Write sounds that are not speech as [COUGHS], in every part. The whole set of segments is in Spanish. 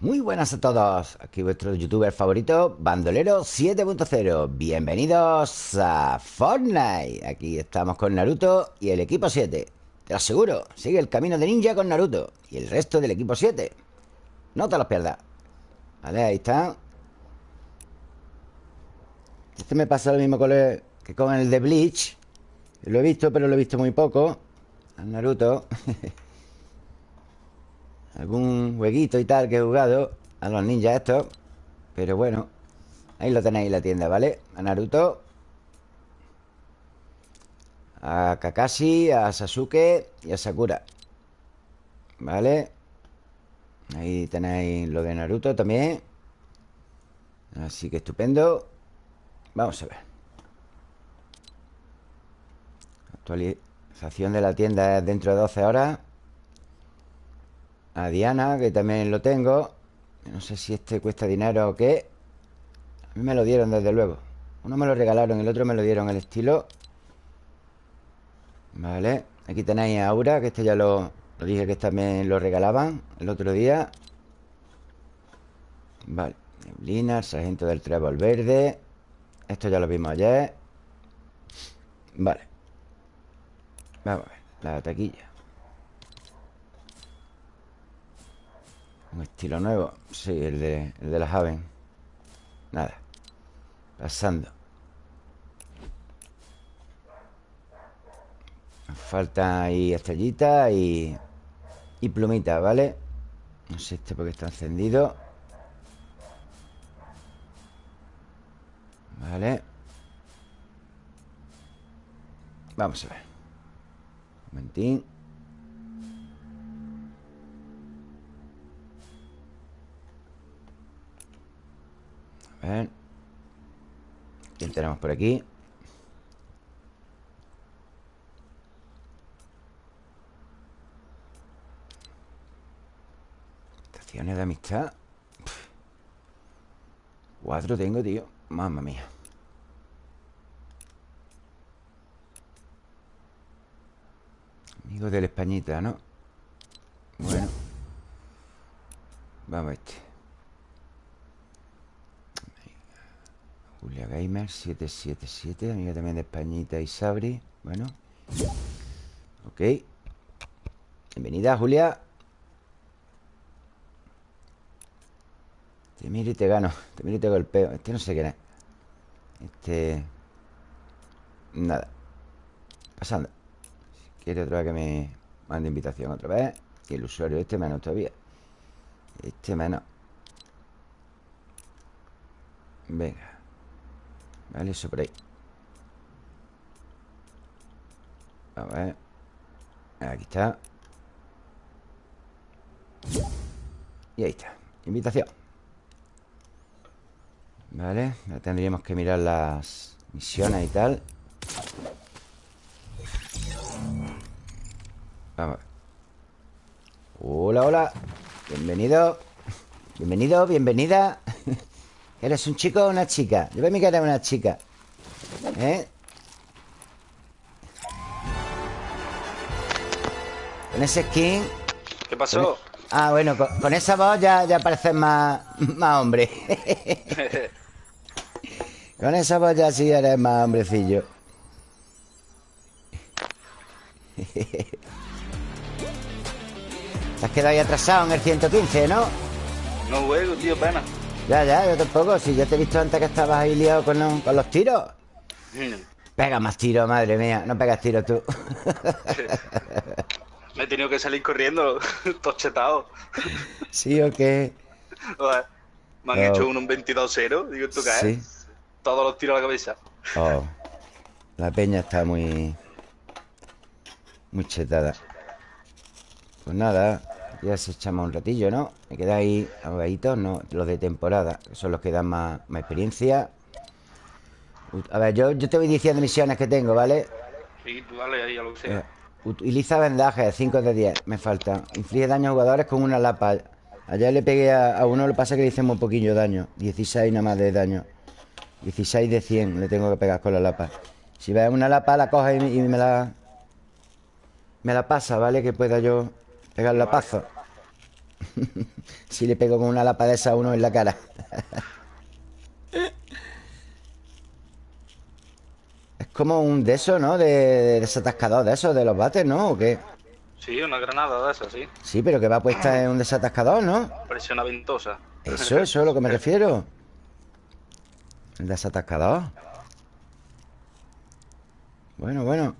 Muy buenas a todos, aquí vuestro youtuber favorito, Bandolero 7.0 Bienvenidos a Fortnite. Aquí estamos con Naruto y el equipo 7 Te lo aseguro, sigue el camino de ninja con Naruto Y el resto del equipo 7 No te los pierdas. Vale, ahí está. Este me pasa lo mismo que con el de Bleach. Lo he visto, pero lo he visto muy poco. Al Naruto [LAUGHS] Algún jueguito y tal que he jugado A los ninjas estos Pero bueno Ahí lo tenéis en la tienda, ¿vale? A Naruto A Kakashi A Sasuke Y a Sakura ¿Vale? Ahí tenéis lo de Naruto también Así que estupendo Vamos a ver Actualización de la tienda dentro de 12 horas a Diana, que también lo tengo. No sé si este cuesta dinero o qué. A mí me lo dieron desde luego. Uno me lo regalaron, el otro me lo dieron el estilo. Vale Aquí tenéis a Aura, que este ya lo, dije que también lo regalaban El otro día. Vale Neblina, el sargento del trébol verde. Esto ya lo vimos ayer. Vale. Vamos a ver, la taquilla Un estilo nuevo. Sí, el de, el de la Haven Nada. Pasando. Falta ahí estrellitas y, y plumitas, ¿vale? No sé este porque está encendido. Vale. Vamos a ver. Un momentín A ver. ¿Quién tenemos por aquí? Estaciones de amistad. Cuatro tengo, tío. Mamma mía. Amigo de la Españita, ¿no? Bueno. Vamos a este Julia Gamer 777 Amiga también de Españita y Sabri. Bueno. Ok. Bienvenida, Julia. Te miro y te gano Te miro y te golpeo. Este no sé qué es. Este... Nada. Pasando. Si quiere otra vez que me mande invitación otra vez Y el usuario este menos todavía Este menos Venga Vale, eso por ahí. A ver. Aquí está. Y ahí está. Invitación. Vale, ya tendríamos que mirar las misiones y tal. Vamos Hola, hola. Bienvenido. Bienvenido, bienvenida [LAUGHS] ¿Eres un chico o una chica? Yo veo mi cara una chica ¿Eh? Con ese skin ¿Qué pasó? Ah, bueno, con, esa voz ya, ya pareces más, más hombre [LAUGHS] Con esa voz ya sí eres más hombrecillo Te has quedado ahí atrasado en el 115, ¿no? No juego, tío, pena ya, ya, yo tampoco. Si ya te he visto antes que estabas ahí liado con, los, tiros. Mm. Pega más tiros, madre mía. No pegas tiros tú. Me he tenido que salir corriendo, [LAUGHS] tochetado. ¿Sí o qué? me han hecho un 22-0. Digo, ¿tú qué sí. Todos los tiros a la cabeza. Oh. La peña está muy... Muy chetada. Pues nada, ya se echamos un ratillo, ¿no? Me quedáis ahogaditos, ¿no? Los de temporada, que son los que dan más, experiencia. A ver, yo, yo te voy diciendo misiones que tengo, ¿vale? Sí, tú dale ahí a lo que sea. Eh, utiliza vendajes, 5 de 10, me falta. Inflige daño a jugadores con una lapa. Ayer le pegué a, uno, lo que pasa es que le hice muy poquillo daño. 16 nada más de daño. 16 de 100 le tengo que pegar con la lapa. Si ves una lapa, la coge y, y me la... Me la pasa, ¿vale? Que pueda yo Pegar la paza [LAUGHS] si le pego con una lapa de esa a uno en la cara. [LAUGHS] es como un de esos, ¿no? De, desatascador de esos, de los bates, ¿no? ¿O qué? Sí, una granada de esas, sí. Sí, pero que va puesta en un desatascador, ¿no? Una ventosa. Eso, eso es lo que me [LAUGHS] refiero. El desatascador. Bueno, bueno.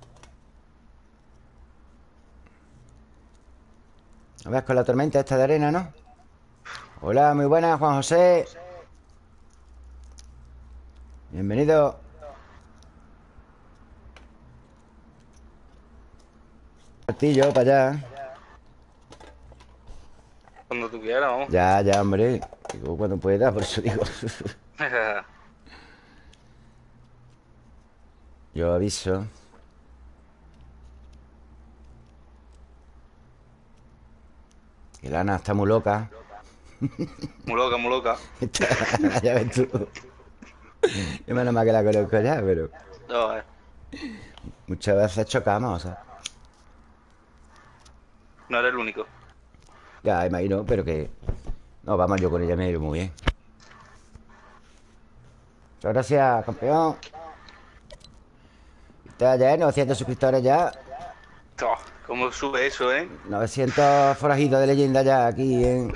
A ver, con la tormenta esta de arena, ¿no? Hola, muy buenas, Juan José. Bienvenido. Martillo, para allá. Cuando tú quieras, vamos. Ya, ya, hombre. Digo, cuando pueda, por eso digo. [LAUGHS] Yo aviso. Que Lana está muy loca. Muy loca, muy loca. [LAUGHS] ya ves tú. Yo menos mal que la conozco ya, pero. No, eh. Muchas veces chocamos, o sea. No eres el único. Ya, imagino, pero que. No, vamos, yo con ella me he ido muy bien. Muchas gracias, campeón. Está ya, 900 suscriptores ya. ¿Cómo sube eso, eh? 900 forajidos de leyenda ya aquí en...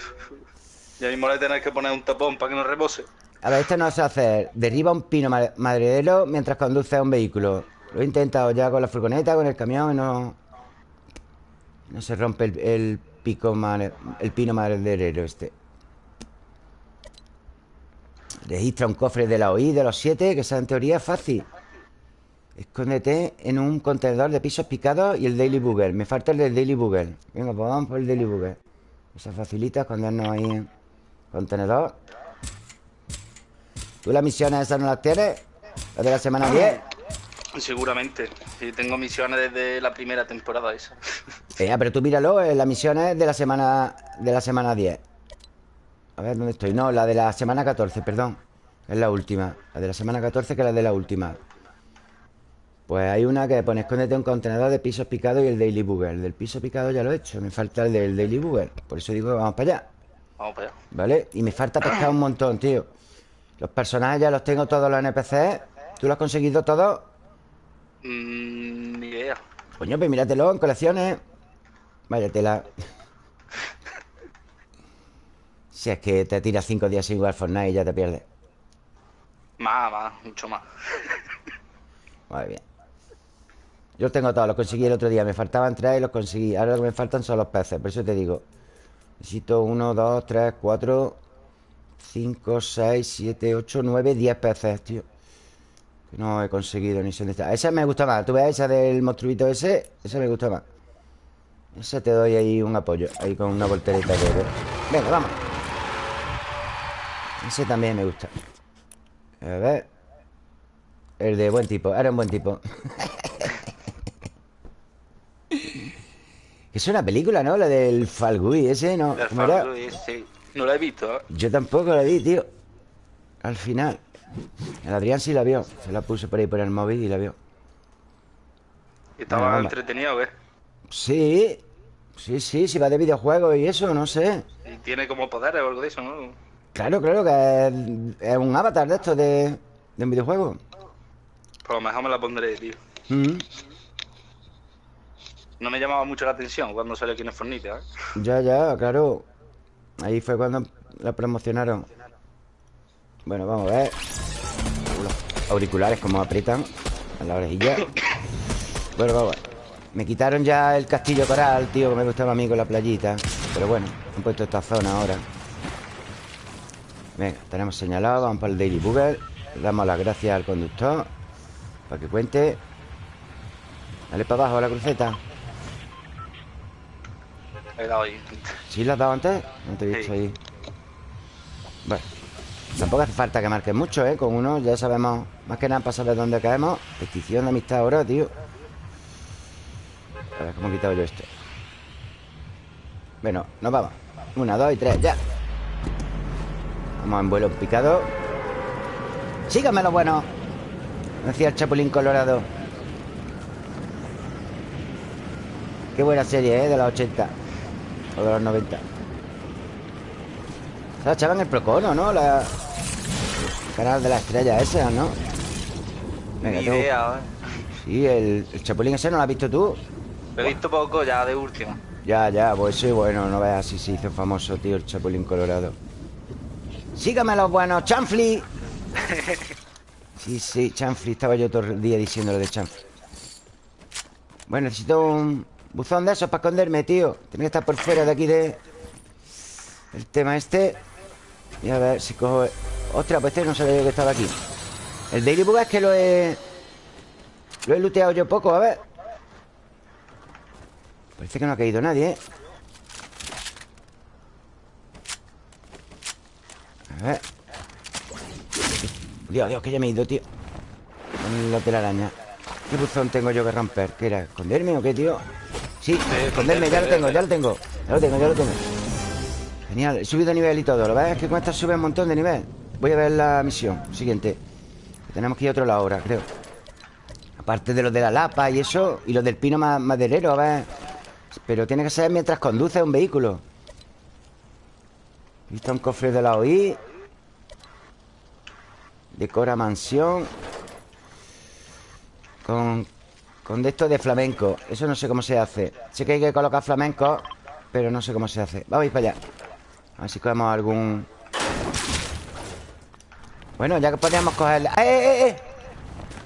Ya mismo le tenés que poner un tapón para que no repose. A ver, esto no se hace. Derriba un pino madredero mientras conduce un vehículo. Lo he intentado ya con la furgoneta, con el camión y no... No se rompe el, pico el pino madrederero este. Registra un cofre de la OI de los siete, que esa en teoría es fácil. Escóndete en un contenedor de pisos picados y el Daily Booger. Me falta el del Daily Booger. Venga, pues vamos por el Daily Booger. Eso facilita escondernos ahí en contenedor. ¿Tú las misiones esas no las tienes? ¿Las de la semana 10? Seguramente. Sí, tengo misiones desde la primera temporada esa. [LAUGHS] Eh, pero tú míralo, eh, las misiones de la semana de la semana 10. A ver, ¿dónde estoy? No, la de la semana 14, perdón. Es la última. La de la semana 14 que es la de la última. Pues hay una que pone escóndete un contenedor de pisos picados y el Daily Booger. El del piso picado ya lo he hecho. Me falta el del Daily Booger. Por eso digo que vamos para allá. Vamos para allá. ¿Vale? Y me falta pescar un montón, tío. Los personajes ya los tengo todos los NPCs. ¿Tú los has conseguido todos? Mmm, ni idea. Coño, pues míratelo en colecciones. Vaya tela. si es que te tiras cinco días sin jugar Fortnite y ya te pierdes. Más, más, mucho más. Muy bien. Yo tengo todos, los conseguí el otro día Me faltaban tres y los conseguí. Ahora lo que me faltan son los peces, por eso te digo. Necesito uno, dos, tres, cuatro Cinco, seis, siete, ocho, nueve, diez peces, tío. Que no he conseguido ni sé dónde está. Esa me gusta más, tú ves esa del monstruito ese Esa me gusta más. Esa te doy ahí un apoyo Ahí con una voltereta de Venga, vamos. Ese también me gusta. A ver. El de buen tipo, era un buen tipo [LAUGHS] Es una película, ¿no? La del Falgui ese, ¿no? El sí. No la he visto. ¿eh? Yo tampoco la vi, tío. Al final. El Adrián sí la vio. Se la puse por ahí por el móvil y la vio. ¿Estaba entretenido qué? Sí. Sí, sí, si va de videojuegos y eso, no sé. Y tiene como poderes o algo de eso, ¿no? Claro, claro, que es, un avatar de esto, de, de un videojuego. Pues a lo mejor me la pondré, tío. Mm no me llamaba mucho la atención cuando salió aquí en Fornita. ¿eh? Ya, ya, claro. Ahí fue cuando la promocionaron. Bueno, vamos a ver. Los auriculares como aprietan a la orejilla. Bueno, vamos. Me quitaron ya el castillo coral, tío, que me gustaba a mí con la playita. Pero bueno, han puesto esta zona ahora. Venga, tenemos señalado, vamos para el Daily Google. Le damos las gracias al conductor para que cuente. Dale para abajo a la cruceta. He dado ahí. ¿Sí la has dado antes? No te he visto ahí. Bueno. Tampoco hace falta que marques mucho, ¿eh? Con uno ya sabemos más que nada para saber dónde caemos. Petición de amistad ahora, tío. A ver cómo he quitado yo esto. Bueno, nos vamos. Una, dos y tres, ya. Vamos en vuelo picado. Síganme lo bueno. Decía el Chapulín Colorado. Qué buena serie, ¿eh? De los 80 de los 90. La chava en el Procono, ¿no? La... El canal de la estrella ese, ¿no? Venga, Ni idea, ¿eh? Sí, el, el, chapulín ese no lo has visto tú. Lo he visto poco ya de última. Ya, ya, pues sí, bueno, no veas si se hizo famoso, tío, el chapulín colorado. Sígame los buenos, chanfli. [LAUGHS] Sí, sí, chanfli. Estaba yo todo el día diciendo lo de chanfli. Bueno, necesito un buzón de esos para esconderme, tío. Tiene que estar por fuera de aquí de... El tema este. Y a ver si cojo... Ostras, pues este no sabía yo que estaba aquí. El Daily Bug es que lo he... Lo he looteado yo poco, a ver. Parece que no ha caído nadie, ¿eh? A ver Dios, Dios, que ya me he ido, tío Con la telaraña ¿Qué buzón tengo yo que romper? ¿Qué era? ¿Esconderme o qué, tío? Sí, esconderme, ya lo tengo, ya lo tengo Ya lo tengo, ya lo tengo. Genial, he subido nivel y todo ¿Lo ves? Que con esta sube un montón de nivel. Voy a ver la misión siguiente. Tenemos que ir a otro lado ahora, creo. Aparte de los de la lapa y eso Y los del pino maderero, a ver. Pero tiene que ser mientras conduce un vehículo. Visto un cofre de la OI Decora mansión. Con Con de esto de flamenco Eso no sé cómo se hace. Sé que hay que colocar flamenco Pero no sé cómo se hace. Vamos a ir para allá. A ver si cogemos algún Bueno, ya que podríamos coger ¡Eh, eh, eh!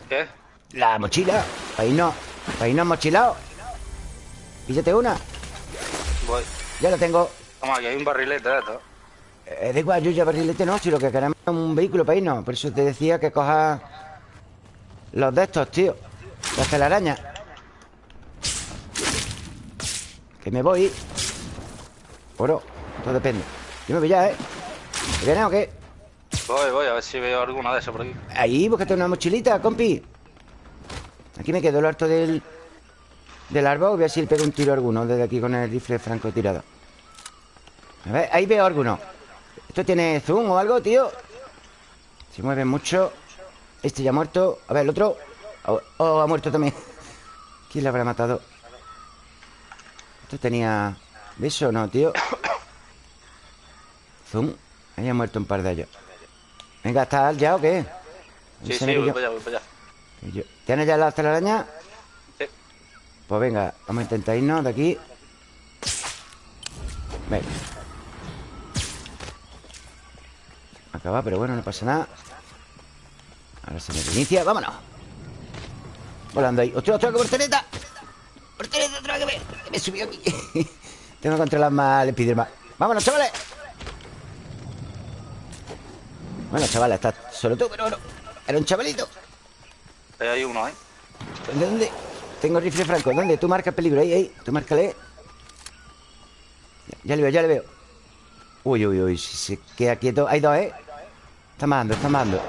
¿Qué? La mochila. Ahí no Ahí no hemos mochilado Píllate una. Voy. Ya la tengo. Toma, aquí hay un barrilete de esto eh, da igual, yo ya barrilete no Si lo que queremos es un vehículo para irnos Por eso te decía que cojas Los de estos, tío Las telarañas Que me voy. Bueno, todo depende. Yo me voy ya, ¿eh? ¿Te vienes o qué? Voy, voy, a ver si veo alguna de esas por aquí. Ahí, búscate una mochilita, compi. Aquí me quedo lo harto del Del árbol. Voy a ver si le pego un tiro a alguno Desde aquí con el rifle franco tirado. A ver, ahí veo alguno. ¿Esto tiene zoom o algo, tío? Se mueve mucho. Este ya muerto. A ver, el otro Oh, oh ha muerto también ¿Quién le habrá matado? Esto tenía... ¿Beso o no, tío? Zoom Ahí ha muerto un par de ellos Venga, ¿estás ya o qué? Sí, sí, voy para allá, voy para allá ¿Tienes ya la telaraña? Sí Pues venga, vamos a intentar irnos de aquí Venga Acaba, pero bueno, no pasa nada Ahora se me reinicia ¡Vámonos! Volando ahí ¡Ostras, ostras, qué portereta! ¡Portereta otra que me, que me subió aquí! [LAUGHS] Tengo que controlar más el más ¡Vámonos, chavales! Bueno, chavales, estás solo tú, pero bueno Era un chavalito Ahí hay uno, ¿eh? ¿Dónde, dónde? Tengo rifle franco ¿Dónde? Tú marca el peligro Ahí, ahí Tú márcale ya, ya le veo, ya le veo Uy, uy, uy Si se queda quieto Hay dos, ¿eh? Está mandando, está mandando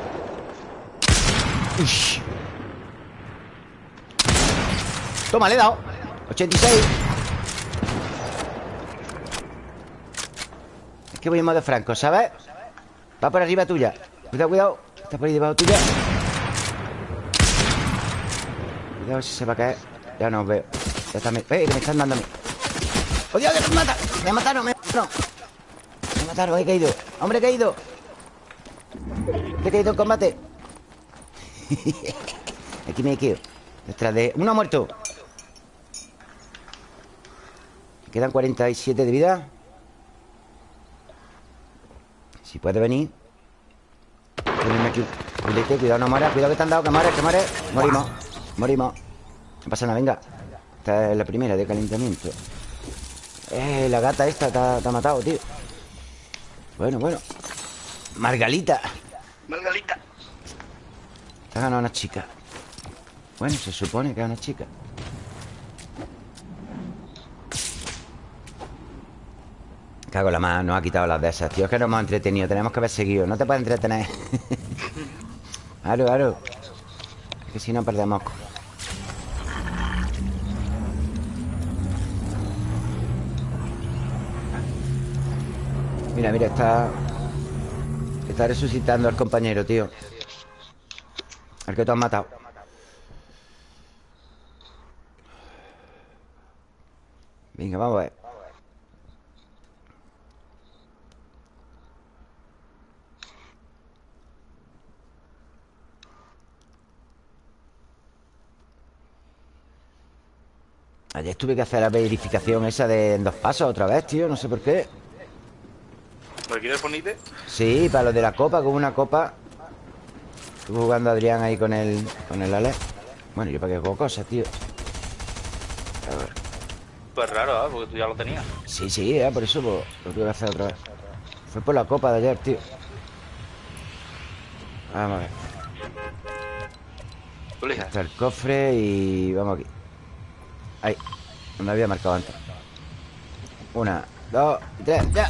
Toma, le he dado. 86 Es que voy en modo franco, ¿sabes? Va por arriba tuya. Cuidado, cuidado. Está por ahí debajo tuya. Cuidado si se va a caer. Ya no veo. Ya está, me... ¡Eh, que me están dando a! ¡Oh, Dios, que me mata! Me mataron, me mataron Me mataron, he caído. ¡Hombre, he caído! He caído en combate. [LAUGHS] Aquí me quedo Detrás de... ¡Uno ha muerto! Me quedan 47 de vida. Si puede venir. Ponerme aquí Cuidado, no muera Cuidado que te han dado Que mueres, que mueres Morimos Morimos. No pasa nada, venga. Esta es la primera de calentamiento. Eh, la gata esta te ha matado, tío. Bueno, bueno. Margalita. Margalita. Te ha ganado una chica. Bueno, se supone que es una chica. Cago la mano, nos ha quitado las de esas, tío. Es que nos hemos entretenido. Tenemos que haber seguido. No te puedes entretener. [LAUGHS] claro, claro. que si no perdemos. Mira, mira, está Está resucitando al compañero, tío Al que tú has matado Venga, vamos a ver Ayer tuve que hacer la verificación esa de en dos pasos otra vez, tío No sé por qué. ¿Lo quieres ponerte? Sí, para lo de la copa, con una copa. Estuvo jugando Adrián ahí con el, con el Ale. Bueno, yo para qué hago cosas, tío. A ver. Pues raro, ¿eh? Porque tú ya lo tenías. Sí, sí, ¿eh? por eso pues, lo tuve que hacer otra vez. Fue por la copa de ayer, tío. Vamos a ver. Está el cofre y vamos aquí. Ahí Donde había marcado antes. Una, dos, tres, ya.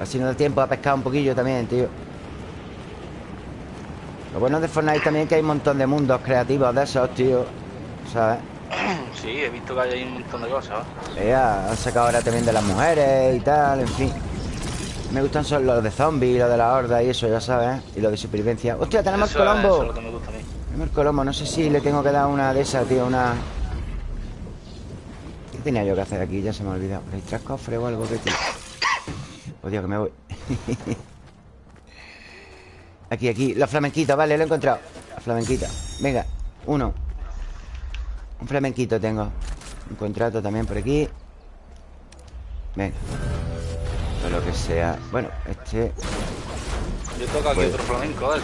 Así no da tiempo a pescar un poquillo también, tío. Lo bueno de Fortnite también es que hay un montón de mundos creativos de esos, tío ¿Sabes? Sí, he visto que hay un montón de cosas Ya, han sacado ahora también de las mujeres y tal, en fin. Me gustan son los de zombies, los de la horda y eso, ya sabes Y los de supervivencia. ¡Hostia, tenemos el colombo! Eso es lo que me gusta a mí. Tenemos el colombo, no sé si le tengo que dar una de esas, tío, una... ¿Qué tenía yo que hacer aquí? Ya se me ha olvidado. ¿Hay tres cofres o algo que tío? Oh, Dios, que me voy. [LAUGHS] Aquí, aquí, la flamenquita, vale, lo he encontrado. La flamenquita, venga, uno Un flamenquito tengo. Un contrato también por aquí. Venga. O lo que sea. Bueno, este. Yo toco aquí pues otro flamenco, ¿eh?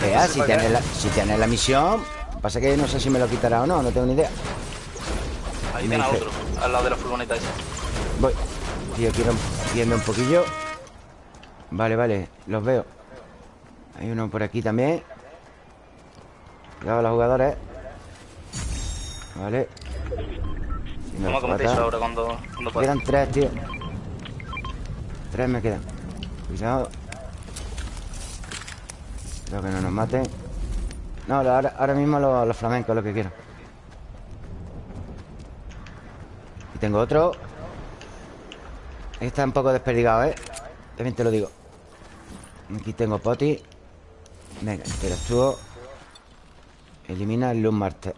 Vea, si tienes, la, si tienes la misión Pasa que no sé si me lo quitará o no No tengo ni idea. Ahí tienes otro Al lado de la furgoneta esa. Voy. Estoy aquí viendo un poquillo. Vale, vale, los veo. Hay uno por aquí también. Cuidado los jugadores Vale ¿Cómo cometéis ahora cuando, cuando Quedan tres, tío. Tres me quedan. Cuidado. Creo que no nos maten. No, ahora, ahora mismo los, los flamencos lo que quiero Y tengo otro. Está un poco desperdigado, ¿eh? También te lo digo. Aquí tengo poti. Venga, interactúo Elimina el Loom Master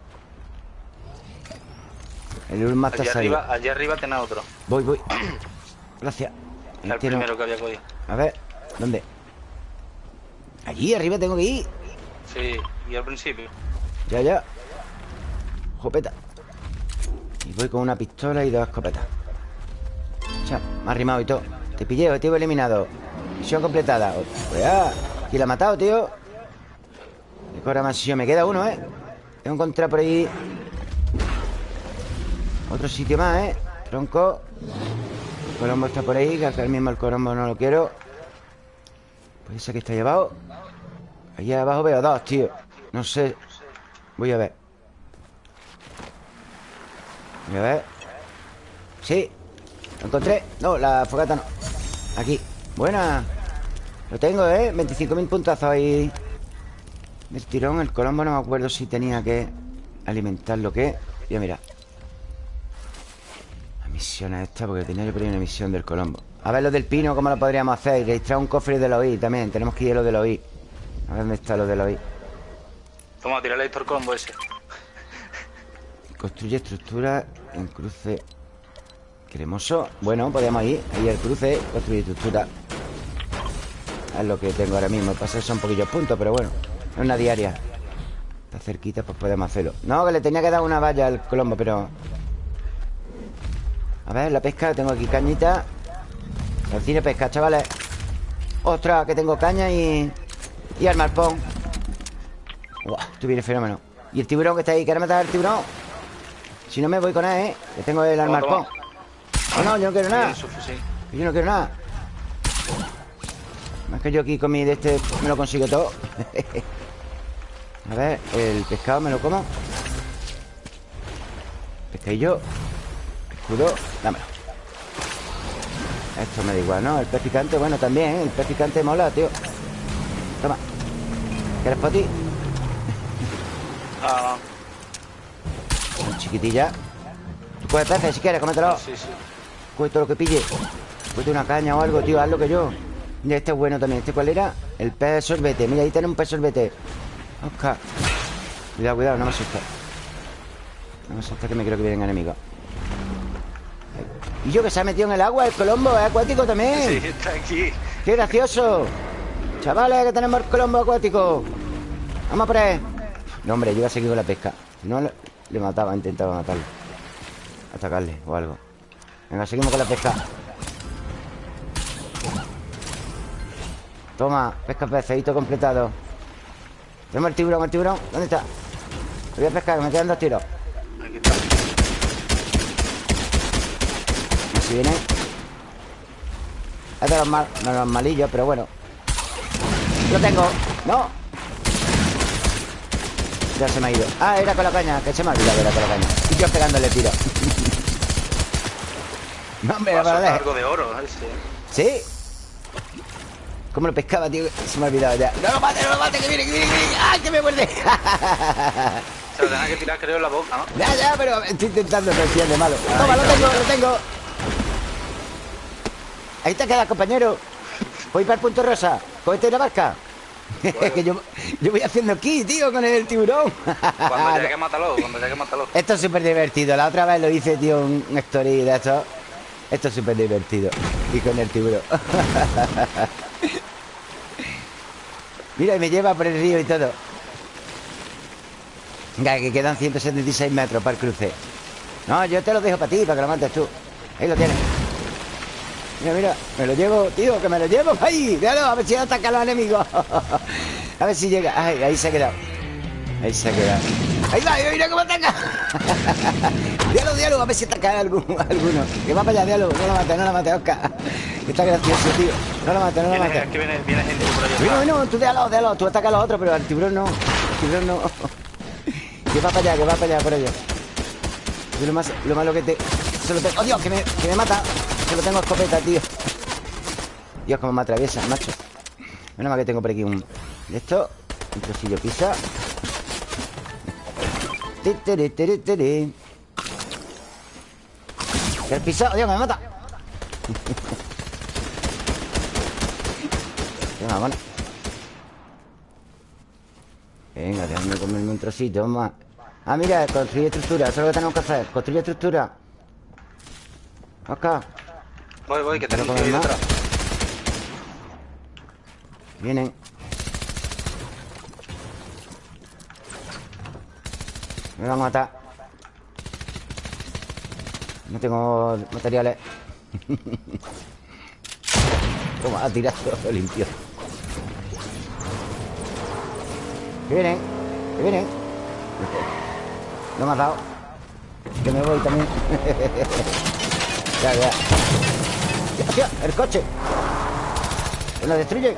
El Loom Master allí arriba, allí arriba tenés otro. Voy, voy. [CLEARS THROAT] Gracias. El primero que había cogido A ver, ¿dónde? Allí arriba tengo que ir. Sí, y al principio. Ya, ya. Jopeta Y voy con una pistola y dos escopetas. Me ha rimado y todo. Te pillé, objetivo eliminado. Misión completada. Pues ya ¿Quién la ha matado, tío? Decora mansión Me queda uno, ¿eh? Tengo que encontrar por ahí Otro sitio más, ¿eh? Tronco. El colombo está por ahí Que acá mismo el colombo no lo quiero. Pues ese que está llevado Allá abajo veo dos, tío. No sé. Voy a ver. Voy a ver. Sí. Lo encontré. No, la fogata no. Aquí. Buena. Lo tengo, ¿eh? 25.000 puntazos ahí. El tirón, el colombo No me acuerdo si tenía que alimentar lo que Ya mira La misión es esta Porque tenía por ahí una misión del colombo. A ver lo del pino, ¿cómo lo podríamos hacer? Y registrar un cofre de los OI también Tenemos que ir a lo de los OI A ver dónde está lo de los OI Vamos a tirarle el colombo ese. Construye estructura en cruce Cremoso. Bueno, podemos ir Ahí el cruce Construir estructura. Es lo que tengo ahora mismo Pasa son poquillos puntos Pero bueno Es una diaria. Está cerquita Pues podemos hacerlo. No, que le tenía que dar una valla al colombo Pero A ver, la pesca Tengo aquí cañita. Cine pesca, chavales. Ostras, que tengo caña y... Y al marpón Uah, esto viene fenómeno. Y el tiburón que está ahí ¿Quieres matar al tiburón? Si no me voy con él, ¿eh? Que tengo el armarpón no, no, yo no quiero nada. Yo no quiero nada. Más que yo aquí con mi de este Me lo consigo todo. [LAUGHS] A ver, el pescado me lo como. Pescadillo Escudo, dámelo. Esto me da igual, ¿no? El pez picante, bueno, también, ¿eh? El pez picante mola, tío. Toma. ¿Quieres para ti? Ah Chiquitilla Tú coges peces si quieres, cómetelo. Sí, sí. Todo lo que pille. Cueste una caña o algo, tío, haz lo que yo. Mira, este es bueno también ¿Este cuál era? El pez sorbete Mira, ahí tiene un pez sorbete. Oscar. Cuidado, cuidado, no me asusta No me asusta que me creo que vienen enemigos Y yo que se ha metido en el agua, el colombo es acuático también. Sí, está aquí. ¡Qué gracioso! Chavales, que tenemos el colombo acuático. Vamos a por él. No, hombre, yo voy a seguir con la pesca. No, le mataba, intentaba matarlo. Atacarle o algo. Venga, seguimos con la pesca. Toma, pesca peceito completado. Tenemos el tiburón, el tiburón. ¿Dónde está? voy a pescar, que me quedan dos tiros. Aquí está. Si viene. Es de los, mal, no, los malillos, pero bueno. Lo tengo. No. Ya se me ha ido. Ah, era con la caña, que se me ha olvidado, era con la caña. Y yo pegándole tiro. [LAUGHS] no, hombre, para algo de oro, ¿Sí? ¿Cómo lo pescaba, tío? Se me ha olvidado ya. ¡No lo mate, no lo mate! ¡Que viene, que viene, que viene! ¡Ay, que me muerde! [LAUGHS] Se lo tenía que tirar, creo, en la boca, ¿no? Ya, ya, pero estoy intentando decir de malo. Toma, lo tengo, lo tengo. Ahí te queda, compañero. Voy para el punto rosa. Cógete la barca. [LAUGHS] que yo, yo voy haciendo aquí, tío, con el tiburón. cuando llegue, [LAUGHS] mátalo, cuando llegue, mátalo. Esto es súper divertido. La otra vez lo hice, tío, un story de esto. Esto es súper divertido. Y con el tiburón. [LAUGHS] Mira, y me lleva por el río y todo Venga, que quedan 176 metros para el cruce No, yo te lo dejo para ti, para que lo mates tú Ahí lo tienes Mira, mira, me lo llevo, tío, que me lo llevo. [LAUGHS] Ahí, déjalo, a ver si ataca a los enemigos [LAUGHS] A ver si llega. Ay, ahí se ha quedado. Ahí se ha quedado. Ahí va, mira cómo ataca. [LAUGHS] Diálogo, diálogo, a ver si ataca alguno, alguno. Que va para allá, diálogo. No lo mate, no lo mate, Oscar. Está gracioso, tío. No lo mate, no lo mate. Es que viene, viene gente por allá Bueno, bueno, tú déjalo, déjalo Tú ataca a los otros, pero al tiburón no El tiburón no. Que va para allá, que va para allá, por Yo lo, más, lo malo que te... Se lo tengo... ¡Oh, Dios! Que me, que me mata Se lo tengo escopeta, tío. Dios, cómo me atraviesa, macho. Menos mal que tengo por aquí un... Esto Un trocillo pisa ¿Qué has pisado? Dios, me mata. [LAUGHS] Venga, bueno. Venga, déjame comerme un trocito más Ah, mira, construye estructura Eso es lo que tenemos que hacer Construye estructura. Acá Voy, voy, que tenemos que ir detrás. Vienen. Me van a matar. No tengo materiales. [LAUGHS] Toma, ha tirado todo limpio. Que vienen Que vienen. No me ha dado Que me voy también. [LAUGHS] Ya, ya ¡Hostia! ¡El coche! ¡Lo destruye!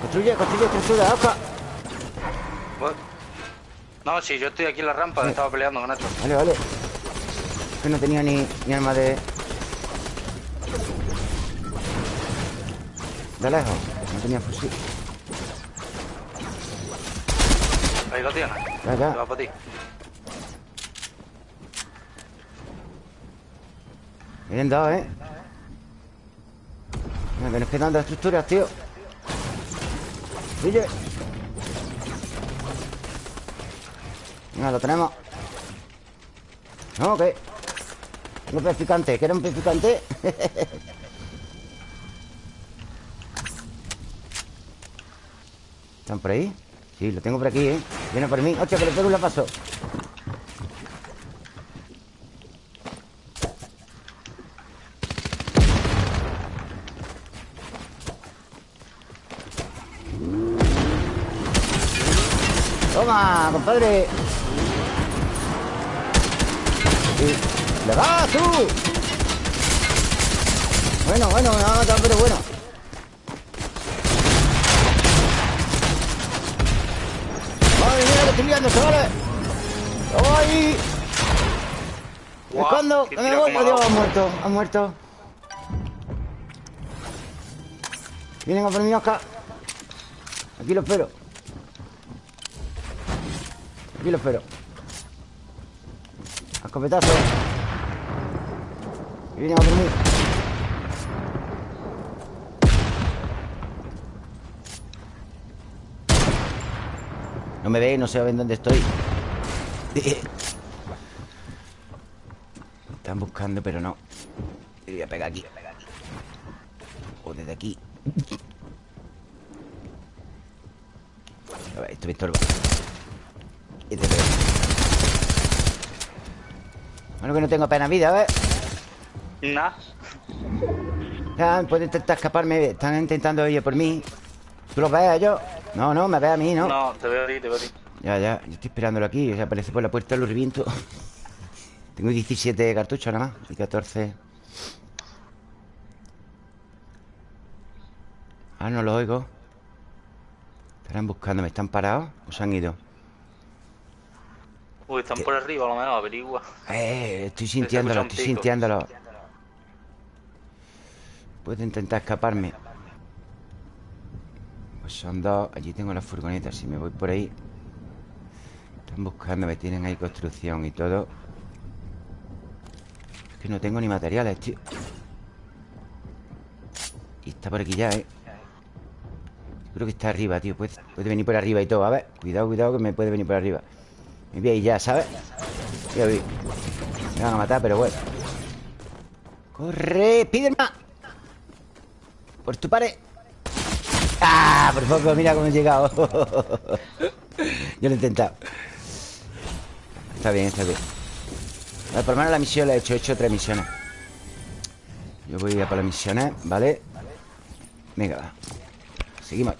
Construye, construye estructura, Oscar No, sí, yo estoy aquí en la rampa Estaba peleando con esto Vale, vale Que no tenía ni, ni arma de... De lejos. No tenía fusil. Ahí lo tienes. Ya, ya. Va para ti. Vienen dos, ¿eh? Venga, que nos quedan dos estructuras, tío. Oye. Venga, lo tenemos. No, ¿qué? Un pez picante. ¿Quieres un pez picante? [LAUGHS] ¿Están por ahí? Sí, lo tengo por aquí, ¿eh? Viene por mí. ¡Hostia, que le pego un! ¡Toma, compadre! ¡Le vas tú! Bueno, bueno, me va a matar, pero bueno estoy liando, chavales. ¡Voy! cuándo? me voy? Adiós, ha muerto, ha muerto. Vienen a por mí, Oscar. Aquí lo espero. Aquí lo espero. Escopetazo. Vienen a por mí. No me ve, no sé dónde estoy. Está [LAUGHS] están buscando, pero no Le voy a pegar aquí O desde aquí A ver, esto me estorba Y te pego Bueno, que no tengo pena vida, ¿ves? Nah Pueden intentar escaparme Están intentando ellos por mí ¿Tú los ves a ellos? No, no, me ves a mí, ¿no? No, te veo a ti, te veo a ti Ya, ya, yo estoy esperándolo aquí O sea, aparece por la puerta, lo reviento [LAUGHS] Tengo 17 cartuchos nada más Y 14 Ah, no lo oigo Estarán buscando, ¿me están parados? ¿O se han ido? Uy, están por arriba, a lo menos, averigua Eh, estoy sintiéndolo, estoy sintiéndolo. Puedo intentar escaparme. Pues son dos Allí tengo la furgoneta Si me voy por ahí. Están buscando, me tienen ahí construcción y todo. Es que no tengo ni materiales, tío. Y está por aquí ya, eh. Creo que está arriba, tío. Puede, puede venir por arriba y todo. A ver, cuidado, cuidado que me puede venir por arriba Me voy ya, ¿sabes? Ya vi Me van a matar, pero bueno ¡Corre! ¡Pide más! Por tu pared ¡Ah! Por poco, mira cómo he llegado [LAUGHS] Yo lo he intentado Está bien, está bien ver, Por lo menos la misión la he hecho He hecho tres misiones Yo voy a por las misiones, ¿vale? Venga, va Seguimos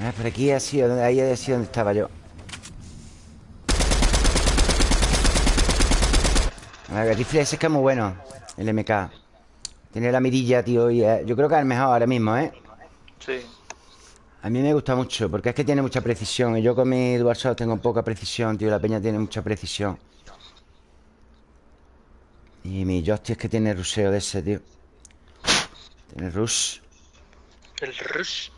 Ah, por aquí ha sido, ahí ha sido donde estaba yo. El rifle ese es que es muy bueno El MK Tiene la mirilla, tío y Yo creo que es el mejor ahora mismo, ¿eh? Sí. A mí me gusta mucho Porque es que tiene mucha precisión Y yo con mi DualShock tengo poca precisión, tío La peña tiene mucha precisión. Y mi joystick es que tiene ruseo de ese, tío. Tiene rush. El rush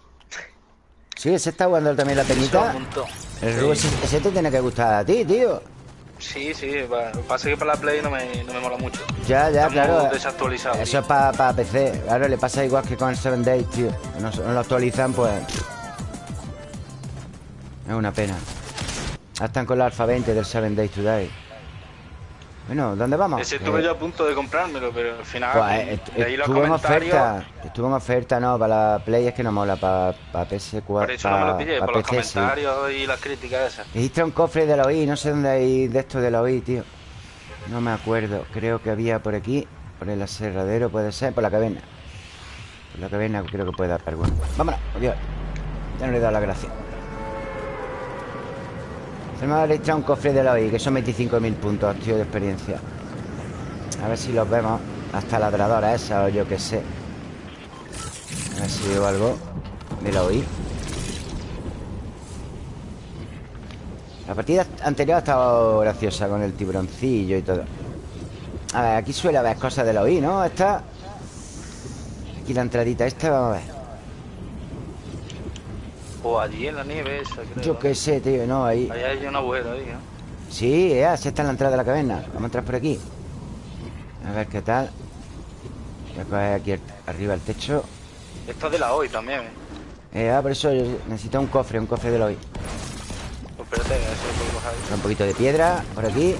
Sí, ese está jugando también la peñita. El Rubo ese, te tiene que gustar a ti, tío. Sí, sí, pasa que para la Play no me, no me mola mucho. Ya, ya, claro. Desactualizado. Eso es para PC. Claro, le pasa igual que con el 7 Days, tío. No, no lo actualizan, pues. Es una pena. Están con la alfa 20 del 7 Days Today. Bueno, ¿dónde vamos? Ese estuve eh, yo a punto de comprármelo, pero al final. Pues, estuvo en oferta. Estuvo en oferta, no, para la Play es que no mola, para, para PS4. Por eso no me lo pillé, por los comentarios y las críticas esas. Dijiste un cofre de la OI, no sé dónde hay de esto de la OI, tío. No me acuerdo. Creo que había por aquí, por el aserradero, puede ser, por la caverna. Por la caverna creo que puede dar alguno. Vámonos, adiós. Ya no le he dado la gracia. Tenemos registrar un cofre de la OI Que son 25.000 puntos, tío, de experiencia. A ver si los vemos. Hasta ladradora esa o yo qué sé. A ver si veo algo De la OI. La partida anterior ha estado graciosa Con el tiburoncillo y todo. A ver, aquí suele haber cosas de la OI, ¿no? Esta. Aquí la entradita esta, vamos a ver o allí en la nieve esa, creo. Yo qué sé, tío, no, ahí. Ahí hay una agujero ahí, ¿no? Sí, ya, sí está en la entrada de la caverna. Vamos a entrar por aquí. A ver qué tal. Voy a coger aquí arriba el techo. Esto de la hoy también, ¿eh? Eh, ah, por eso yo necesito un cofre, un cofre de la hoy. Pues espérate, a ver si lo puedo Un poquito de piedra por aquí.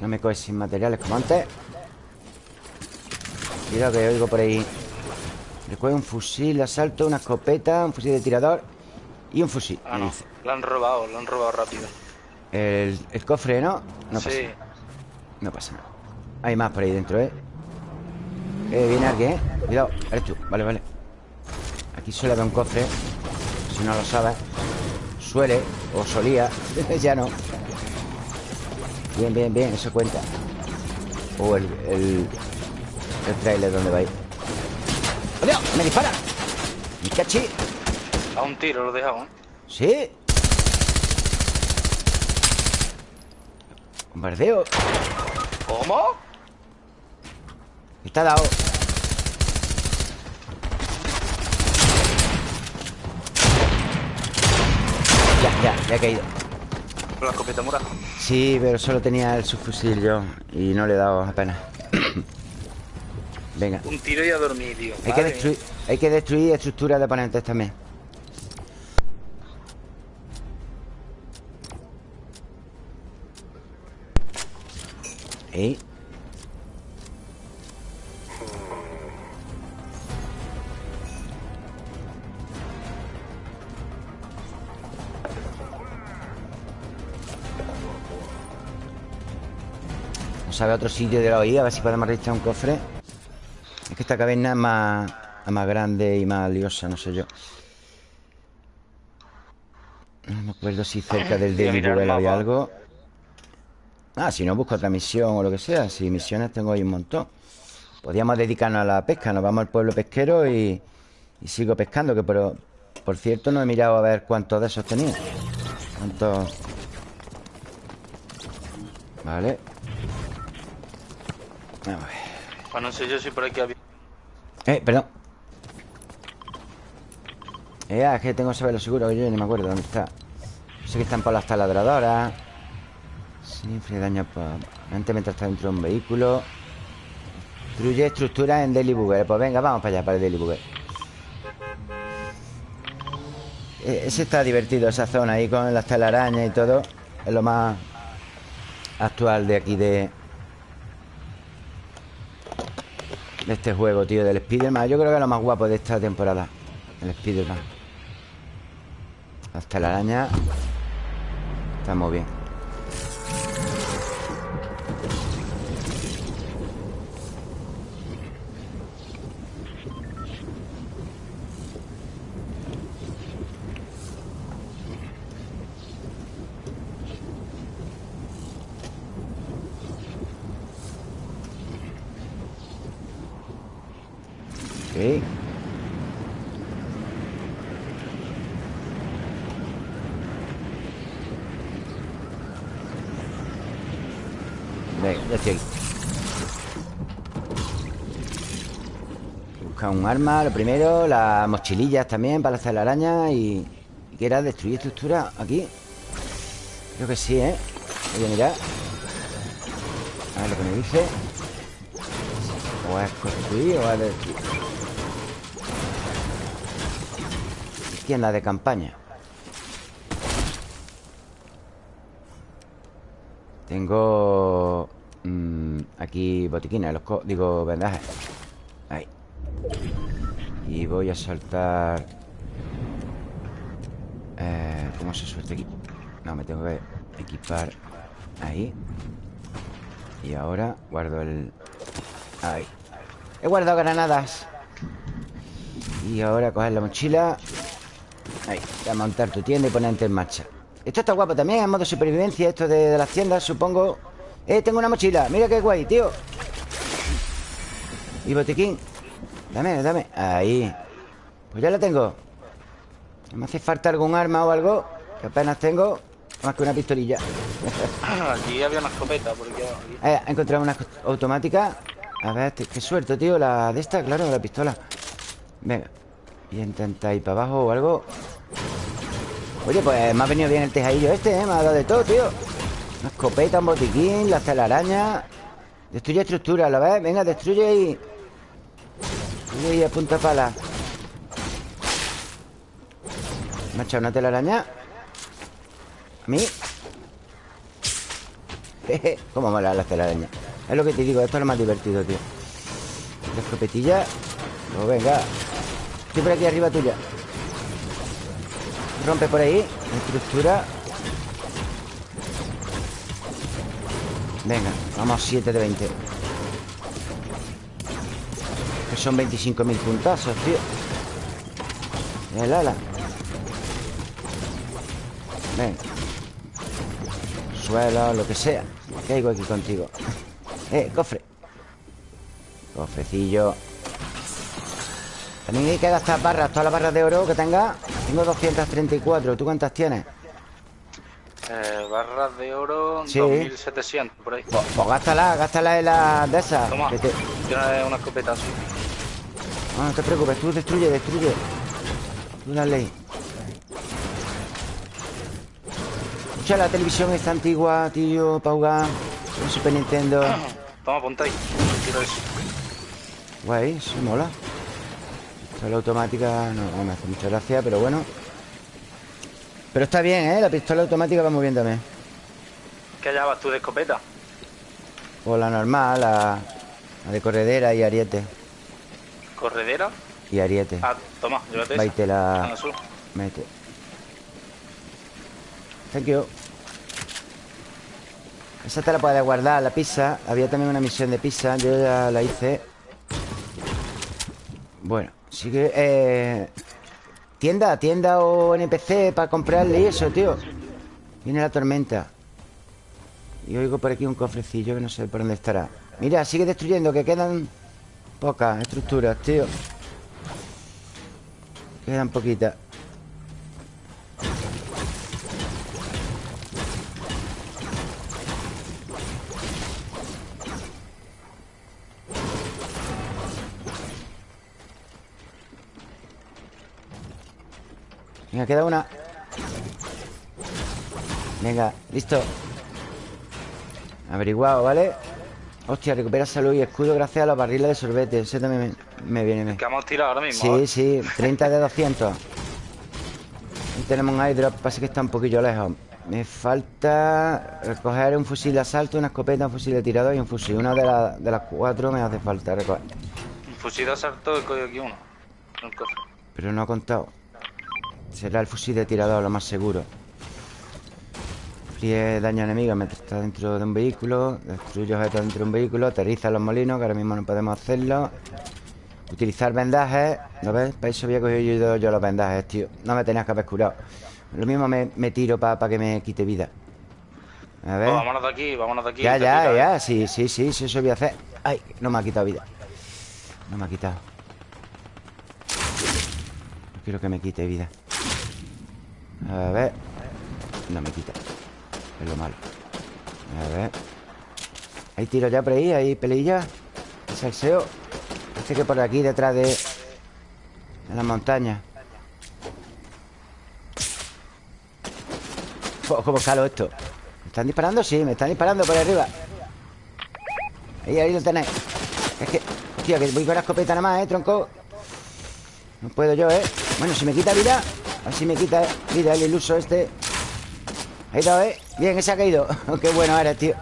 No me coges sin materiales como antes. Cuidado que oigo por ahí Recuerda un fusil asalto, una escopeta, un fusil de tirador y un fusil. Ah, no. Lo han robado, lo han robado rápido. El, cofre, ¿no? No sí. pasa No pasa nada. Hay más por ahí dentro, ¿eh? Eh, viene alguien, ¿eh? Cuidado, eres tú. Vale, vale. Aquí suele haber un cofre. Si no lo sabes. Suele, o solía. [LAUGHS] ya no. Bien, bien, bien, eso cuenta. O oh, el, el, el trailer donde va a ir. ¡Me dispara! ¡Mi cachi! A un tiro lo he dejado, ¿eh? ¿Sí? Bombardeo ¿Cómo? Está dado Ya, ya, ya he caído la escopeta morada? Sí, pero solo tenía el subfusil yo Y no le he dado apenas [CLEARS THROAT] Venga. Un tiro y a dormir, tío. Hay, que destruir, hay que destruir estructuras de oponentes también. ¿Eh? Vamos a ver otro sitio de la OI A ver si podemos registrar un cofre Es que esta caverna es más, más grande y más liosa, no sé yo. No me acuerdo si cerca del [LAUGHS] Daily había algo. Ah, si no busco otra misión o lo que sea. Si misiones tengo ahí un montón. Podríamos dedicarnos a la pesca. Nos vamos al pueblo pesquero y, y sigo pescando Que por, por cierto no he mirado a ver cuántos de esos tenía. Cuántos... Vale. A ver. Pues no sé yo si por aquí había... Eh, perdón. Eh, ah, es que tengo que saberlo seguro Que yo ni me acuerdo dónde está. Sé que están por las taladradoras. Sin daño Antes mientras está dentro de un vehículo. Destruye estructuras en Daily Bugger Pues venga, vamos para allá, para el Daily Bugger e, Ese está divertido, esa zona ahí con las telarañas y todo. Es lo más actual de aquí de... De este juego, tío, del Spider-Man. Yo creo que es lo más guapo de esta temporada El Spider-Man. Las telarañas Está muy bien un arma, lo primero Las mochilillas también para hacer la araña Y, y que era destruir estructura aquí. Creo que sí, ¿eh? Voy a mirar. A ver lo que me dice. O es construir o es destruir Tienda de campaña. Tengo mmm, Aquí botiquines los Digo vendajes. Ahí. Y voy a saltar eh, ¿Cómo se suelta aquí? No, me tengo que equipar Ahí. Y ahora guardo el... Ahí. He guardado granadas. Y ahora coger la mochila Ahí, voy a montar tu tienda y ponerte en marcha. Esto está guapo también, en modo supervivencia Esto de, de las tiendas, supongo. Eh, tengo una mochila, mira qué guay, tío. Y botiquín Dame, dame. Ahí. Pues ya la tengo. ¿Me hace falta algún arma o algo? Que apenas tengo Más que una pistolilla. [LAUGHS] Aquí había una escopeta porque... Eh, he encontrado una automática A ver, qué suerte, tío La de esta, claro, la pistola. Venga Y intenta ir para abajo o algo. Oye, pues me ha venido bien el tejadillo este, ¿eh? Me ha dado de todo, tío. Una escopeta, un botiquín, las telarañas Destruye estructura, ¿lo ves? Venga, destruye y... Y a punta pala Me ha echado una telaraña. A mí. [LAUGHS] Cómo mola la telaraña. Es lo que te digo, esto es lo más divertido, tío. La escopetilla. Pues venga Estoy por aquí arriba tuya. Rompe por ahí Estructura. Venga, vamos 7 de 20 son 25.000 puntazos, tío. El ala. Ven Suelo, lo que sea. Caigo aquí contigo. [LAUGHS] Eh, cofre. Cofrecillo También hay que gastar barras Todas las barras de oro que tenga Tengo 234 ¿Tú cuántas tienes? Eh, barras de oro sí. 2700 por ahí Pues, pues gástala, gástala en la de esas Toma, que te... una escopeta así no, no te preocupes, tú destruye, destruye Tú dale Escucha la televisión esta antigua, tío, Pauga. Un Super Nintendo. Toma, ponte ahí. Guay, eso mola. La automática no, no me hace mucha gracia, pero bueno. Pero está bien, ¿eh? La pistola automática va muy bien también. ¿Qué hallabas tú de escopeta? O la normal, la, de corredera y ariete. ¿Corredera? Y ariete. Ah, toma, llévate Baite la... Mete. Thank you. Esa te la puedes guardar, la pizza. Había también una misión de pizza. Yo ya la hice. Bueno, Eh, tienda, tienda o NPC para comprarle eso, tío. Viene la tormenta. Y oigo por aquí un cofrecillo que no sé por dónde estará. Mira, sigue destruyendo, que quedan pocas estructuras, tío. Quedan poquitas. Venga, queda una. Venga, listo. Averiguado, ¿vale? Hostia, recupera salud y escudo gracias a los barriles de sorbete. Ese también me, viene bien. Que hemos tirado ahora mismo Sí, sí, 30 de 200 Y tenemos un airdrop Pasa que está un poquillo lejos. Me falta recoger un fusil de asalto Una escopeta, un fusil de tirador y un fusil. Una de, de las cuatro me hace falta recoger. Un fusil de asalto, he cogido aquí uno. Pero no ha contado Será el fusil de tirador lo más seguro. Fríe daño enemigo mientras está dentro de un vehículo. Destruye objetos dentro de un vehículo. Aterriza los molinos, que ahora mismo no podemos hacerlo. Utilizar vendajes. ¿Lo ves? Para eso había cogido yo, los vendajes, tío. No me tenías que haber curado. Lo mismo me, tiro para que me quite vida. A ver. Vámonos de aquí, vámonos de aquí Ya, ya, ya, sí, sí, sí, sí, eso voy a hacer. Ay, no me ha quitado vida. No me ha quitado. No quiero que me quite vida. A ver. No me quita. Es lo malo. A ver. Hay tiro ya por ahí, hay peleilla. Salseo Parece que por aquí detrás de De la montaña. ¿Cómo escalo esto? ¿Me están disparando? Sí, me están disparando por arriba. Ahí, ahí lo tenéis. Es que, tío, que voy con la escopeta nada más, ¿eh, tronco? No puedo yo, ¿eh? Bueno, si me quita vida Así me quita vida el iluso este. Ahí está, ¿eh? Bien, ese ha caído. [LAUGHS] Qué bueno eres, tío.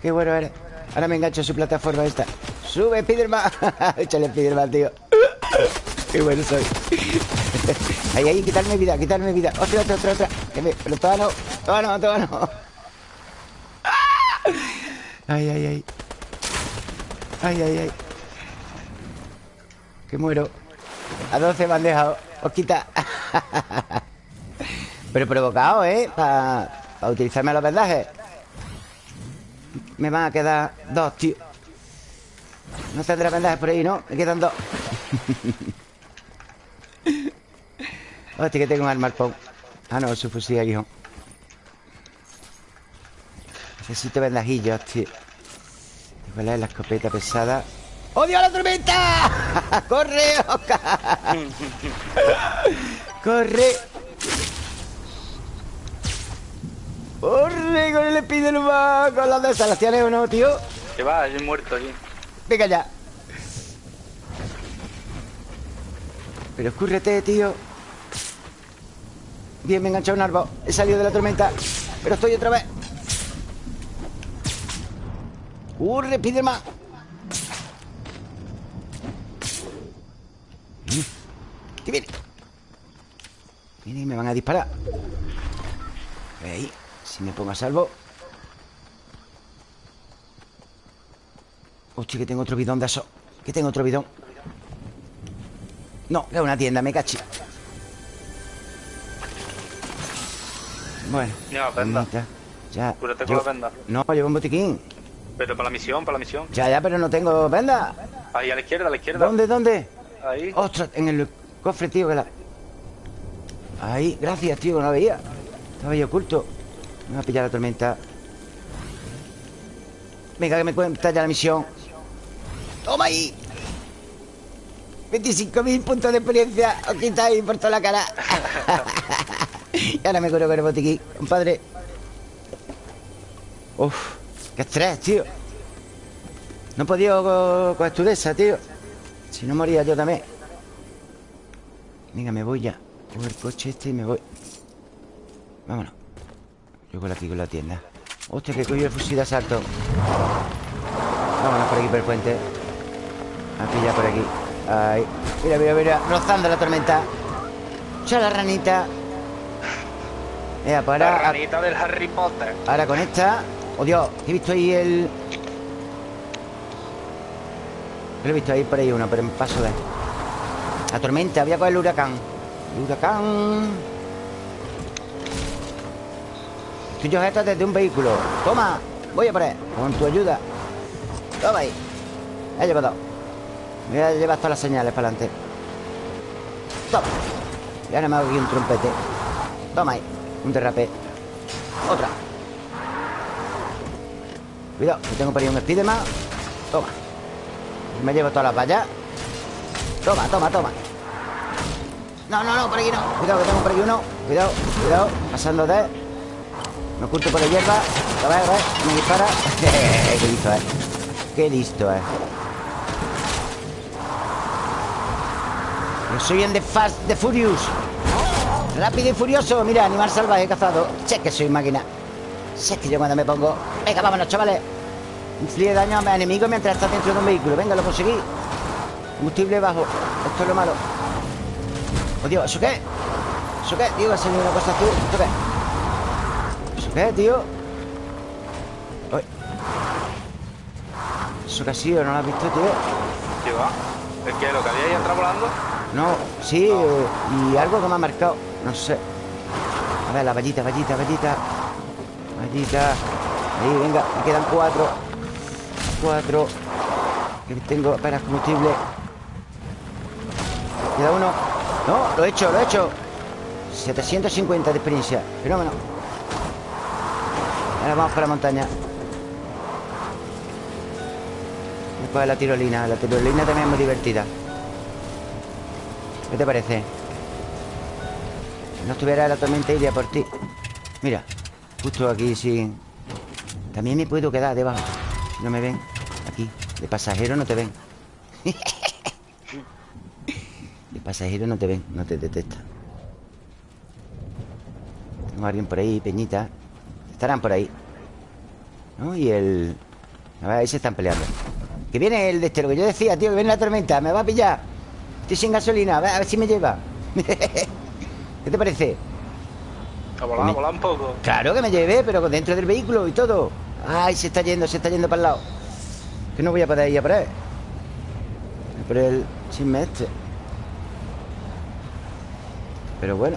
Qué bueno eres. Ahora me engancho a su plataforma esta. Sube, Spiderman. [LAUGHS] Échale Spiderman, tío. [LAUGHS] Qué bueno soy. Ahí, ahí, quitarme vida, quitarme vida. Otra, otra, otra, otra. Pero todavía no, todavía no, todavía no. Ay, ay, ay. Ay, ay, ay. Que muero A 12 me han dejado. Os quita Pero provocado, ¿eh? Para utilizarme los vendajes. Me van a quedar dos, tío. No tendré vendajes por ahí, ¿no? Me quedan dos. Hostia, que tengo un arma Ah, no, su fusil Necesito vendajillos, tío. ¿Cuál es la escopeta pesada? ¡Odio la tormenta! [LAUGHS] ¡Corre, Oscar! [LAUGHS] ¡Corre! ¡Corre con el Spiderman! Con las desalaciones o no, tío. Que va, yo he muerto aquí. Venga ya. Pero escúrrete, tío. Bien, me he enganchado un árbol. He salido de la tormenta. Pero estoy otra vez. ¡Corre, Spiderman! Y me van a disparar. Ahí. Si me pongo a salvo. Hostia, que tengo otro bidón de eso Que tengo otro bidón. No, que es una tienda, me cachi. Bueno Ya, venda. Ya Cúrate con la venda. No, llevo un botiquín. Pero para la misión, para la misión. Ya, ya, pero no tengo venda. Ahí, a la izquierda, a la izquierda. ¿Dónde, dónde? Ahí. Ostras, en el cofre, tío, que la... Ahí, gracias, tío, no la veía. Estaba ahí oculto. Me va a pillar la tormenta. Venga, que me cuenta ya la misión. ¡Toma ahí! 25.000 puntos de experiencia. Os quitáis por toda la cara. [LAUGHS] Y ahora me curo con el botiquín Compadre. Uf, qué estrés, tío. No he podido con de esa, tío. Si no moría yo también. Venga, me voy ya Cojo el coche este y me voy. Vámonos. Yo con aquí con la tienda. Hostia, que coño el fusil de asalto. Vámonos por aquí por el puente. Aquí ya por aquí. Ahí. Mira, mira, mira. Rozando la tormenta. Echa la ranita. Mira, pues ahora, la ranita del Harry Potter. Ahora con esta. Oh Dios, he visto ahí el... Lo he visto ahí por ahí uno, pero en paso de... La tormenta, voy a coger el huracán huracán. Estoy sujeto desde un vehículo. Toma, voy a por él Con tu ayuda. Toma ahí. He llevado Voy a llevar todas las señales para adelante. Toma. Y ahora me hago aquí un trompete. Toma ahí Un derrape. Otra. Cuidado, que tengo por ahí un Spiderman Toma. Me llevo todas las vallas. Toma, toma, toma No, no, no, por aquí no. Cuidado, que tengo por aquí uno. Cuidado, cuidado. Pasando de. Me oculto por la hierba. A ver, a ver Me dispara. [LAUGHS] Qué listo es Qué listo es Yo soy en The Fast, The Furious. Rápido y furioso. Mira, animal salvaje cazado. Che que soy máquina. Sé que yo cuando me pongo... Venga, vámonos, chavales. Inflige daño a mis enemigos mientras está dentro de un vehículo. Venga, lo conseguí. Combustible bajo. Esto es lo malo Oh, ¿eso qué? ¿Eso qué? Tío, va a salir una cosa azul ¿Esto qué? ¿Eso qué, tío? Uy. ¿Eso qué ha sido? ¿No lo has visto, tío? ¿Qué va? ¿Es que lo que había ahí entrado volando? No, sí, y algo que me ha marcado No sé A ver, la vallita, vallita, vallita Ahí, venga, me quedan cuatro Cuatro Que tengo apenas combustible Queda uno No, lo he hecho, lo he hecho. 750 de experiencia. Fenómeno. Ahora vamos para la montaña. Después la tirolina. La tirolina también es muy divertida. ¿Qué te parece? Si no estuviera la tormenta iría por ti. Mira Justo aquí, sí. También me puedo quedar debajo. Si no me ven Aquí. De pasajero no te ven [LAUGHS] De pasajero no te ven No te detectan Tengo a alguien por ahí, Peñita Estarán por ahí ¿No? Y el... A ver, ahí se están peleando Que viene el de este, lo que yo decía, tío Que viene la tormenta, me va a pillar Estoy sin gasolina, a ver, a ver si me lleva [LAUGHS] ¿Qué te parece? A volar, a volar un poco. Claro que me llevé, pero dentro del vehículo y todo. Ay, se está yendo, se está yendo para el lado. Que no voy a poder ir a por él. Por el chisme este. Pero bueno.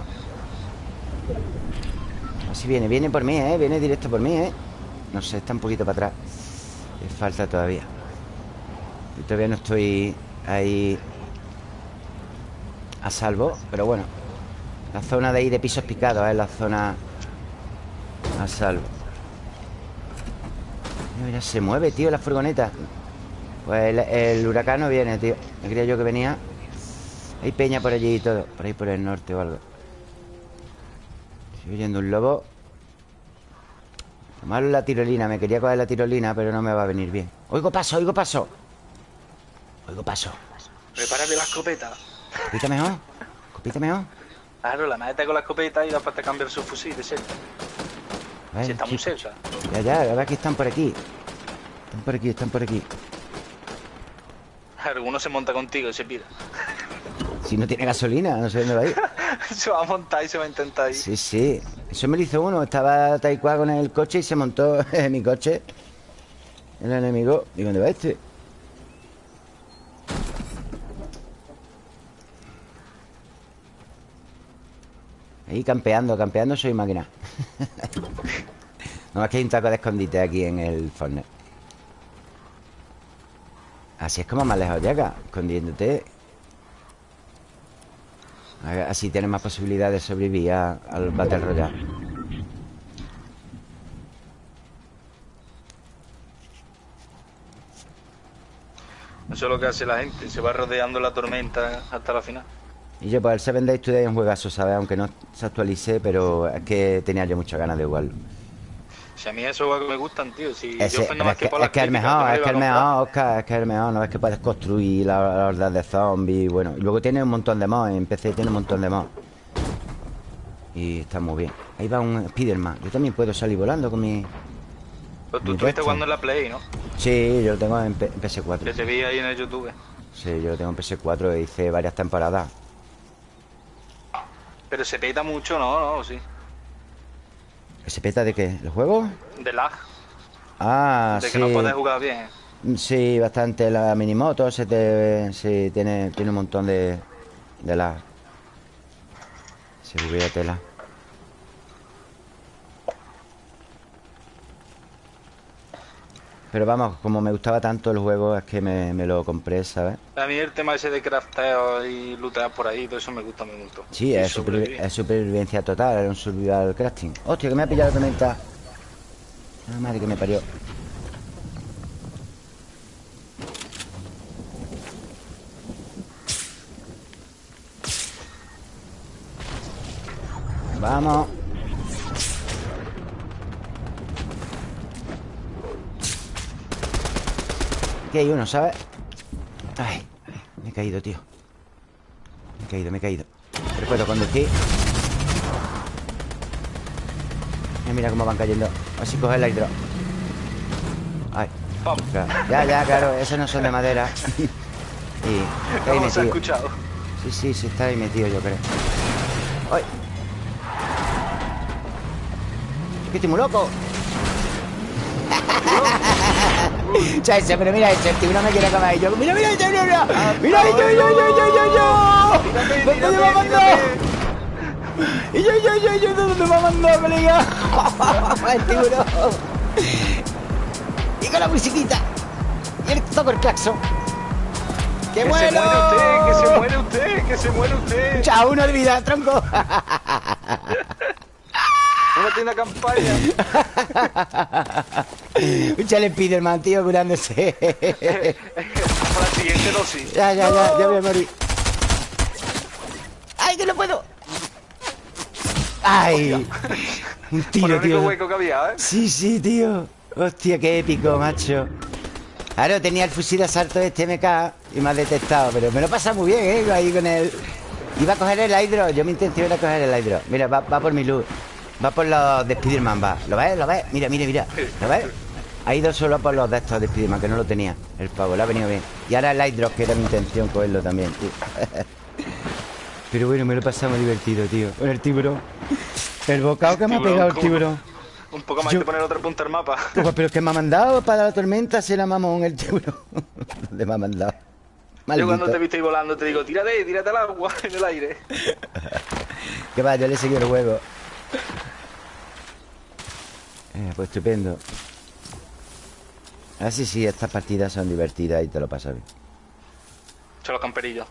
Así viene, viene por mí, ¿eh? Viene directo por mí, ¿eh? No sé, está un poquito para atrás. Le falta todavía. Yo todavía no estoy ahí a salvo, pero bueno. La zona de ahí de pisos picados Es la zona a salvo Mira, se mueve, tío, la furgoneta Pues el, huracán no viene, tío Me creía yo que venía Hay peña por allí y todo Por ahí por el norte o algo Estoy oyendo un lobo Malo la tirolina Me quería coger la tirolina Pero no me va a venir bien Oigo paso, oigo paso Oigo paso Prepárate la escopeta Escopita mejor Escopita mejor Claro, la mete con la escopeta y después te cambia su fusil de cerca. si está muy cerca. Ya, ya, la verdad que están por aquí. Están por aquí, están por aquí. Alguno se monta contigo y se pira. Si no tiene gasolina, no sé dónde va a ir. [LAUGHS] se va a montar y se va a intentar ir. Sí, sí. Eso me lo hizo uno. Estaba Taekwondo con el coche y se montó [LAUGHS] en mi coche. El enemigo. ¿Y dónde va este? Ahí campeando, campeando soy máquina [LAUGHS] No más que hay un taco de escondite aquí en el Fortnite Así es como más lejos llega Escondiéndote Así tienes más posibilidad de sobrevivir al Battle Royale Eso es lo que hace la gente Se va rodeando la tormenta hasta la final y yo, pues el Seven Days Today es un juegazo, ¿sabes? Aunque no se actualice, pero es que tenía yo muchas ganas de jugarlo. Si a mí esos juegos me gustan, tío. Si es, que, es, que, el mejor, es que el mejor, Oscar, es que el mejor. No es que puedes construir la, la de zombies. Bueno, y luego tiene un montón de mods. En PC tiene un montón de mods. Y está muy bien. Ahí va un Spiderman. Yo también puedo salir volando con mi. Pero tú estuviste jugando en la Play, ¿no? Sí, yo lo tengo en, PS4. Que te vi ahí en el YouTube. Sí, yo lo tengo en PS4 e hice varias temporadas. Pero se peta mucho, ¿no? No, sí. ¿Se peta de qué? ¿El juego? De lag. Ah, sí. De que no puedes jugar bien. Sí, bastante. La minimoto se te... Sí, tiene, tiene un montón de, de lag. Se hubiera tela. Pero vamos, como me gustaba tanto el juego, es que me, lo compré, ¿sabes? A mí el tema ese de crafteo y lootear por ahí, todo eso me gusta mucho. Sí, es, supervivencia total, es un survival crafting. Hostia, que me ha pillado la tormenta. La madre que me parió. Vamos. Aquí hay uno, ¿sabes? Ay, me he caído, tío. Me he caído, me he caído. Pero puedo conducir. Mira cómo van cayendo. Así coge el hidro. Ay. Ya, ya, claro, esos no son de madera. [LAUGHS] Y está ahí metido. escuchado? Sí, sí, sí, está ahí metido, yo creo. ¡Ay! ¡Que estoy muy loco! [LAUGHS] Chacha, pero mira ese, el tiburón me quiere. Y yo, mira, mira, mira, mira, mira, yo, yo, yo, yo, yo, yo. ¿Dónde me a mandar? Y yo, yo, yo, yo, ¿dónde me va a mandar, colega? [LAUGHS] el tiburón. Y con la musiquita. Y el toco el claxon. ¡Qué que bueno! Se muere usted, que se muere usted, que se muere usted. Chao, uno de vida, tronco. [LAUGHS] Una tienda campaña. [LAUGHS] Un chale Spiderman, tío, curándose. [LAUGHS] Para la siguiente dosis. Ya, ya, ya, ya voy a morir. ¡Ay, que no puedo! ¡Ay! Un tiro, tío. hueco que había, ¿eh? Sí, sí, tío. Hostia, qué épico, macho. Claro, tenía el fusil de asalto de este MK y me ha detectado, pero me lo pasa muy bien, ¿eh? Ahí con el... Iba a coger el hidro, yo mi intención era coger el hidro. Mira, va, va por mi luz. Va por los de Spiderman, va. ¿Lo ves? ¿Lo ves? Mira, mira, mira. ¿Lo ves? Ha ido solo por los de estos de Spiderman, que no lo tenía. El pavo, le ha venido bien. Y ahora el Light Drop, que era mi intención cogerlo también, tío. [LAUGHS] Pero bueno, me lo muy divertido, tío. Con el tiburón. El bocado que me ha pegado el tiburón. Un poco más de poner otra punta al mapa. pero es que me ha mandado para la tormenta, se la mamón el tiburón. [LAUGHS] ¿Dónde me ha mandado? Yo cuando te viste volando te digo, tírate, tírate al agua [LAUGHS] en el aire. que va, yo le he seguido el juego. [LAUGHS] Eh, pues estupendo. Así sí, estas partidas son divertidas y te lo pasas bien. Son los camperillos.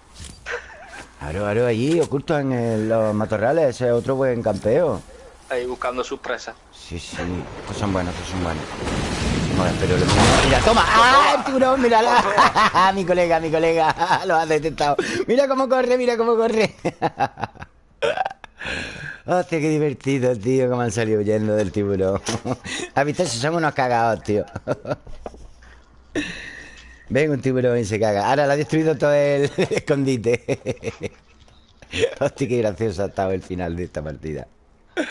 Aro, aro, allí, oculto en los matorrales. Ese es otro buen campeo. Ahí buscando sus presas. Sí, sí. Estos son buenos, estos son buenos. pero Mira, toma. ¡Ah, tiburón! ¡Mírala! [LAUGHS] mi colega, mi colega. [LAUGHS] lo ha detectado. Mira cómo corre, mira cómo corre. Hostia, qué divertido, tío, cómo han salido huyendo del tiburón. [LAUGHS] ¿Has visto? Si son unos cagados, tío. [LAUGHS] Ven un tiburón y se caga. Ahora lo ha destruido todo el [LAUGHS] escondite. Hostia, qué gracioso ha estado el final de esta partida.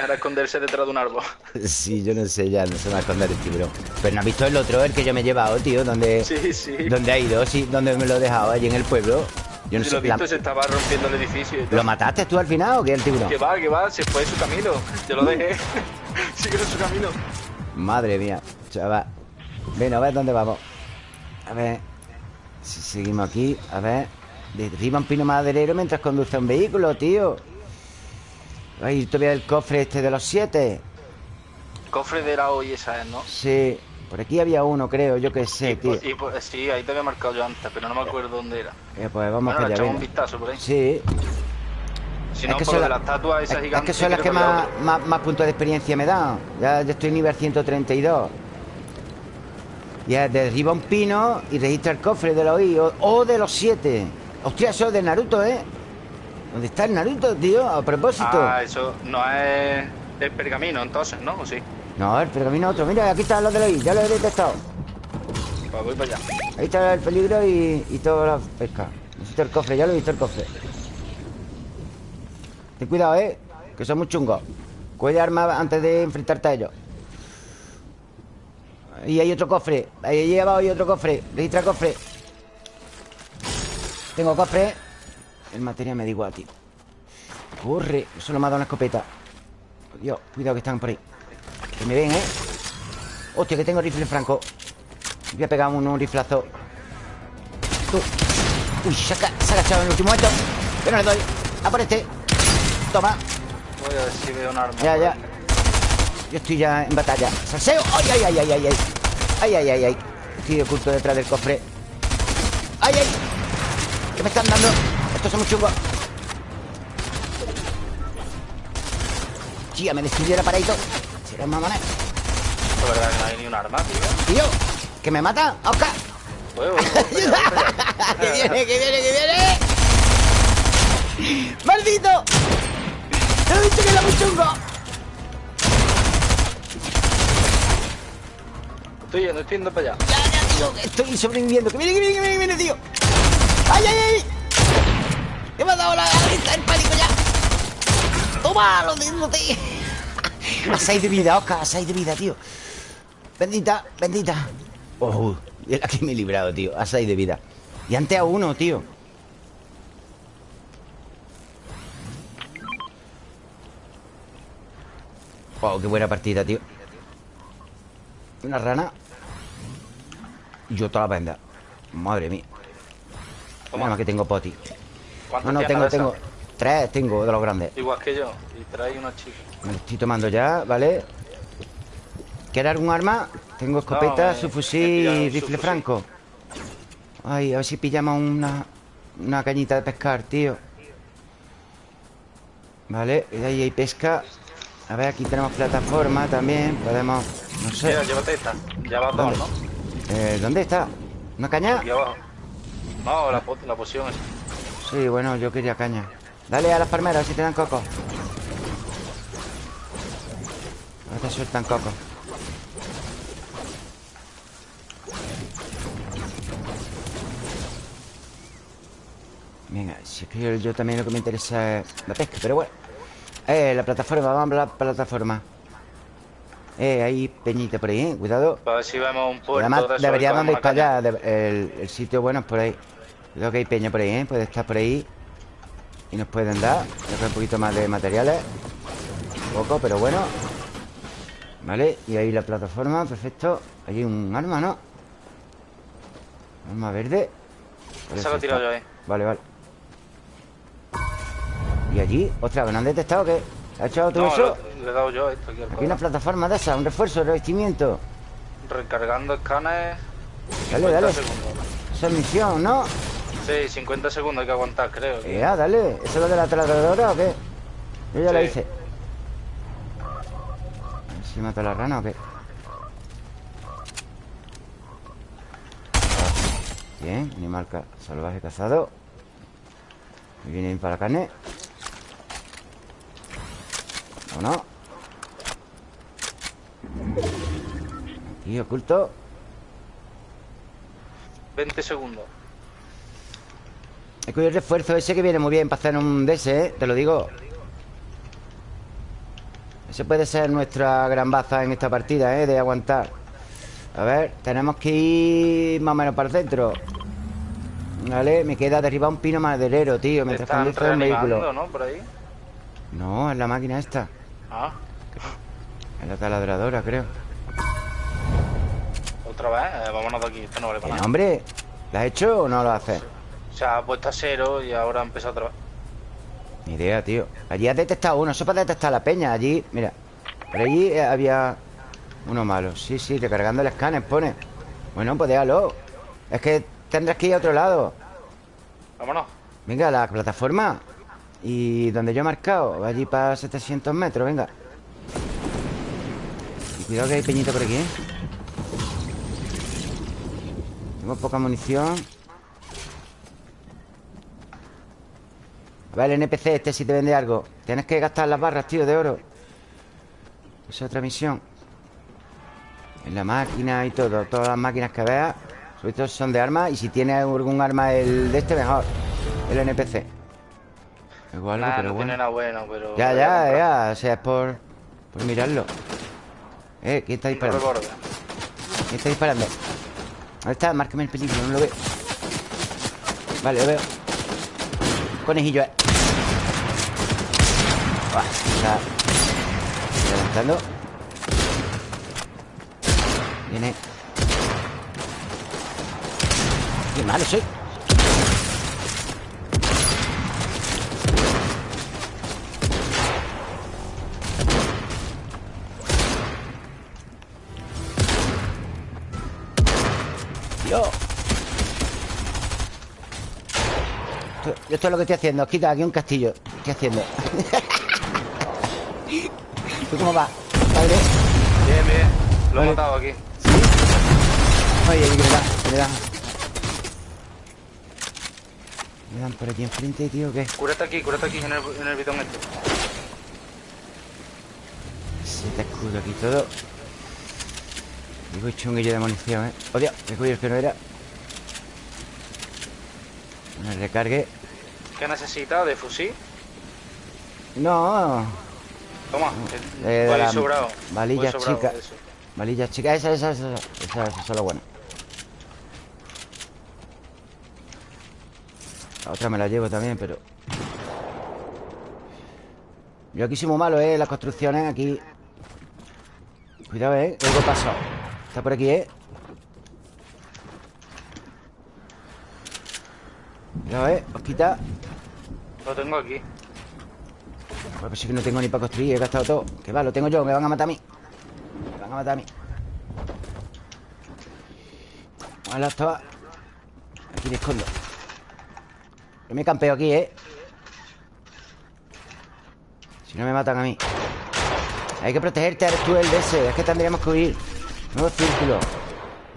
Ahora esconderse detrás de un árbol. Sí, yo no sé ya, no se va a esconder el tiburón. Pero no has visto el otro, el que yo me he llevado, tío, donde. Sí, sí. ¿Dónde ha ido? Sí, donde me lo he dejado, allí en el pueblo. Yo no sé. Lo visto, se estaba rompiendo el edificio. ¿Lo mataste tú al final o qué el tiburón? Que va, que va, se fue su camino. Yo lo dejé. [LAUGHS] Sigue en su camino. Madre mía, chaval. Ven, a ver dónde vamos. A ver. Si seguimos aquí, a ver. Derriba un pino maderero mientras conduce un vehículo, tío. Ay, todavía el cofre este de los siete. cofre de la hoy esa es, ¿no? Sí. Por aquí había uno, creo, yo que sé, tío. sí, ahí te había marcado yo antes, pero no me acuerdo dónde era. Eh, pues vamos bueno, a un vistazo por ahí. Sí. Si no, es que por de la estatua esa es, Es que son las que más, más, puntos de experiencia me dan. Ya, estoy en nivel 132. Ya derriba un pino y registra el cofre de los I o, de los siete. Hostia, eso es de Naruto, ¿eh? ¿Dónde está el Naruto, tío? A propósito. Ah, eso no es el pergamino, entonces, ¿no? ¿O sí? No, el pergamino otro. Mira, aquí están los de hoy Ya lo he detectado. Pues voy para allá. Ahí está el peligro y, y toda la pesca. Necesito el cofre, ya lo he visto el cofre. Ten cuidado, eh Que son muy chungos. Cuida arma antes de enfrentarte a ellos. Y hay otro cofre. Ahí abajo hay otro cofre. Registra cofre. Tengo cofre. El material me da igual, tío. Corre Solo me ha dado una escopeta. Dios, cuidado que están por ahí Que me ven, ¿eh? Hostia, que tengo rifle franco. Voy a pegar un, un riflazo. Uy, se ha, se ha agachado en el último momento. Que no le doy. A por este. Toma. Voy a ver si veo un arma Ya, ya. Yo estoy ya en batalla. ¡Salseo! ¡Ay, ay, ay, ay, ay! ¡Ay, ay, ay, ay! Estoy oculto detrás del cofre. ¡Ay, ay! ¿Qué me están dando? Estos son muy chungos. Tía, me destruyó el Será mamones ¿Es verdad que no hay ni un arma, tío? Tío, que me mata, Oscar Voy, voy, voy. ¡Que viene, que viene, que viene! ¡Maldito! ¡Te he dicho que era muy chungo! Estoy yendo, estoy yendo para allá Ya, ya, tío, que estoy sobreviviendo ¡Que viene, que viene, que viene, que viene, tío! ¡Ay, ay, ay! ¡Que me ha dado la el pánico ya! ¡Toma, lo tío! A 6 de vida, Oscar, a 6 de vida, tío. Bendita, bendita. Oh, y aquí me he librado, tío. A 6 de vida. Y antes a uno, tío. Wow, qué buena partida, tío. Una rana. Y yo toda la venda. Madre mía. Toma. Nada más que tengo poti. ¿Cuántas No, no, tengo, de tengo Tres tengo de los grandes. Igual que yo Y trae una chica Me lo estoy tomando ya, ¿vale? ¿Quieres algún arma? Tengo escopeta, No, subfusil me he y rifle franco Ay, a ver si pillamos una Una cañita de pescar, tío Vale, y ahí hay pesca A ver, aquí tenemos plataforma también Podemos, no sé Mira, llévate esta Ya va ¿Dónde? dos, ¿no? eh, ¿Dónde está? ¿Una caña? Aquí abajo No, la, la poción esa Sí, bueno, yo quería caña Dale a las palmeras, si te dan coco Ahora te sueltan coco. Venga, si es que yo, yo también lo que me interesa es la pesca, pero bueno. Eh, la plataforma, vamos a la plataforma. Eh, hay peñita por ahí, eh, cuidado. Para ver si vemos un y puerto además de deberíamos ir para allá el, el sitio bueno es por ahí. Cuidado que hay peña por ahí, ¿eh? Puede estar por ahí. Y nos pueden dar Creo que un poquito más de materiales. Poco, pero bueno Vale, y ahí la plataforma, perfecto Hay un arma, ¿no? Arma verde. Esa la he tirado yo ahí Vale, vale ¿Y allí? Ostras, ¿me han detectado o qué? ¿Ha echado todo No, eso? le, le he dado yo esto aquí al Aquí una plataforma de esa Un refuerzo, revestimiento Recargando escáner Dale, 50 dale segundos Esa es misión, ¿no? Sí, 50 segundos hay que aguantar, creo Eh, ah, dale. ¿Eso es lo de la taladradora o qué? Yo ya la Sí. hice. Mato a la rana o qué. Bien, animal ca- salvaje cazado. Me viene bien para la carne. ¿O no? Aquí oculto. 20 segundos He cogido el refuerzo ese que viene muy bien para hacer un DS, ¿eh? Te lo digo. Ese puede ser nuestra gran baza en esta partida, ¿eh? De aguantar. A ver, tenemos que ir más o menos para el centro. Vale, me queda derribar un pino maderero, tío. Mientras conduce un vehículo. ¿no? Por ahí No, es la máquina esta. Ah, Es la taladradora, creo. otra vez Eh, Vámonos de aquí, esto no vale ¿Qué para nada nombre? ¿La has hecho o no lo haces? Se ha puesto a cero y ahora ha empezado otra vez Ni idea, tío. Allí has detectado uno Eso para detectar la peña. Allí, mira Por allí eh, había uno malo. Sí, sí, recargando el escáner pone. Bueno, pues déjalo. Es que tendrás que ir a otro lado. Vámonos. Venga, la plataforma. Y donde yo he marcado Allí para 700 metros, venga. Y cuidado que hay peñita por aquí, ¿eh? Tengo poca munición A ver, el NPC este si te vende algo. Tienes que gastar las barras, tío, de oro. Esa es otra misión. En la máquina y todo Todas las máquinas que veas Sobre todo son de armas Y si tiene algún arma el de este, mejor El NPC Igual pero no bueno. Tiene bueno, pero... Ya, ya, ya O sea, es por... Por mirarlo. Eh, ¿quién está disparando? ¿Quién está disparando? ¿Dónde está? Márcame el peligro, no lo veo. Vale, lo veo. Conejillo, eh está levantando Viene. Qué malo soy. Esto, esto es lo que estoy haciendo. Quita aquí un castillo. ¿Qué haciendo? [LAUGHS] ¿Tú cómo vas? ¿Vale? Bien, bien. Lo he matado aquí. ¿Sí? Oye, que me dan, me dan. Me dan por aquí enfrente, tío, ¿qué? Cúrate aquí, cúrate aquí en el, en el bidón este. Se te escudo aquí todo. Digo, he hecho un guillo de munición, ¿eh? ¡Odio! Me cuido el que no era. Me recargue. ¿Qué necesitas? ¿De fusil? No, Toma, eh, la sobrado. Valilla chica. Valilla chica, esa, esa, esa, esa, esa es la buena. La otra me la llevo también, pero... Yo aquí soy muy malo, ¿eh? Las construcciones aquí... Cuidado, ¿eh? Algo pasó. Está por aquí, ¿eh? Cuidado, ¿eh? Os quita. Lo tengo aquí. Pues sí que no tengo ni para construir, he gastado todo. Que va, lo tengo yo, me van a matar a mí. Me van a matar a mí. Vale, estaba Aquí me escondo. Yo me campeo aquí, ¿eh? Si no me matan a mí. Hay que protegerte, eres tú el DS Es que tendríamos que huir. Nuevo círculo.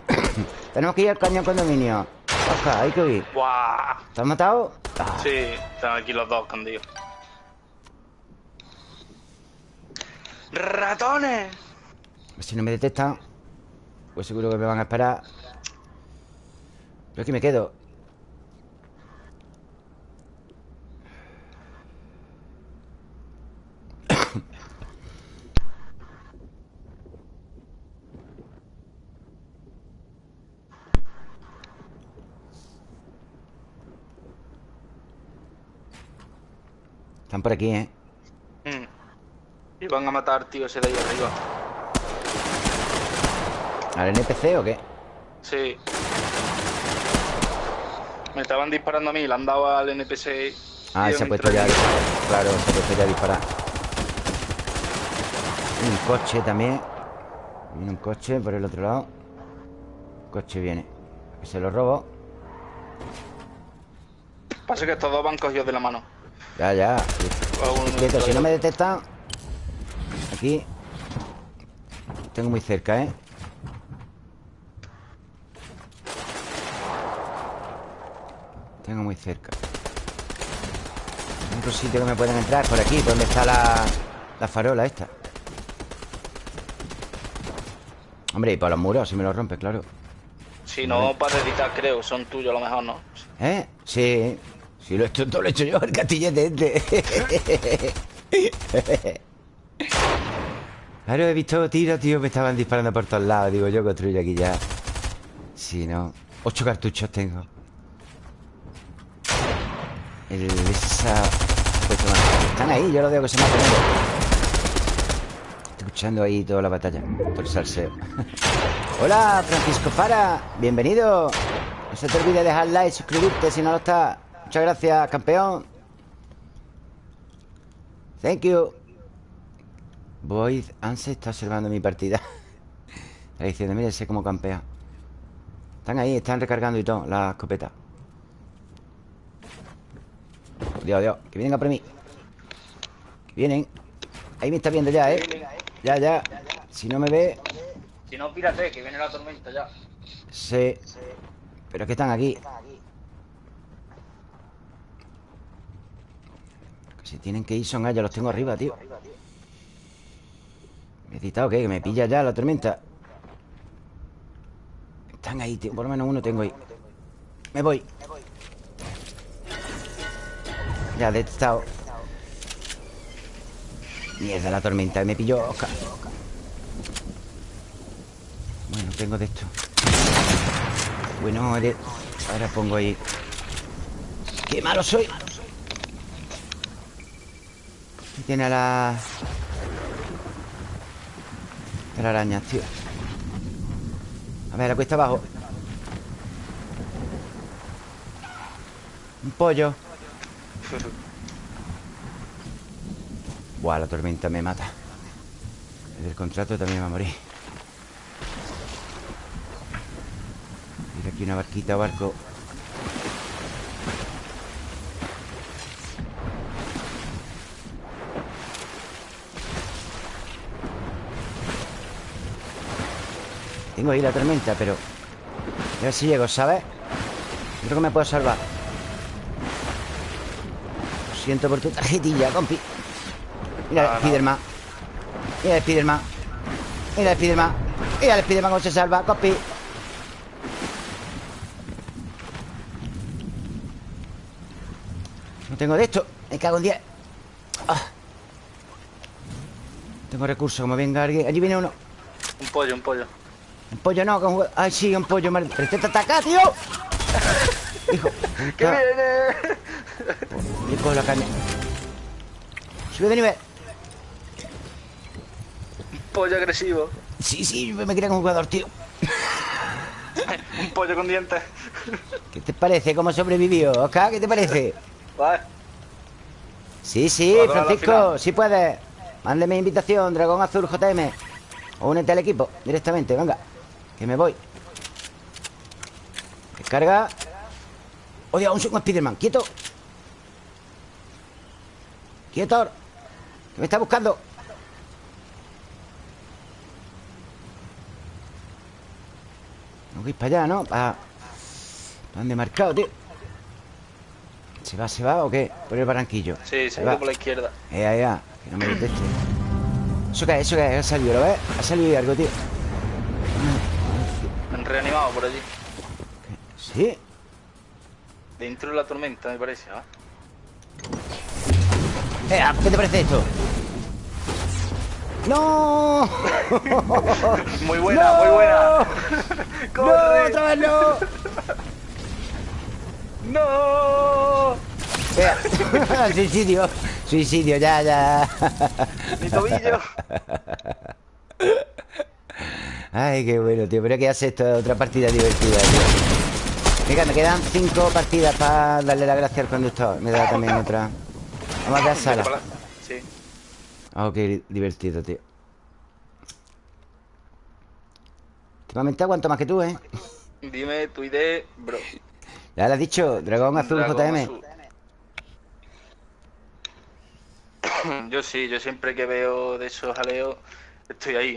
[COUGHS] Tenemos que ir al cañón condominio. Oscar, hay que huir. ¿Te has matado? Sí, están aquí los dos escondidos ¡Ratones! Si no me detectan Pues seguro que me van a esperar Pero aquí me quedo Están por aquí, ¿eh? Y van a matar, tío, ese de ahí arriba. ¿Al NPC o qué? Sí. Me estaban disparando a mí, le han dado al NPC. Ah, se ha puesto ya. Claro, se ha puesto ya a disparar. Un coche también. Viene un coche por el otro lado. coche viene. Se lo robo. Pasa que estos dos van cogidos de la mano. Ya, ya. si no me detectan, Aquí. Tengo muy cerca, ¿eh? Tengo muy cerca. Un sitio que me pueden entrar Por aquí, por donde está la, la farola esta. Hombre, y por los muros, si me los rompe, claro. Si no, para editar, creo Son tuyos a lo mejor, ¿no? ¿Eh? Sí. Si lo he hecho, todo lo he hecho yo, el castillete este [LAUGHS] Claro, he visto tiros, tío, me estaban disparando por todos lados. Digo, yo construyo aquí ya. Si no. Ocho cartuchos tengo. El esa. Están ahí, yo lo veo que se matan. Estoy escuchando ahí toda la batalla. Todo el salseo. [LAUGHS] Hola, Francisco Para. Bienvenido. No se te olvide dejar like, suscribirte si no lo está. Muchas gracias, campeón. Thank you. Void Anse está observando mi partida. [LAUGHS] Está diciendo, mire, sé cómo campea Están ahí, están recargando y todo La escopeta. Dios, Dios, que vienen a por mí. Que vienen. Ahí me está viendo ya, ¿eh? Ya, ya. Si no me ve. Si no, pírate, que viene la tormenta ya. Sí. Pero es que están aquí. Que si tienen que ir son ellos Los tengo arriba, tío ¿Me he qué? ¿Que me pilla ya la tormenta? Están ahí, tío. Por lo menos uno tengo ahí. Me voy. Ya, detectado Mierda, la tormenta Me pilló Bueno, tengo de esto. Bueno, ahora pongo ahí. ¡Qué malo soy! Tiene a la... A la araña, tío. A ver, la cuesta abajo. Un pollo. Buah, la tormenta me mata. El contrato también va a morir. Mira aquí una barquita o barco Tengo ahí la tormenta, pero... A ver si llego, ¿sabes? Creo que me puedo salvar. Lo siento por tu tarjetilla, compi. Mira Spiderman. Mira el Spiderman. Mira el Spiderman. Mira Spiderman cómo se salva, compi. No tengo de esto. Me cago en 10 ah. Tengo recursos, como venga alguien. Allí viene uno. Un pollo, un pollo un pollo no, con... Ay, sí, un pollo mal... Pero este te ataca, tío. [LAUGHS] Hijo ¡Que viene! Yo cojo la caña Sube de nivel. Un pollo agresivo. Sí, sí, me quería como jugador, tío. [LAUGHS] Un pollo con dientes. ¿Qué te parece? ¿Cómo sobrevivió? Oscar, ¿qué te parece? Vale Sí, sí, Francisco, sí puedes. Mándeme invitación, Dragón Azul JM O únete al equipo directamente, venga que me voy Descarga Oye, un segundo Spiderman Quieto Quieto Que me está buscando Tengo que ir para allá, ¿no? Para... ¿Dónde he marcado, tío? ¿Se va, se va o qué? Por el barranquillo Sí, se, va por la izquierda Eh, ya, Que no me deteste ¿Eso qué es? ¿Eso qué es? Ha salido, ¿lo ves? Ha salido algo, tío reanimado por allí. ¿Sí? Dentro de la tormenta, me parece, ¿ah? Eh, ¿Qué te parece esto? ¡No! [LAUGHS] muy buena, muy buena. [LAUGHS] ¡No! ¡Otra vez no! [LAUGHS] ¡No! suicidio. Suicidio, ya, ya. Mi tobillo. Ay, qué bueno, tío. Pero que hace esto otra partida divertida, tío. Venga, me quedan cinco partidas Para darle la gracia al conductor. Me da también otra. Vamos a la sala Sí. Oh, qué divertido, tío. Últimamente aguanto más que tú, ¿eh? Dime tu idea, bro. Ya lo has dicho, Dragón Azul JM Yo sí, yo siempre que veo de esos jaleos Estoy ahí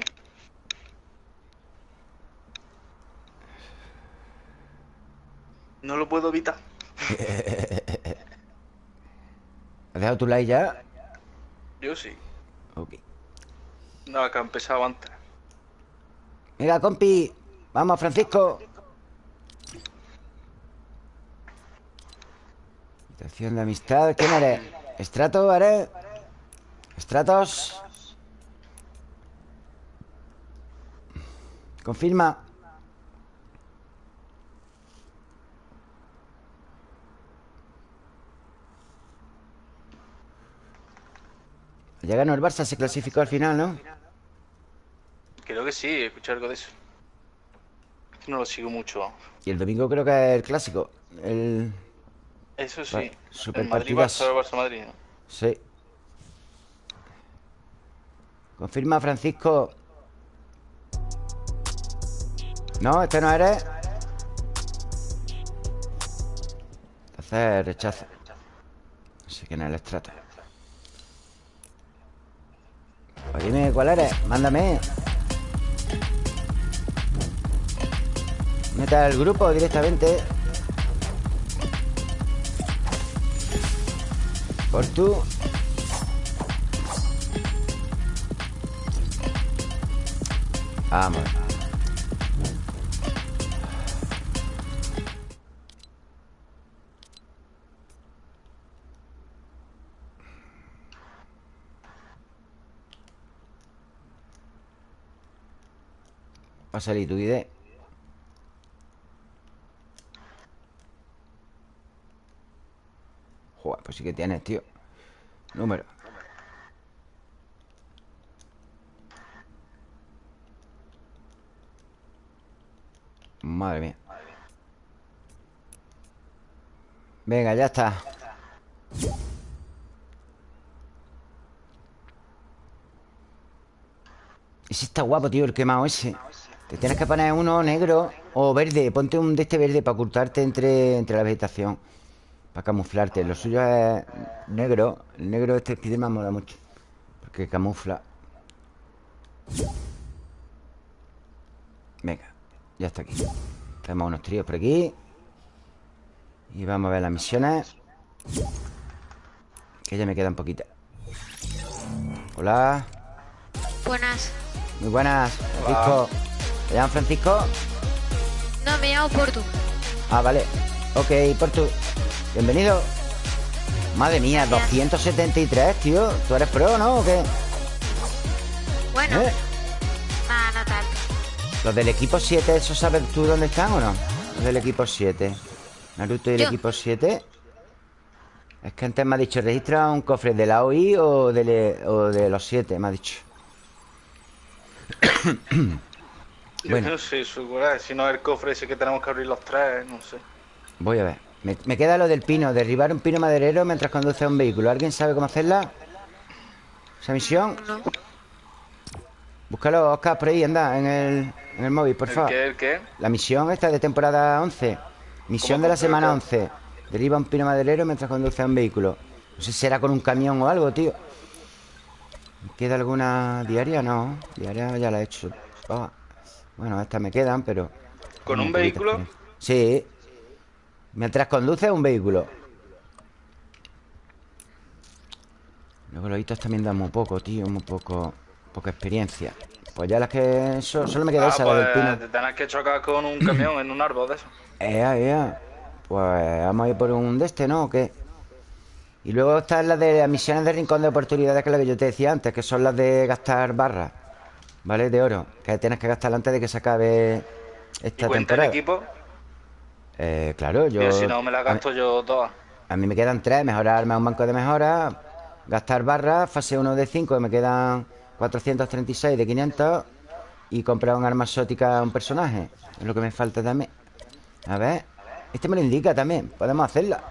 No lo puedo evitar. [LAUGHS] ¿Has dejado tu like ya? Yo sí. Ok. No, que ha empezado antes. Mira, compi. Vamos, Francisco. Habitación de amistad. ¿Quién eres? ¿Estrato, eres? ¿Estratos? Confirma. Ya ganó el Barça, se clasificó al final, ¿no? Creo que sí, escuché algo de eso. No lo sigo mucho. Y el domingo creo que es el clásico. El... Eso sí. Super el Madrid Barça, Barça Madrid. ¿no? Sí. Confirma Francisco. No, este no eres. Entonces rechaza. Así que no es el estrato. Dime cuál eres, mándame. Meta al grupo directamente. Por tú. Vamos Va a salir tu ID Joder, pues sí que tienes, tío. Número. Madre mía. Venga, ya está. Ese está guapo, tío, el quemado ese Te tienes que poner uno negro o verde. Ponte un de este verde para ocultarte entre, entre la vegetación Para camuflarte. Lo suyo es negro. El negro este me mola mucho Porque camufla. Venga, ya está aquí. Tenemos unos tríos por aquí. Y vamos a ver las misiones Que ya me quedan poquitas. Hola. Buenas. Muy buenas, Francisco ¿Te llamas Francisco? No, me llamo Portu Ah, vale Ok, Portu Bienvenido Madre mía, 273, tío ¿Tú eres pro, no? ¿O qué? Bueno ¿Eh? no tanto Los del equipo 7, ¿eso sabes tú dónde están o no? Los del equipo 7 Naruto y el equipo 7 Es que antes me ha dicho Registra un cofre de la OI o de, los 7 Me ha dicho [COUGHS] bueno. no sé, si no es el cofre ese que tenemos que abrir los tres No sé Voy a ver me, queda lo del pino Derribar un pino maderero mientras conduce un vehículo ¿Alguien sabe cómo hacerla? ¿Esa misión? No Búscalo, Oscar, por ahí, anda En el, en el móvil, por favor qué, el qué? La misión esta de temporada 11 Misión de la semana 11 Deriva un pino maderero mientras conduce un vehículo No sé si será con un camión o algo, tío queda alguna diaria? No, diaria ya la he hecho oh. Bueno, estas me quedan, pero... ¿Con un vehículo? Sí Mientras conduce un vehículo Luego los hitos también dan muy poco, tío Muy poco... Poca experiencia Pues ya las que... solo me queda ah, esa, pues, del pino Te tienes que chocar con un camión en un árbol de eso [CLEARS THROAT] Ea, ea. Pues vamos a ir por un de este, ¿no? ¿O qué? Y luego están las de las misiones de rincón de oportunidades, que es lo que yo te decía antes, que son las de gastar barras, ¿vale? De oro, que tienes que gastar antes de que se acabe esta ¿Y cuenta temporada. el equipo? Eh, claro, yo... si no, me la gasto yo todas. A mí me quedan tres, mejorarme un banco de mejora, gastar barras, fase 1 de 5, que me quedan 436 de 500, y comprar un arma exótica a un personaje. Es lo que me falta también. A ver Este me lo indica también Podemos hacerla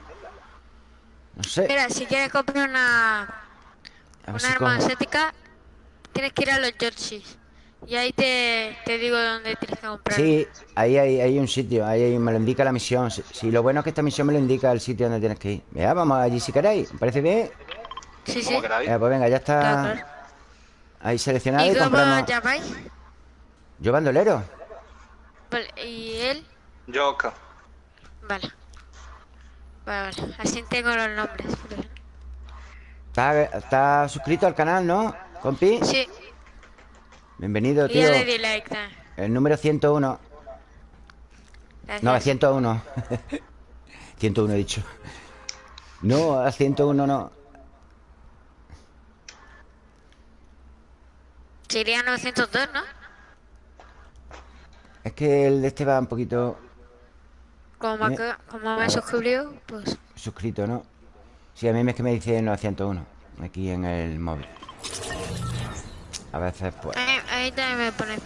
No sé Mira, si quieres comprar una Una arma estética Tienes que ir a los Georges Y ahí te, te digo dónde tienes que comprar Sí, ahí hay, hay un sitio Ahí me lo indica la misión Si lo bueno es que esta misión me lo indica el sitio donde tienes que ir Vea, vamos allí si queréis ¿Me parece bien? Sí, sí pues venga, ya está Ahí seleccionado y, ¿Y cómo llamáis? Yo bandolero Vale, ¿y él? Yo, Vale. Vale, vale. Así tengo los nombres. ¿Está, suscrito al canal, no? ¿Compi? Sí. Bienvenido, tío. El número 101. Gracias. No, 101. 101 [LAUGHS] he dicho. No, a 101 no. Sería 902, ¿no? Es que el de este va un poquito... Como me, como me he suscrito, pues... Suscrito, ¿no? Sí, a mí es que me dice 901 Aquí en el móvil A veces, pues... Me pone...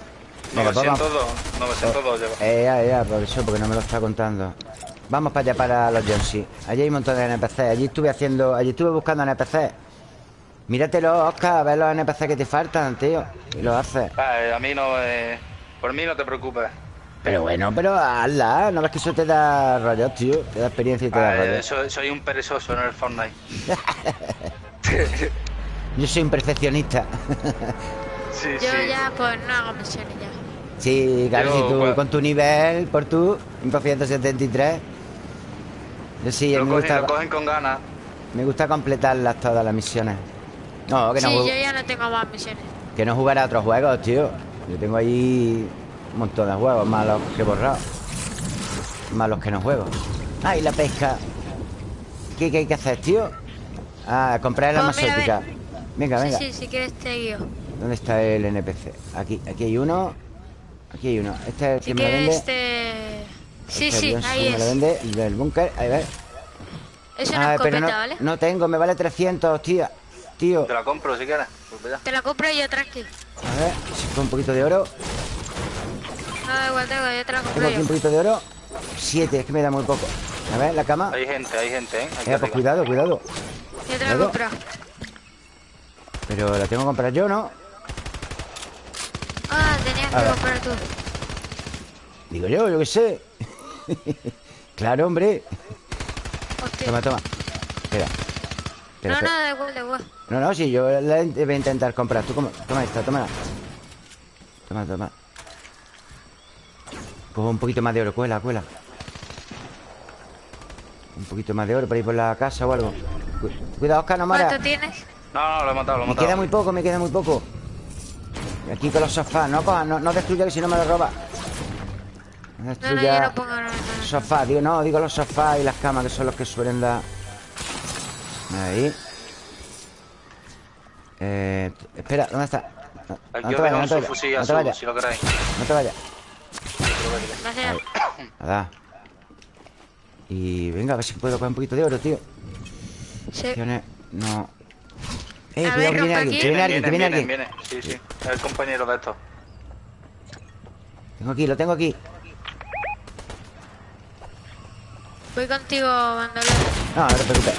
902, 902 lleva. Eh, ya, ya, por eso, porque no me lo está contando. Vamos para allá, para los Jonesy. Allí hay un montón de NPC. Allí estuve haciendo... Allí estuve buscando NPC. Míratelo, Oscar, a ver los NPC que te faltan, tío. Y lo haces. a mí no... Eh... Por mí no te preocupes. Pero bueno, pero hazla. No ves que eso te da rollo, tío. Te da experiencia y te da rollo. soy un perezoso en el Fortnite. [LAUGHS] [LAUGHS] Yo soy un perfeccionista. Sí, Yo ya, pues no hago misiones ya. Sí, claro, si tú pues- con tu nivel, por tu 573. Yo sí, lo me gusta. Lo cogen con ganas. Me gusta completarlas todas las misiones. No, que no. Sí, yo ya no tengo más misiones. Que no jugar a otros juegos, tío. Yo tengo ahí un montón de juegos, más los que he borrado. Más los que no juego. ¡Ay, la pesca! ¿Qué, hay que hacer, tío? Ah, comprar el arma Venga, venga. Sí, sí, si quieres te guío. ¿Dónde está el NPC? Aquí, aquí hay uno. Aquí hay uno. Este es el que me lo vende. Este... Sí, este sí, ahí es. Me lo vende el del búnker. Ahí ves. Es una escopeta, no, ¿vale? No tengo, me vale 300, tía. Tío. Te la compro si quieres. Pues Te la compro yo, tranqui. A ver, si con un poquito de oro. No, igual tengo, yo te la compro. Tengo aquí un poquito de oro. Siete, es que me da muy poco. A ver, la cama. Hay gente, hay gente, ¿eh? eh pues cuidado, cuidado. Yo te la compro. Pero la tengo que comprar yo, ¿no? Ah, tenías que comprar tú. Digo yo, yo qué sé. [LAUGHS] claro, hombre. Toma, toma. Espera. no, no, da igual, da igual. No, no, sí, yo la voy a intentar comprar. Tú, toma esta, toma. Toma, toma. Cojo un poquito más de oro, cuela, cuela. Un poquito más de oro para ir por la casa o algo. Cuidado, Oscar, no mueras. ¿Cuánto tienes? No, no, lo he matado, lo he matado. Me queda muy poco, me queda muy poco. Y aquí con los sofás, no no, no destruya que si no me lo roba. No destruya. No, no, pongo nada. Sofás, digo, no, digo los sofás y las camas que son los que suelen dar. Ahí. Eh, espera, ¿dónde está? No, no te vayas, no te vayas. No te vayas. Si lo queráis. No te vayas. Nada. Y venga, a ver si puedo coger un poquito de oro, tío. Sí. No. Eh, cuidado que viene alguien, que viene alguien, que viene alguien. Viene, sí, sí. Es el compañero de esto. Tengo aquí, lo tengo aquí. Voy contigo, bandolero. No, no te preocupes.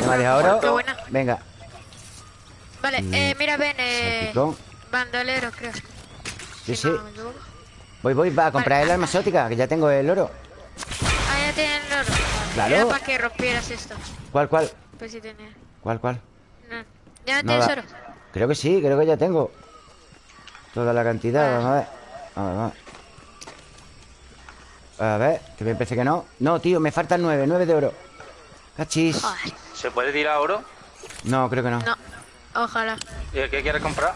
¿Me ha dejado oro? Venga. Vale, eh, mira, ven, eh... Bandolero, creo. Sí, sí. voy, voy, va a comprar el arma exótica, que ya tengo el oro. Ah, ya tienes el oro. Claro. Era para que rompieras esto. ¿Cuál, cuál? Pues sí tenía. ¿Cuál, cuál? No. ¿Ya no, tienes oro? Creo que sí, creo que ya tengo. Toda la cantidad, vamos a ver. Vamos a ver, A ver, que me parece que no. No, tío, me faltan nueve, nueve de oro. Cachis. ¿Se puede tirar oro? No, creo que no. No. Ojalá. ¿Y qué quieres comprar?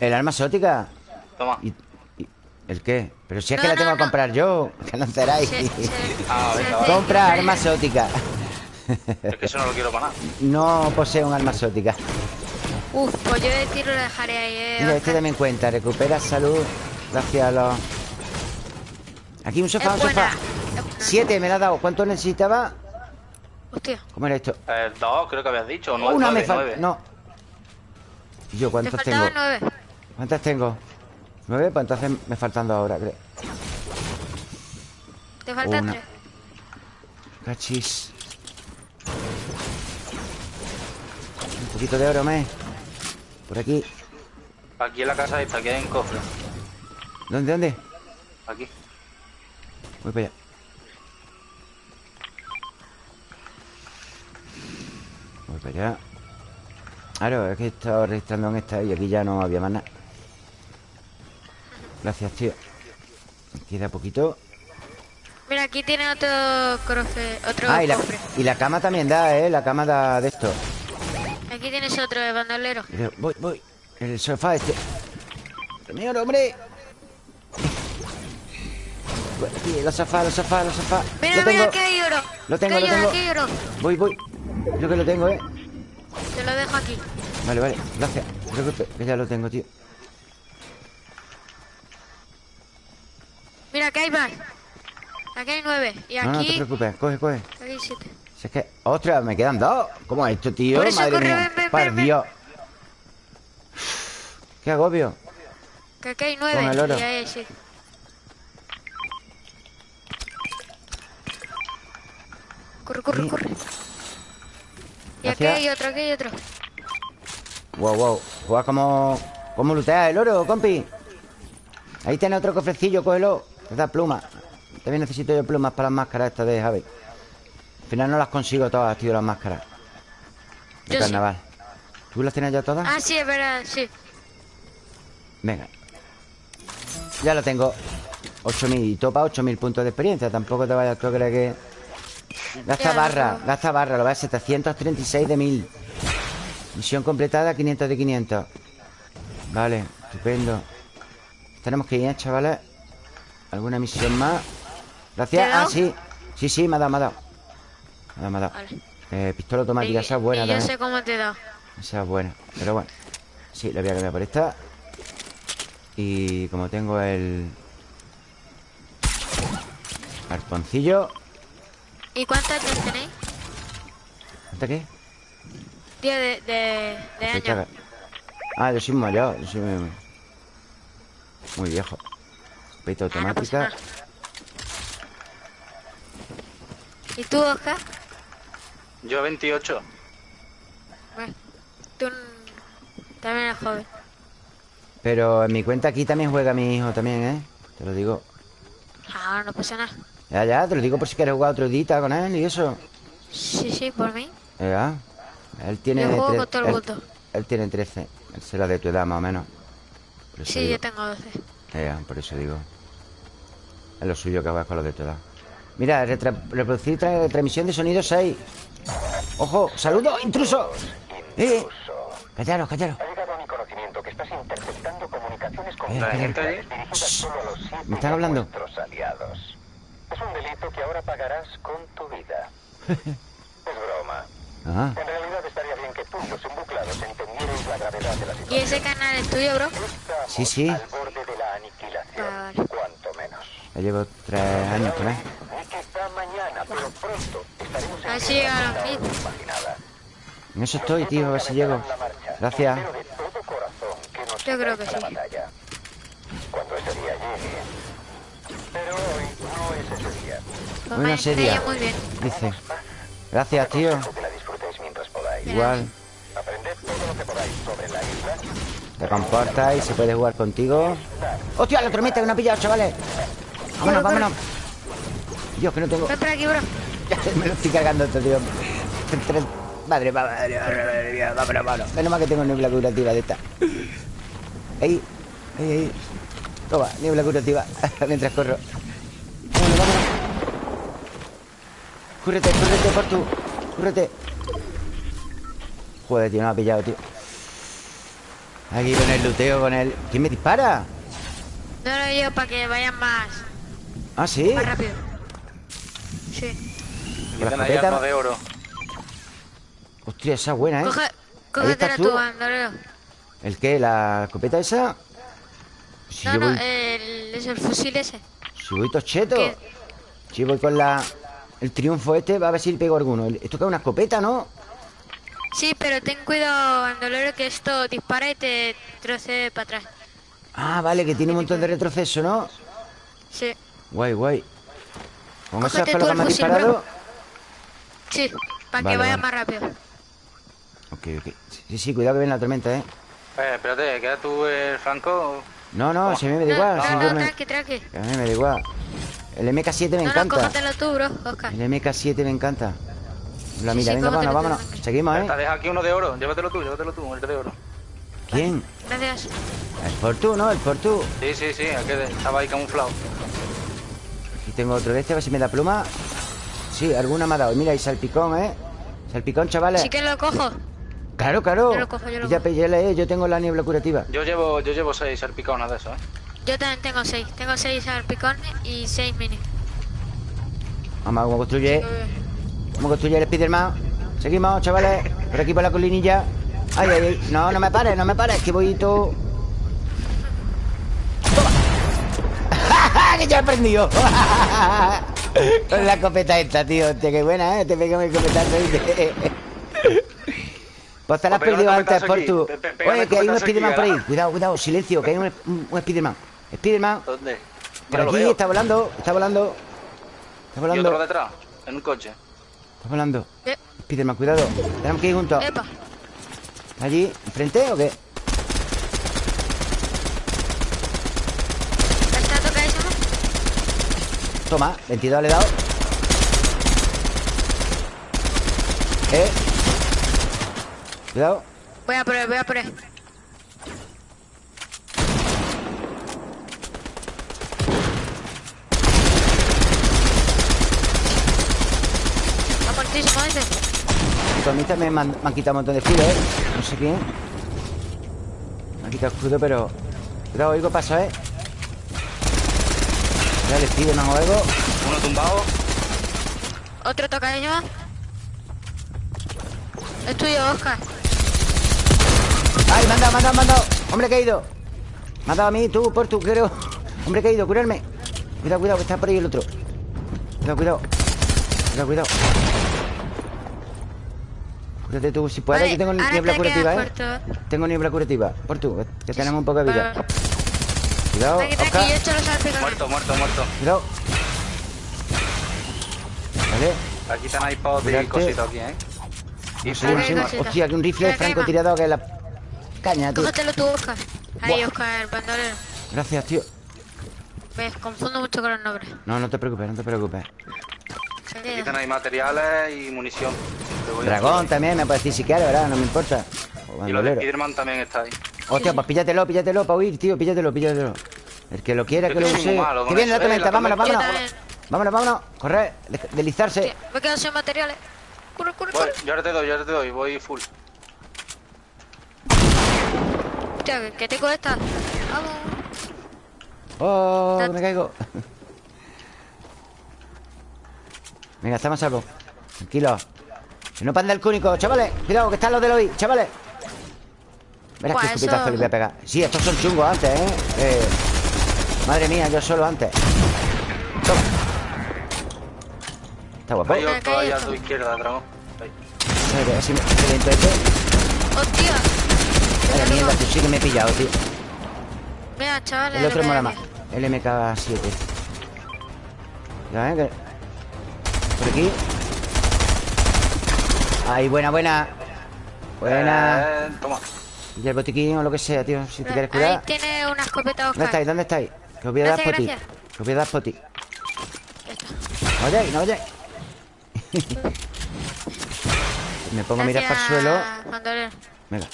El arma exótica. Toma. ¿El qué? Pero si es que la tengo que comprar yo. Que no ceráis. ah, Compra arma exótica. Es que eso no lo quiero para nada. No posee un arma exótica. Uf, pues yo de tiro lo dejaré ahí. Eh, Mira, este también cuenta. Recupera salud. Gracias a los. Aquí un sofá, un sofá. Siete me la ha dado. ¿Cuánto necesitaba? Hostia. ¿Cómo era esto? Eh, dos, creo que habías dicho. Nueve, Una me falta. No. ¿Yo cuántos tengo? nueve. ¿Cuántas tengo? ¿Nueve? Pues entonces me faltan dos ahora, creo. Te faltan tres. Cachis. Un poquito de oro, me. Por aquí. Aquí en la casa esta, aquí hay un cofre. ¿Dónde, dónde? Aquí. Voy para allá. Voy para allá. Claro, es que he estado registrando en esta y aquí ya no había más nada. Gracias, tío. Queda poquito. Mira, aquí tiene otro cofre. Otro ah, y la, y la, cama también da, ¿eh? La cama da de esto. Aquí tienes otro de bandolero. Voy, voy. El sofá este. Señor, hombre. Aquí, los sofás, los sofás, los sofás. Mira, lo tengo. mira, aquí hay oro. Lo tengo, lo tengo. Hay oro. Voy, voy. Yo que lo tengo, ¿eh? Te lo dejo aquí. Vale, vale. Gracias. Creo que ya lo tengo, tío. Mira, aquí hay más. Aquí hay nueve. Y aquí... No, no te preocupes. Coge, coge. Aquí hay siete. Si es que... ¡Ostras! Me quedan dos. ¿Cómo es esto, tío? Madre mía. Ven, Dios. ¡Qué agobio! Que aquí hay nueve. Con el oro. Y ahí sí. Corre, corre, corre. Y aquí hay otro, aquí hay otro. Wow, wow. Juega como... ¿Cómo lutea el oro, compi? Ahí tiene otro cofrecillo, cógelo. Te da pluma. También necesito yo plumas para las máscaras estas de Javi. Al final no las consigo todas, tío, las máscaras. De carnaval. ¿Tú las tienes ya todas? Ah, sí, es verdad, sí. Venga. Ya lo tengo. 8.000. Y topa 8.000 puntos de experiencia. Tampoco te vayas tú a creer que... Gasta barra, gasta barra, lo ves, 736 de 1000. Misión completada, 500 de 500. Vale, estupendo. Tenemos que ir, ¿eh, chavales. ¿Alguna misión más? Gracias. Ah, sí. Sí, sí, me ha dado, me ha dado. Me ha dado, me ha dado. Eh, pistola automática, esa es buena y yo sé cómo te da. Esa es buena. Pero bueno Sí, la voy a cambiar por esta Y como tengo el... Arponcillo ¿Y cuántas tenéis? ¿Cuántas qué? Día de, de, de años Ah, yo soy mayor Yo soy muy, muy viejo Peito automática ¿Y tú, Oscar? Yo 28 Bueno, tú también eres joven. Pero en mi cuenta aquí también juega mi hijo también, ¿eh? Te lo digo. Ah, no pasa nada. Ya, ya, te lo digo por si quieres jugar otro día con él y eso. Sí, sí, por mí. Ya. Él tiene... Yo juego con todo el él, él, tiene 13 Él será de tu edad más o menos. Sí, yo tengo 12 Ya, por eso digo. Es lo suyo que juegas con los de tu edad Mira, reproducir transmisión de sonido 6 ¡Ojo! ¡Saludo! ¡Intruso! ¡Eh! Callaros, callaros. Ha llegado a mi conocimiento que estás interceptando comunicaciones con eh, la gente ¿Me están hablando? Aliados. Es un delito que ahora pagarás con tu vida. [LAUGHS] es broma. Ah. En realidad estaría bien que tú y los embuclados entendierais la gravedad de la situación. ¿Y ese canal es tuyo, bro? Sí, sí. Al borde de la aniquilación, ah, vale. cuanto menos. Ya llevo tres años con él. Pronto estaremos Así a la En eso estoy, tío, a ver si llego. Gracias. Yo creo que sí. Cuando ese día llegue. Pero hoy no es ese día. Hoy no ese día. Muy bien. Dice. Gracias, tío. Igual. Aprended todo lo que podáis sobre la isla. Te comportas y se puede jugar contigo. ¡Hostia, la tormenta ha pillado, chavales! Vámonos, vámonos. Dios, que no tengo. Ven por aquí, bro. Me lo estoy cargando esto, tío. Madre, madre, madre mía, vámonos, vámonos. Menos mal que tengo niebla curativa de esta. Ahí, ahí, ahí. Toma, niebla curativa. [LAUGHS] Mientras corro. Vámonos, vámonos. Cúrrete, cúrrete, por tu. Cúrrete. Joder, tío, no ha pillado, tío. Aquí con el luteo, con el... ¿Quién me dispara? No, no, yo, para que vayan más... ¿Ah, sí? Más rápido. Sí. La escopeta... de oro. Hostia, esa buena, ¿eh? Coge, cógetela tú. ¿El qué? ¿La escopeta esa? Si no, no, voy... el, es el fusil ese. Si voy tocheto. ¿Qué? Si voy con la... El triunfo este, va a ver si le pego alguno. Esto que es una escopeta, ¿no? Sí, pero ten cuidado, Andolero, que esto dispara y te trocede para atrás. Ah, vale, que tiene un montón de retroceso, ¿no? Sí. Guay, guay. ¿Con me ha disparado? Sí, para que vaya más rápido. Ok, ok. Sí, sí, cuidado que viene la tormenta, ¿eh? Eh, espérate, ¿queda tú el Franco? No, no, si a mí me da igual. No, no, no, tranqui, tranqui. A mí me da igual. El MK7 me no, encanta. No, tú, bro, Oscar. El MK7 me encanta. La mira, venga, vámonos, vámonos. Seguimos, ¿eh? Deja aquí uno de oro. Llévatelo tú, llévatelo tú, el de oro. ¿Quién? Gracias. El Portu, ¿no? El Portu. Sí, sí, sí. Aquel estaba ahí camuflado. Aquí tengo otro de este, a ver si me da pluma. Sí, alguna me ha dado. Mira, hay salpicón, ¿eh? Salpicón, chavales. Sí que lo cojo. Claro, claro. Yo lo cojo, yo lo ya, cojo. Ya, yo tengo la niebla curativa. Yo llevo, yo llevo seis salpicones de eso, ¿eh? Yo también tengo seis. Tengo seis salpicones y seis mini. Vamos, ¿cómo construye? ¿Cómo construye el Spiderman? Seguimos, chavales Por aquí por la colinilla Ay, ay, ay No, no me pares, no me pares Que voy todo ¡Que ya he aprendido! [LAUGHS] Con la escopeta esta, tío Hostia, qué buena, ¿eh? Te pega mi escopetazo [LAUGHS] Pues te la has perdido antes por tu... Oye, que hay un Spiderman por ahí Cuidado, cuidado, silencio Que hay un, un, Spiderman Spiderman ¿Dónde? Por aquí, está volando Está volando Está volando ¿Y otro detrás? En un coche Está volando ¿Qué? Spiderman, cuidado Tenemos que ir juntos Epa. ¿Allí? ¿Enfrente o qué? ¿Está tocadísimo? Toma, 22 le he dado. Eh. Cuidado. Voy a por él, voy a por él Está muertísimo ese a mí también me han, quitado un montón de filo, ¿eh? No sé quién. Me han quitado escudo, pero... Cuidado, oigo paso, ¿eh? Ya le pido más o algo. Uno tumbado. Otro tocadillo Es tuyo, Oscar. ¡Ay, me han dado, me han dado, me han dado! ¡Hombre caído! Me ha dado a mí, tú, por tú, creo. Hombre caído, curarme. Cuidado, cuidado, que está por ahí el otro. Cuidado, cuidado. Cuidado, cuidado. Cúrate tú, si puedes, yo tengo niebla curativa, ¿eh? Tengo niebla curativa Por tú, que tenemos un poco de vida Cuidado, Oscar. Muerto, muerto, muerto. Cuidado. Vale. Aquí tenéis para y cositas aquí, ¿eh? Y sí, sí, Hostia, que un rifle de francotirador que es la caña, tío. Cógetelo tú, Oscar Ahí, Oscar, el bandolero. Gracias, tío. Me confundo mucho con los nombres. No, no te preocupes, no te preocupes. Aquí tenéis materiales y munición. Dragón también, me puedes decir si quieres, ¿verdad? No me importa. Y lo de Spiderman también está ahí. Hostia, pues píllatelo, píllatelo para huir, tío, píllatelo, píllatelo. El que lo quiera, que, lo use. Que viene la tormenta, vámonos, vámonos. Vámonos, vámonos. Correr, deslizarse. Me quedo sin materiales. Corre, corre, corre. Yo ahora te doy, yo ahora te doy, voy full. Hostia, que tengo esta. Vamos. Oh, me caigo. Venga, estamos a salvo Tranquilo Que no panda el cúnico, chavales Cuidado, que están los del hoy, chavales Verás qué escupitazo le voy a pegar. Sí, estos son chungos antes, ¿eh? ¿eh? Madre mía, yo solo antes. Toma. Está guapo. Hay otro ahí a tu izquierda, dragón. Así me ¡Hostia! Madre mierda, tú sí que me he pillado, tío. Mira, chavales El otro mola más. El MK7 Ya, ¿eh? Que por aquí. Ahí, buena, buena. Buena. Eh, Toma Y el botiquín o lo que sea, tío Si te quieres cuidar. Ahí tiene una escopeta ¿Dónde estáis? ¿Dónde estáis? Que os voy a dar poti Que os voy a dar poti No vayáis, no vayáis [LAUGHS] Me pongo a mirar para el suelo. Venga,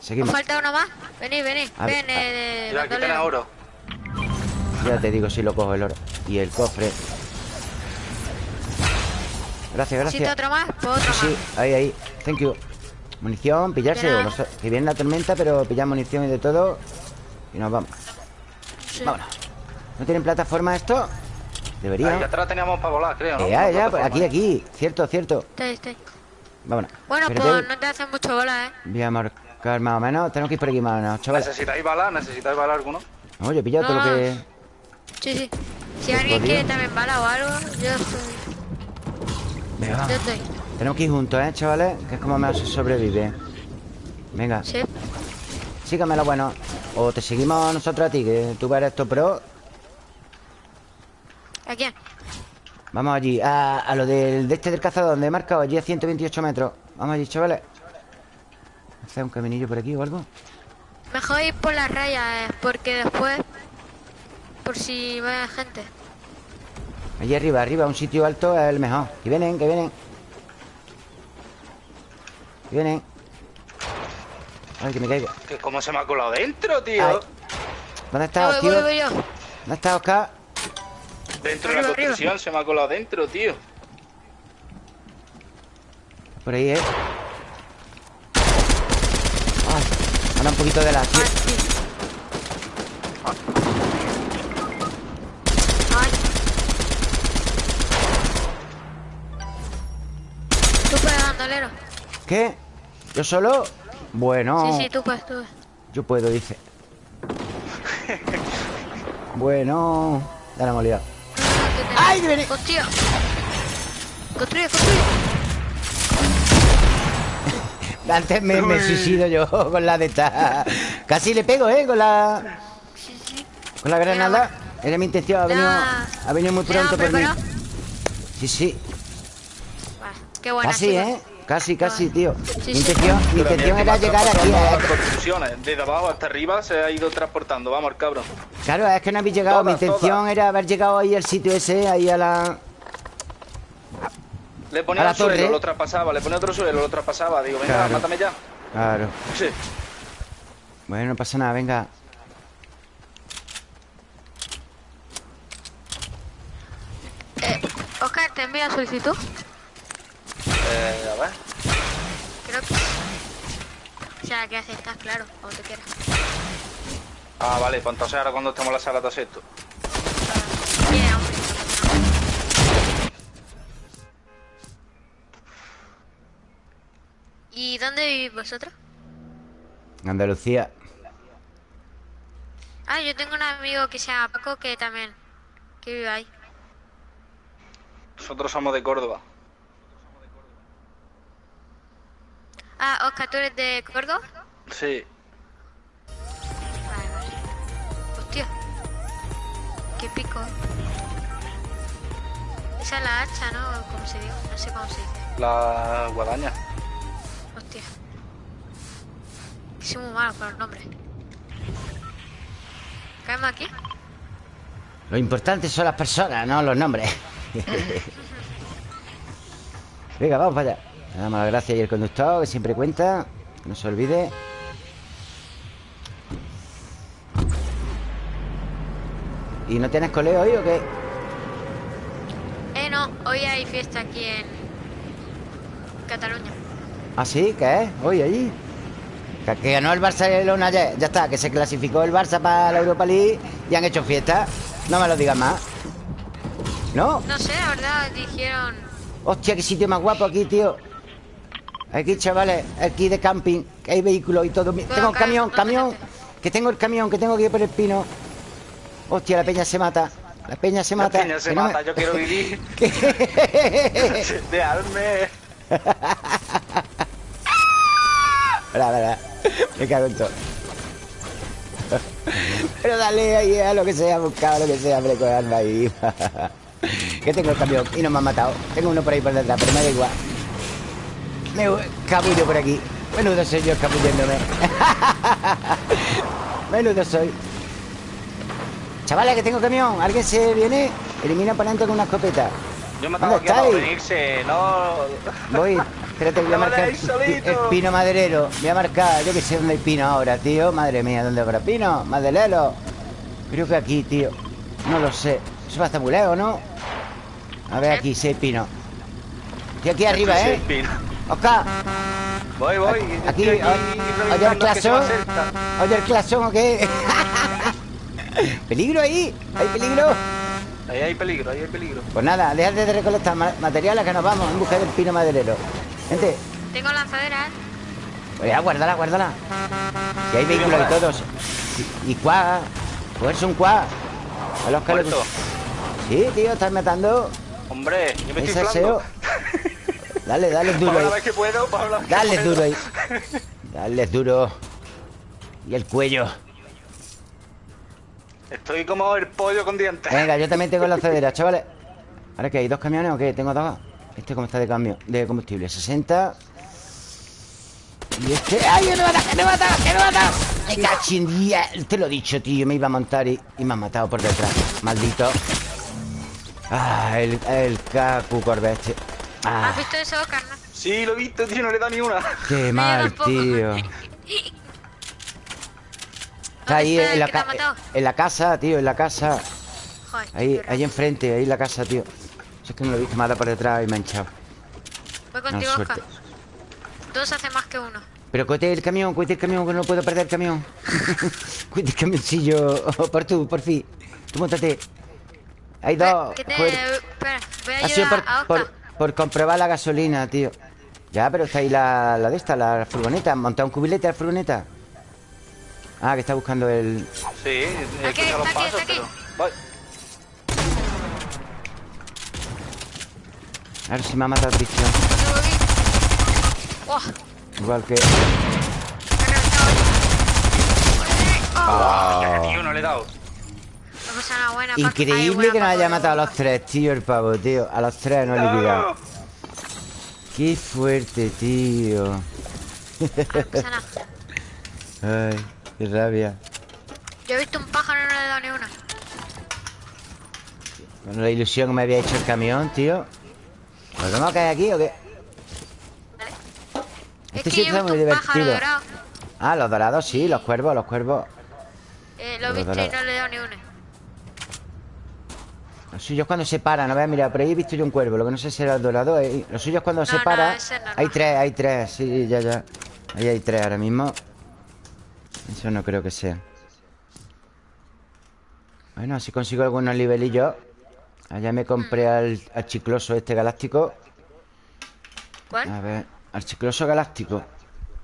seguimos. ¿Os falta uno más? Venid, venid Ven, eh, aquí oro. Ya te digo si lo cojo el oro. Y el cofre. Gracias, gracias. ¿Necesito otro más? Pues otro sí, sí, ahí, ahí. Thank you. Munición, pillarse. que viene la tormenta, pero pillamos munición y de todo. Y nos vamos. Vámonos. ¿No tienen plataforma esto? Debería. Ahí atrás teníamos para volar, creo, ¿no? ya, ya, aquí, aquí. Cierto, cierto. Estoy, estoy. Vámonos. Bueno, pues no te hacen mucho bola, ¿eh? Voy a marcar más o menos. Tenemos que ir por aquí más o menos, chaval. ¿Necesitáis bala? ¿Necesitáis bala alguno? No, yo he pillado todo lo que... Sí, sí. Si alguien quiere también bala o algo, yo estoy... Venga, Tenemos que ir juntos, ¿eh, chavales? Que es como se sobrevive Venga. Sí. Sígamelo, bueno. O te seguimos nosotros a ti, que tú eres esto pro. ¿A quién? Vamos allí, a, lo del, de este del cazador Donde he marcado, allí a 128 metros. Vamos allí, chavales. ¿Hacer un caminillo por aquí o algo? Mejor ir por las rayas, eh, porque después Por si va gente. Allí arriba, arriba, un sitio alto es el mejor. Que vienen, que vienen Que vienen Ay, que me caigo ¿Cómo se me ha colado dentro, tío? ¿Dónde está, tío? ¿Dónde está Oscar? Dentro de la construcción se me ha colado dentro, tío Por ahí, ¿eh? Ay, anda un poquito de la... ¿Qué? ¿Yo solo? Bueno. Sí, sí, tú puedes, tú Yo puedo, dice. Bueno Ya la hemos liado ¡Ay, viene! Hostia Construye, construye [LAUGHS] Antes me, me suicido yo con la de esta. Casi le pego, ¿eh? Con la... Sí, sí. Con la granada. Era mi intención, ha venido, ha venido muy pronto por mí. Sí, sí. Qué buena Casi, ¿eh? Casi, casi, tío. mi intención, mi intención era llegar aquí. A... Desde abajo hasta arriba se ha ido transportando. Vamos, cabrón. Claro, es que no habéis llegado. mi intención era haber llegado ahí al sitio ese, ahí a la. Le ponía el suelo, lo traspasaba. Le ponía otro suelo, lo traspasaba. Digo, venga, mátame ya. Claro. Sí. Bueno, no pasa nada, venga. Eh, Oscar, ¿te envía solicitud? Eh, a ver. Creo que... O sea, que aceptas, claro, como te quieras. Ah, vale, pues entonces ahora cuando estemos en la sala te acepto. Bien, hombre. ¿Y dónde vivís vosotros? Andalucía. Ah, yo tengo un amigo que se llama Paco que también, que vive ahí. Nosotros somos de Córdoba. Ah, Oscar, ¿tú eres de Córdoba? Sí. Vale, vale. Hostia. Qué pico. Esa es la hacha, ¿no? ¿Cómo se dice? No sé cómo se dice. La guadaña. Hostia. Soy muy malo con los nombres. ¿Caemos aquí? Lo importante son las personas, no los nombres. Venga, vamos para allá. Le damos las gracias y el conductor, que siempre cuenta. Que no se olvide. ¿Y no tienes coleo hoy o qué? Eh, no. Hoy hay fiesta aquí en Cataluña. ¿Ah, sí? ¿Qué es? ¿Hoy allí? Que, que ganó el Barcelona ayer. Ya está, que se clasificó el Barça para la Europa League y han hecho fiesta. No me lo digas más. ¿No? No sé, la verdad, dijeron... Hostia, qué sitio más guapo aquí, tío. Aquí, chavales, aquí de camping, que hay vehículos y todo. Tengo camión, camión. Que tengo el camión, que tengo que ir por el pino. Hostia, la peña se mata. La peña se mata. La peña se mata, yo quiero vivir. Dejarme. Verdad, verdad. Me cago en todo. [LAUGHS] Pero dale ahí a lo que sea, buscado lo que sea, hombre, con alma ahí. [LAUGHS] que tengo el camión y no me han matado. Tengo uno por ahí por detrás, pero me da igual. Me cabullo por aquí. Menudo soy yo escabulléndome. [LAUGHS] Menudo soy. Chavales, que tengo camión. ¿Alguien se viene? Elimina oponente con una escopeta. Yo me tengo venirse, no... [LAUGHS] Voy. Espérate, voy a marcar el pino maderero. Voy a marcar, yo que sé dónde hay pino ahora, tío. Madre mía, ¿dónde habrá pino? Madelelo. Creo que aquí, tío. No lo sé. Eso va a estar muy lejos, ¿no? A ver aquí, si hay pino. Estoy aquí arriba, ¿eh? Oscar. Voy, voy. Aquí, oye el clasón. Oye el clasón, ¿o qué? [LAUGHS] ¿Peligro ahí? ¿Hay peligro? Ahí hay peligro, ahí hay peligro. Pues nada, déjate de recolectar materiales que nos vamos en busca del pino maderero. Gente. Tengo lanzaderas. Pues ya, guárdala, guárdala. Si hay vehículos y todos. Y, y cuá. Pues un cuá. A los que Sí, tío, estás matando. Hombre, yo me estoy Dale, dale duro ahí. que puedo, dale duro ahí. Dale duro. Y el cuello. Estoy como el pollo con dientes. Venga, yo también tengo la [LAUGHS] cedera, chavales. ¿Ahora qué? ¿Hay dos camiones o qué? Tengo dos. Este cómo está de cambio, de combustible. 60. Y este. ¡Ay, que me mata! ¡Que me mata! ¡Que me mata! ¡Me cachín! Te lo he dicho, tío. Me iba a montar y, me han matado por detrás. Maldito. Ah, el, el Kaku Corvette. Ah. ¿Has visto eso, carnal? Sí, lo he visto, tío, no le da ni una. Qué mal, tío. Está ahí en la, en la casa, tío, en la casa. Joder, ahí, ahí enfrente, ahí en la casa, tío. es que no lo he visto, me ha por detrás y me ha hinchado. Voy contigo, no, Oscar. Dos hace más que uno. Pero cuete el camión, cuete el camión, que no puedo perder el camión. [LAUGHS] cuete el camioncillo. por tú, por fin. Tú montate. Hay dos. Te... Espera, voy a ayudar a por, por comprobar la gasolina, tío Ya, pero está ahí la, la de esta, la furgoneta ¿Montado un cubilete a la furgoneta? Ah, que está buscando el... Sí, aquí, está, aquí, está aquí. Voy. A ver si me ha matado Cristian oh. Igual que... Oh. tío, no le he dado Increíble que nos haya matado a los tres, tío, el pavo, tío. A los tres no he liquidado. Qué fuerte, tío. [LAUGHS] Ay, qué rabia. Yo he visto un pájaro y no le he dado ni una. Con la ilusión que me había hecho el camión, tío. ¿Nos vamos a caer aquí o qué? Este sitio está muy divertido. Ah, los dorados, sí, los cuervos, los cuervos. Eh, lo he visto y no le he dado ni una. Los suyos cuando se paran, no ver, mira, por ahí he visto yo un cuervo, lo que no sé si era el dorado. Eh. Los suyos cuando se para. hay tres, hay tres, sí, ya, ya. Ahí hay tres ahora mismo. Eso no creo que sea. Bueno, así consigo algunos nivelillos. Allá me compré al, al chicloso este galáctico. ¿Cuál? A ver, al chicloso galáctico.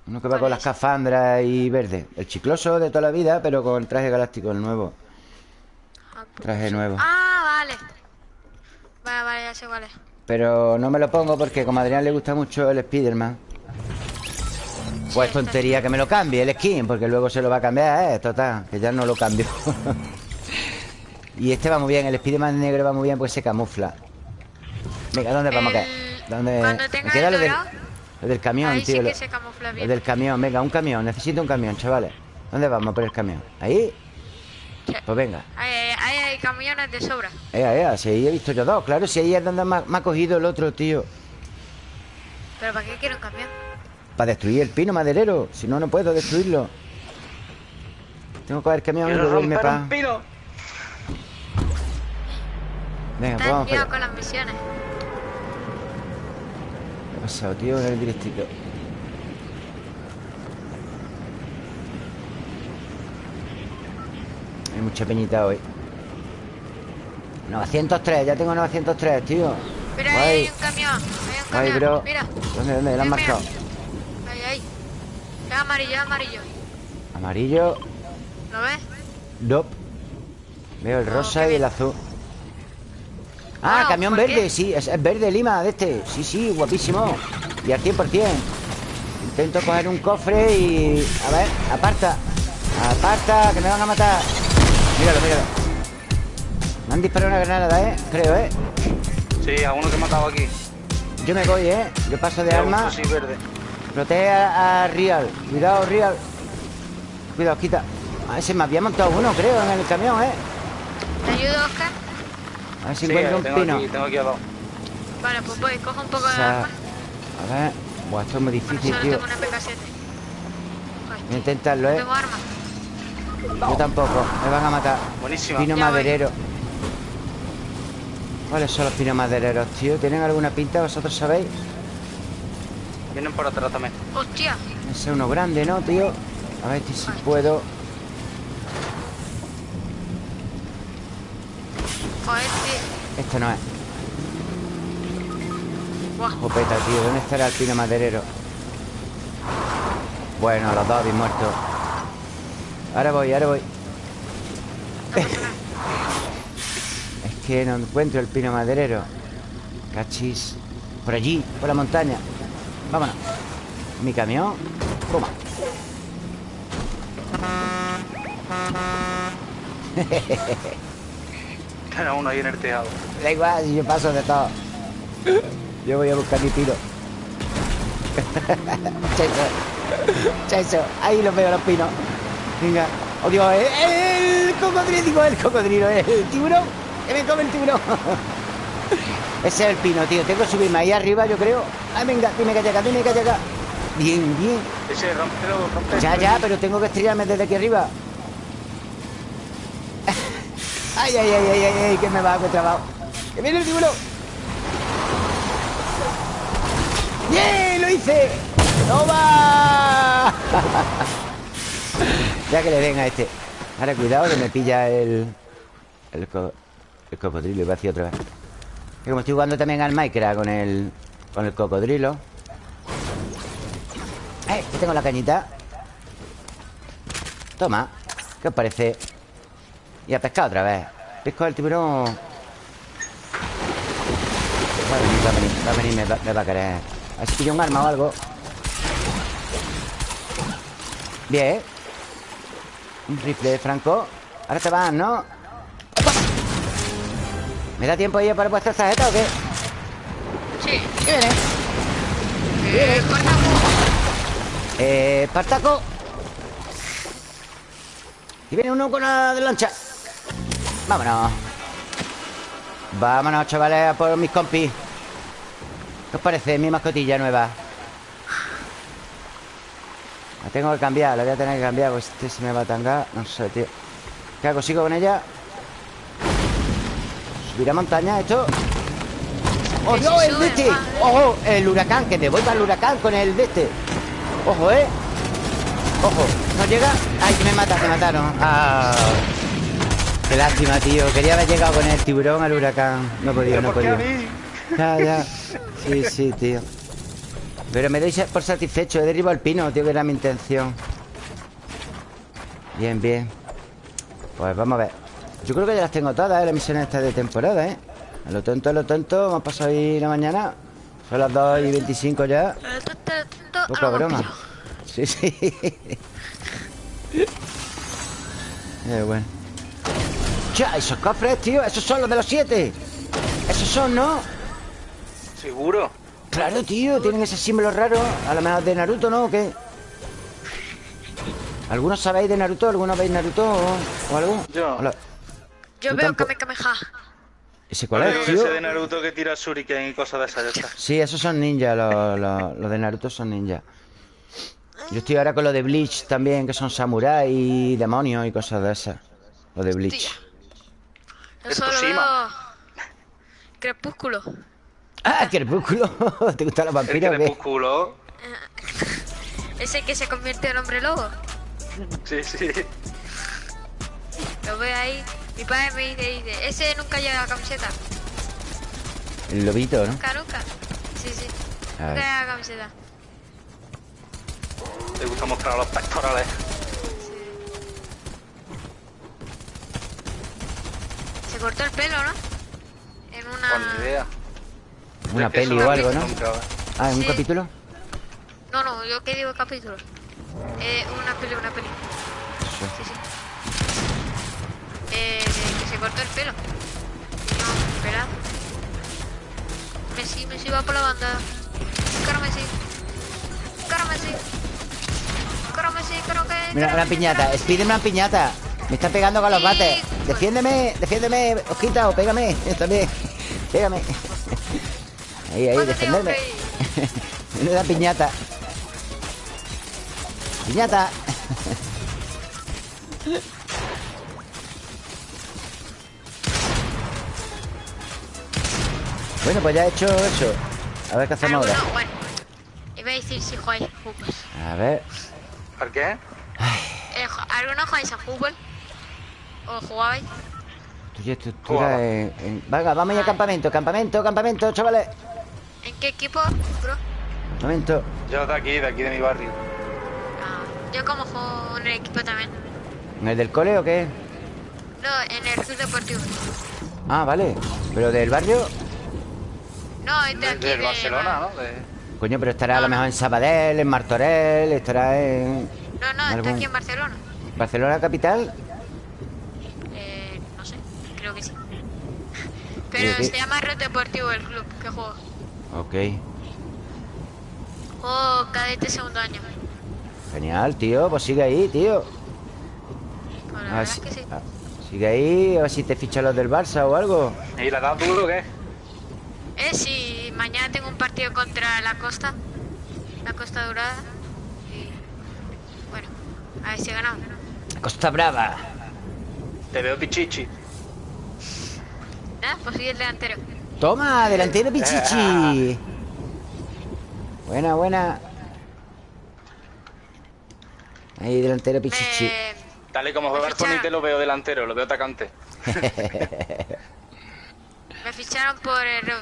Uno que va con las cafandras y verde. El chicloso de toda la vida, pero con traje galáctico, el nuevo. Traje nuevo. Ah, vale. Vale, vale, ya sé cuál es. Pero no me lo pongo porque como a Adrián le gusta mucho el Spiderman. Pues tontería que me lo cambie el skin, porque luego se lo va a cambiar, eh, total, que ya no lo cambio. [LAUGHS] y este va muy bien, el Spiderman negro va muy bien, pues se camufla. Venga, ¿dónde vamos a caer? ¿Dónde? Me queda lo del, del camión, tío. Sí se camufla bien. del camión, venga, un camión, necesito un camión, chavales. ¿Dónde vamos por el camión? ¿Ahí? Pues venga. Ahí, hay camiones de sobra. Eh, eh, si ahí he visto yo dos, claro, si ahí es donde me ha, cogido el otro, tío. ¿Pero para qué quiero un camión? Para destruir el pino maderero. Si no, no puedo destruirlo. Tengo que coger el camión y volverme para. pino. Venga, pues vamos con las misiones. ¿Qué ha pasado, tío? En el directito. Hay mucha peñita hoy. 903, ya tengo 903, tío. Pero hay un camión, hay un camión. bro. Mira. ¿Dónde, dónde? ¿Lo han marcado? Es amarillo, es amarillo. ¿Amarillo? ¿Lo ves? No. Veo el rosa y el azul. Ah, camión verde, sí, es, verde Lima de este. Sí, sí, guapísimo. Y al 100%. Intento coger un cofre y... A ver, aparta. Aparta, que me van a matar. Míralo, míralo. Me han disparado una granada, ¿eh? Creo, ¿eh? Sí, a uno que he matado aquí. Yo me voy, ¿eh? Yo paso de arma. Sí, verde. Protege a, Real. Cuidado, Real. Cuidado, quita. A ver, se me había montado uno, creo, en el camión, ¿eh? ¿Te ayudo, Oscar? A ver si encuentro un pino. tengo aquí abajo. Vale, pues voy, cojo un poco de arma. A ver. Buah, esto es muy difícil, tío. Tengo una PK7. Voy a intentarlo, ¿eh? Tengo arma. Yo tampoco, me van a matar. Buenísimo. Pino maderero. ¿Cuáles son los pinos madereros, tío? ¿Tienen alguna pinta? ¿Vosotros sabéis? Vienen por atrás también. ¡Hostia! Ese es uno grande, ¿no, tío? A ver si puedo. Joder, Este no es. Jopeta, tío. ¿Dónde estará el pino maderero? Bueno, los dos habéis muerto. Ahora voy, ahora voy. [LAUGHS] es que no encuentro el pino maderero. Cachis. Por allí, por la montaña. Vámonos. Mi camión. Toma. [LAUGHS] Cada uno ahí en el tejado. Da igual, yo paso de todo. Yo voy a buscar mi [LAUGHS] tiro. Cheso. Ahí los veo los pinos. Venga. Oh, Dios, el, cocodrilo, digo, el cocodrilo, el tiburón. Que me come el tiburón. [LAUGHS] Ese es el pino, tío. Tengo que subirme ahí arriba, yo creo. Ay, venga, dime que llega, dime que llega. Bien, bien. Ese, rompelo, rompelo. Ya, ya, pero tengo que estrellarme desde aquí arriba. [LAUGHS] ay, ay, ay, ay, ay, ay, que me va, que trabajo. ¡Que viene el tiburón! ¡Bien! ¡Lo hice! ¡Toma! [LAUGHS] ya que le den a este. Ahora, cuidado que me pilla el... El, co el cocodrilo. Iba hacia otra vez. Y como estoy jugando también al Minecraft con el... Con el cocodrilo. ¡Eh! Que tengo la cañita. Toma. ¿Qué os parece? Y a pescar otra vez. Pesco al tiburón. Va a venir, va a venir, va a venir, me va, me va a querer. A si pillo un arma o algo. Bien. Un rifle de Franco. Ahora te van, ¿no? ¿Me da tiempo ahí para vuestra tarjeta o qué? Sí. ¿Qué viene? Eh, Espartaco. Eh, Espartaco. Y viene uno con la de lancha. Vámonos. Vámonos, chavales, a por mis compis. ¿Qué os parece mi mascotilla nueva? La tengo que cambiar, la voy a tener que cambiar Pues este se me va a tangar No sé, tío ¿Qué hago? ¿Sigo con ella? Subir a montaña esto ¡Oh, no! ¡El de este! ¡Ojo! El huracán Que te voy para el huracán con el de este ¡Ojo, eh! ¡Ojo! ¿No llega? ¡Ay, que me mata! Me mataron ¡Ah! Qué lástima, tío Quería haber llegado con el tiburón al huracán No he podido, no he podido Ya, ya Sí, sí, tío Pero me doy por satisfecho He derribado el pino, tío, que era mi intención. Bien, bien. Pues vamos a ver. Yo creo que ya las tengo todas, ¿eh? Las misiones estas de temporada, ¿eh? A lo tonto, a lo tonto Hemos pasado ahí la mañana. Son las 2 y 25 ya. Poca broma. Sí, sí. [LAUGHS] Eh, bueno. Ya, esos cofres, tío Esos son los de los siete. Esos son, ¿no? ¿Seguro? Claro, tío, tienen ese símbolo raro. A lo mejor de Naruto, ¿no? ¿O qué? ¿Algunos sabéis de Naruto? ¿Algunos veis Naruto o, algo? Yo. Yo veo Kamehameha. ¿Ese cuál es, tío? Ese de Naruto que tira shuriken y cosas de esas Sí, esos son ninjas Los, los, de Naruto son ninjas Yo estoy ahora con lo de Bleach también Que son samuráis y demonios y cosas de esas. Lo de Bleach. Yo solo veo... Crepúsculo ¡Ah, crepúsculo! [LAUGHS] ¿Te gusta la vampira ¿El crepúsculo? ¿Ese que se convierte en hombre lobo? Sí, sí. Lo veo ahí. Mi padre me dice, ese nunca lleva la camiseta. El lobito, ¿no? Nunca, nunca. Sí, sí. Nunca lleva la camiseta. Te gusta mostrar los pectorales. Sí. Se cortó el pelo, ¿no? En una... Con idea. Una peli o algo, ¿no? Ah, ¿en un capítulo? No, no, yo qué digo capítulo. Eh, una peli, una peli. Sí, sí. Eh, que se cortó el pelo. No, espera. Messi, Messi va por la banda. Cara Messi. Cara Messi. Cara Messi, creo que... Mira, una piñata. Spídeme una piñata. Me está pegando con los bates. Defiéndeme, defiéndeme, Osquita, o pégame. [LAUGHS] También. Pégame. Ahí, ahí, defenderme. [LAUGHS] Menuda piñata. Piñata. [LAUGHS] bueno, pues ya he hecho eso. A ver qué hacemos ahora. Bueno, iba a decir si jugáis a fútbol. A ver. ¿Por qué? Eh, ¿Algunos jugáis a fútbol? ¿O jugabais? Tu estructura en, Venga, vamos a ir al campamento, campamento, campamento, chavales. ¿En qué equipo, bro? Momento. Yo de aquí, de aquí de mi barrio. Ah, yo como juego en el equipo también. ¿En el del cole o qué? No, en el club deportivo. Ah, vale. ¿Pero del barrio? No, es de aquí. Del Barcelona, ¿no? Coño, pero estará a lo mejor en Sabadell, en Martorell, estará en... No, no, está aquí en Barcelona. ¿Barcelona capital? Eh, no sé, creo que sí. [LAUGHS] Pero se llama Red Deportivo el club que juego. Ok. Oh, cadete segundo año. Genial, tío. Pues sigue ahí, tío. Pues sí. Ah, sigue ahí, a ver si te fichan los del Barça o algo. ¿Y la das duro o qué? Eh, sí. Mañana tengo un partido contra la Costa. La Costa Dorada. Y... Bueno, a ver si ganamos. Costa Brava. Te veo pichichi. Ah, pues sigue el delantero. Toma, delantero Pichichi. Buena, buena. Ahí, delantero Pichichi. Tal y como juega Tony te lo veo delantero, lo veo atacante. [LAUGHS] me ficharon por el...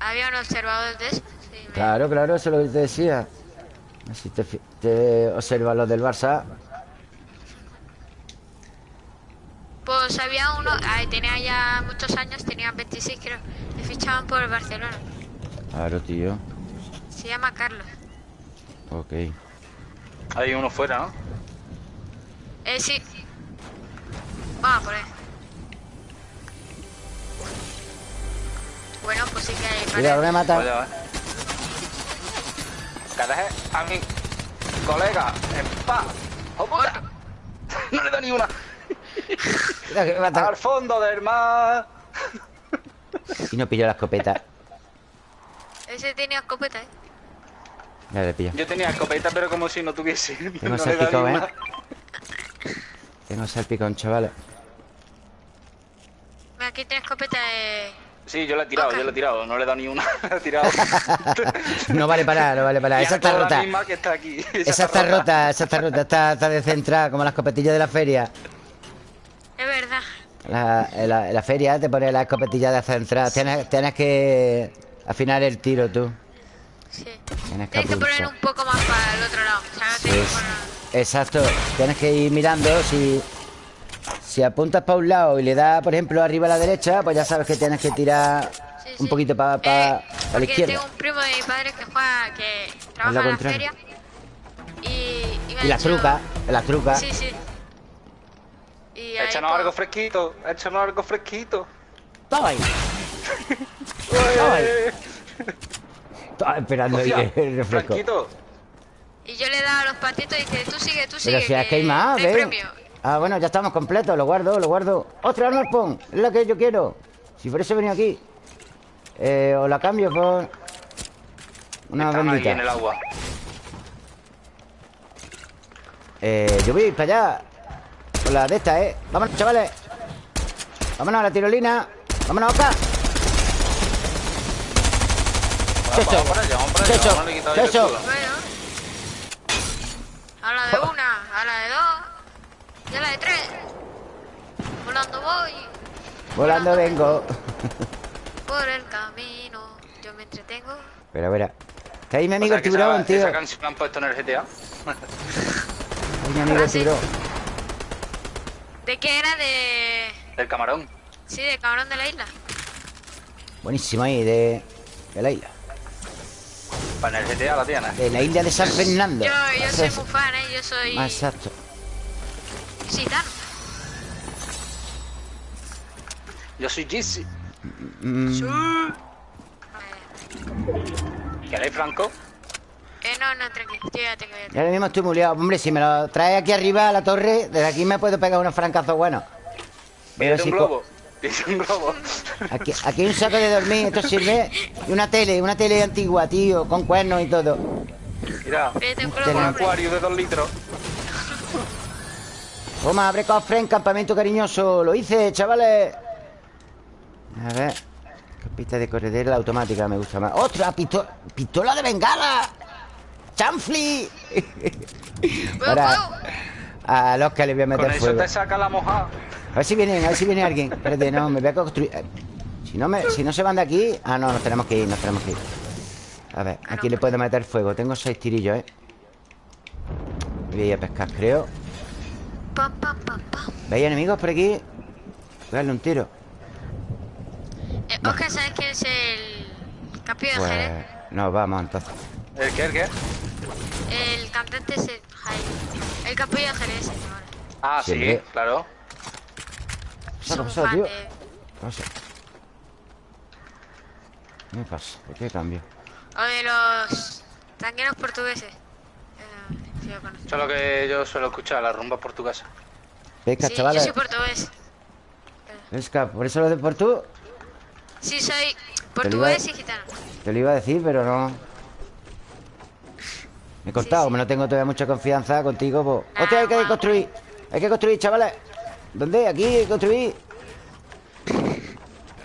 ¿Había un observador de eso? Claro, claro, eso es lo que te decía. Así te, te observa los del Barça. Pues había uno, tenía ya muchos años, tenía 26 creo. Le fichaban por el Barcelona. Claro, tío. Se llama Carlos. Ok. Hay uno fuera, ¿no? Eh, sí. Vamos por ahí. Bueno, pues sí que hay... Mira, lo voy a matar. a mi colega en paz. ¡Oh, puta! [LAUGHS] No le da ni una. Al fondo del mar. Y no pilló la escopeta. Ese tenía escopeta, eh. Ya le pilló. Yo tenía escopeta, pero como si no tuviese. Tengo no salpicón, eh. Tengo salpicón, chavales. Aquí tiene escopeta de. Sí, yo la he tirado, yo la he tirado, no le he dado ni una, [LAUGHS] la he tirado. [LAUGHS] no vale para, no vale para. Esa está rota. que está aquí. Esa, está, rota. esa está rota, está, está descentrada, como las escopetillas de la feria. Es verdad. La, en, la, feria te pone la escopetilla de central. Tienes, tienes que afinar el tiro tú. Sí. Tienes que, poner un poco más para el otro lado. O sea, no tienes que Sí, poner- Exacto. Tienes que ir mirando si... Si apuntas para un lado y le das, por ejemplo, arriba a la derecha, pues ya sabes que tienes que tirar Sí, un poquito para Eh, la porque izquierda. Tengo un primo de mi padre que juega, que trabaja en la feria. Y, y me Y las dicho- trucas, las trucas. Sí, sí. Y ahí, Échanos algo fresquito, échanos algo fresquito. Toma ahí. Toma ahí. Estaba esperando ahí el refresco. Fresquito. Y yo le daba los patitos y dice, tú sigue, tú Pero sigue. si es que hay más, hay ¿ves? premio. Ah, bueno, ya estamos completos, lo guardo, lo guardo. ¡Ostras, no pon! Es la que yo quiero. Si por eso he venido aquí. Eh, o la cambio por. Una Están ahí en el agua. Eh, yo voy a ir para allá. Con la de esta, ¿eh? Vámonos, chavales. Vámonos a la tirolina. Vámonos para allá. Checho. Vamos a la de una, a la de dos. Y a la de tres. Volando voy. Volando vengo. [LAUGHS] Por el camino. Yo me entretengo. Pero, verá. Está ahí mi O amigo sea, el tiburón, esa, tío. esa Ahí canción la han puesto en el GTA. mi amigo el Ah, sí. tiburón. ¿De qué era? De... Del camarón. Sí, de cabrón de la isla. Buenísimo ahí, de, de la isla. Para en el GTA la tienes. De la isla de San Fernando. Yo, yo soy muy fan, ¿eh? Yo soy Ah, Exacto. gitano. Yo soy Jizzy. Mm, ¿Queréis Franco? Eh, no, no, tranquilo. Yo ya tengo ya y ahora mismo estoy muy liado. Hombre, si me lo traes aquí arriba a la torre, desde aquí me puedo pegar unos francazos buenos. Pero si un globo. Un globo. Aquí, aquí hay un saco de dormir, esto sirve. Y una tele, una tele antigua, tío, con cuernos y todo. Mira, Vete un un acuario de dos litros. Toma, abre cofre en campamento cariñoso. Lo hice, chavales. A ver. Pista de corredera la automática me gusta más. ¡Otra! Pistola, ¡Pistola de bengala! ¡Chanfli! [LAUGHS] ¡Fuego, Ahora, a los que le voy a Con meter eso fuego. te saca la mojada. A ver si viene, a ver si viene alguien. Espérate, no, me voy a construir. Si no, me, si no se van de aquí. Ah, no, nos tenemos que ir, nos tenemos que ir. A ver, aquí le puedo meter fuego. Tengo seis tirillos, ¿eh? Voy a ir a pescar, creo. ¿Veis enemigos por aquí? Voy a darle un tiro. Eh, Oscar, ¿sabes quién es el capillo de Pues. Jerez? No, vamos entonces. ¿El qué? ¿El qué? El cantante es el Jaime. El capillo de Jerez, señor. Ah, sí, claro. ¿Qué Soy un pasa, fan tío? ¿Qué pasa? ¿Qué me pasa? ¿Por qué cambio? O de los tangueros portugueses. Eh, sí, lo conozco. Eso es lo que yo suelo escuchar, la rumba portuguesa. Pesca, Sí, yo chavales. soy portugués. Pesca, por eso lo de por tú. Sí, soy portugués y gitano. Te lo iba a decir, pero no. Me he cortado, sí. como no tengo todavía mucha confianza contigo, pues. Ah, ¡Hostia, hay que construir! Hay que construir, chavales. ¿Dónde? Aquí hay que construir.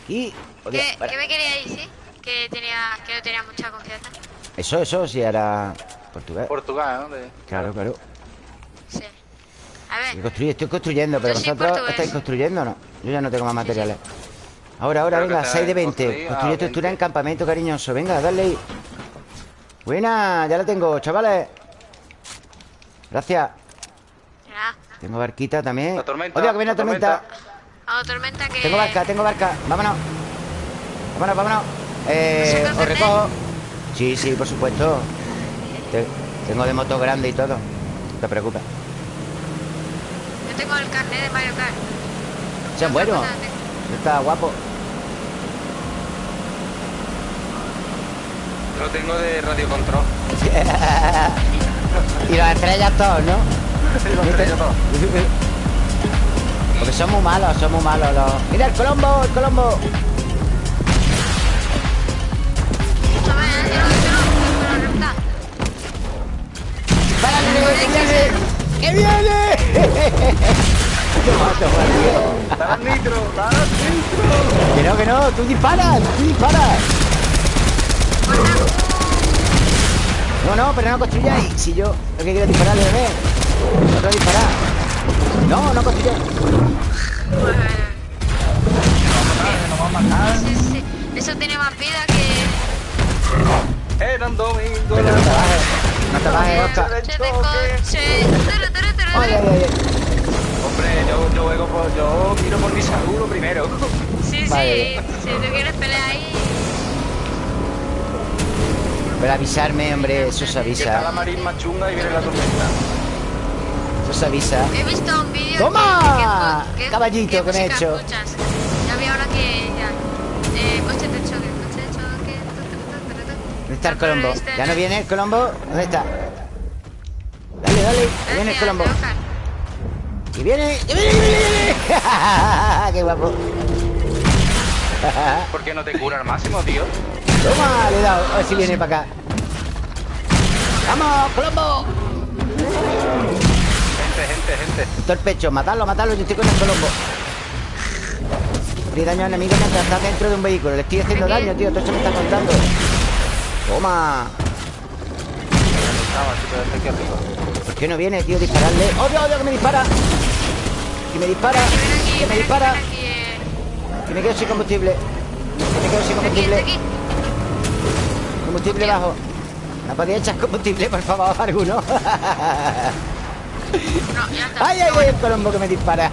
Aquí. ¿Qué, para. ¿Qué me quería decir? Que, tenía, que no tenía mucha confianza. Eso, eso, si era portugués. Portugal, ¿no? De- Claro, claro. Sí. A ver, estoy construyendo, pero vosotros portugués. estáis construyendo o no. Yo ya no tengo más materiales. Ahora, ahora, Creo venga, está 6 de en 20. construir, Construye estructura 20. en campamento cariñoso. Venga, dale ahí. Buena, ya la tengo, chavales. Gracias. ya. Tengo barquita también. La tormenta, Oye, que viene la la tormenta. tormenta. A tormenta que... Tengo barca, tengo barca. Vámonos. Vámonos, vámonos. Eh, ¿Se os recojo. Sí, sí, por supuesto. Te- tengo de moto grande y todo. No te preocupes. Yo tengo el carnet de Mario Kart. Sean tengo. Está guapo. Lo tengo de radio control. [LAUGHS] y las estrellas todos, ¿no? [LAUGHS] Porque son muy malos, son muy malos los... ¡Mira el colombo, el colombo! Escúchame, eh, yo no, yo no, yo no, reventar. ¡Párale, que viene! ¡Que viene! [LAUGHS] ¡Qué mato, tío! ¡Dale nitro! ¡Dale nitro! Que no, que no, tú disparas, tú disparas. No, no, pero no construyáis. Si yo lo que quiero es dispararle, bebé. No quiero disparar. No, no construyáis. Sí, sí, sí. Eso tiene más vida que... Era un domingo. Pero no te bajes. No te bajes, Oscar. Ay, ay, ay. Hombre, yo, yo, juego por, yo miro por mi lo primero. Sí, sí. Vale. Si tú quieres pelear ahí. Pero avisarme, hombre, eso se Que está la avisa. marín más chunga y viene la tormenta. Eso se avisa. He visto un vídeo. ¡Toma! que- que- Caballito ¿qué que me he música hecho. escuchas? Ya vi ahora que ya. Eh, coche de choque, coche de choque. ¿Dónde está el Colombo? Este- ¿Ya no viene el Colombo? ¿Dónde está? Dale, dale. Que viene el Gracias, Colombo. ¡Que viene! ¡Que viene! ¡Que viene! ¡Que viene! [LAUGHS] ¡Qué guapo! [LAUGHS] ¿Por qué no te cura al máximo, tío? Toma, le he dado. A ver si viene para acá. ¡Vamos, Colombo! Gente, gente, gente. Todo el pecho. Matadlo, matadlo. Yo estoy con el Colombo. Le daño al enemigo mientras está dentro de un vehículo. Le estoy haciendo daño, tío. Todo eso me está contando. Toma. ¿Por qué no viene, tío? Dispararle. ¡Odio, odio! Que me dispara. Que me dispara. Que me dispara. Que me quedo sin combustible. Que me quedo sin Aquí, combustible. aquí. Combustible bajo. ¿Me podía echar combustible, por favor, [LAUGHS] alguno? No, ya está. ¡Ay, ay, ay! El colombo que me dispara.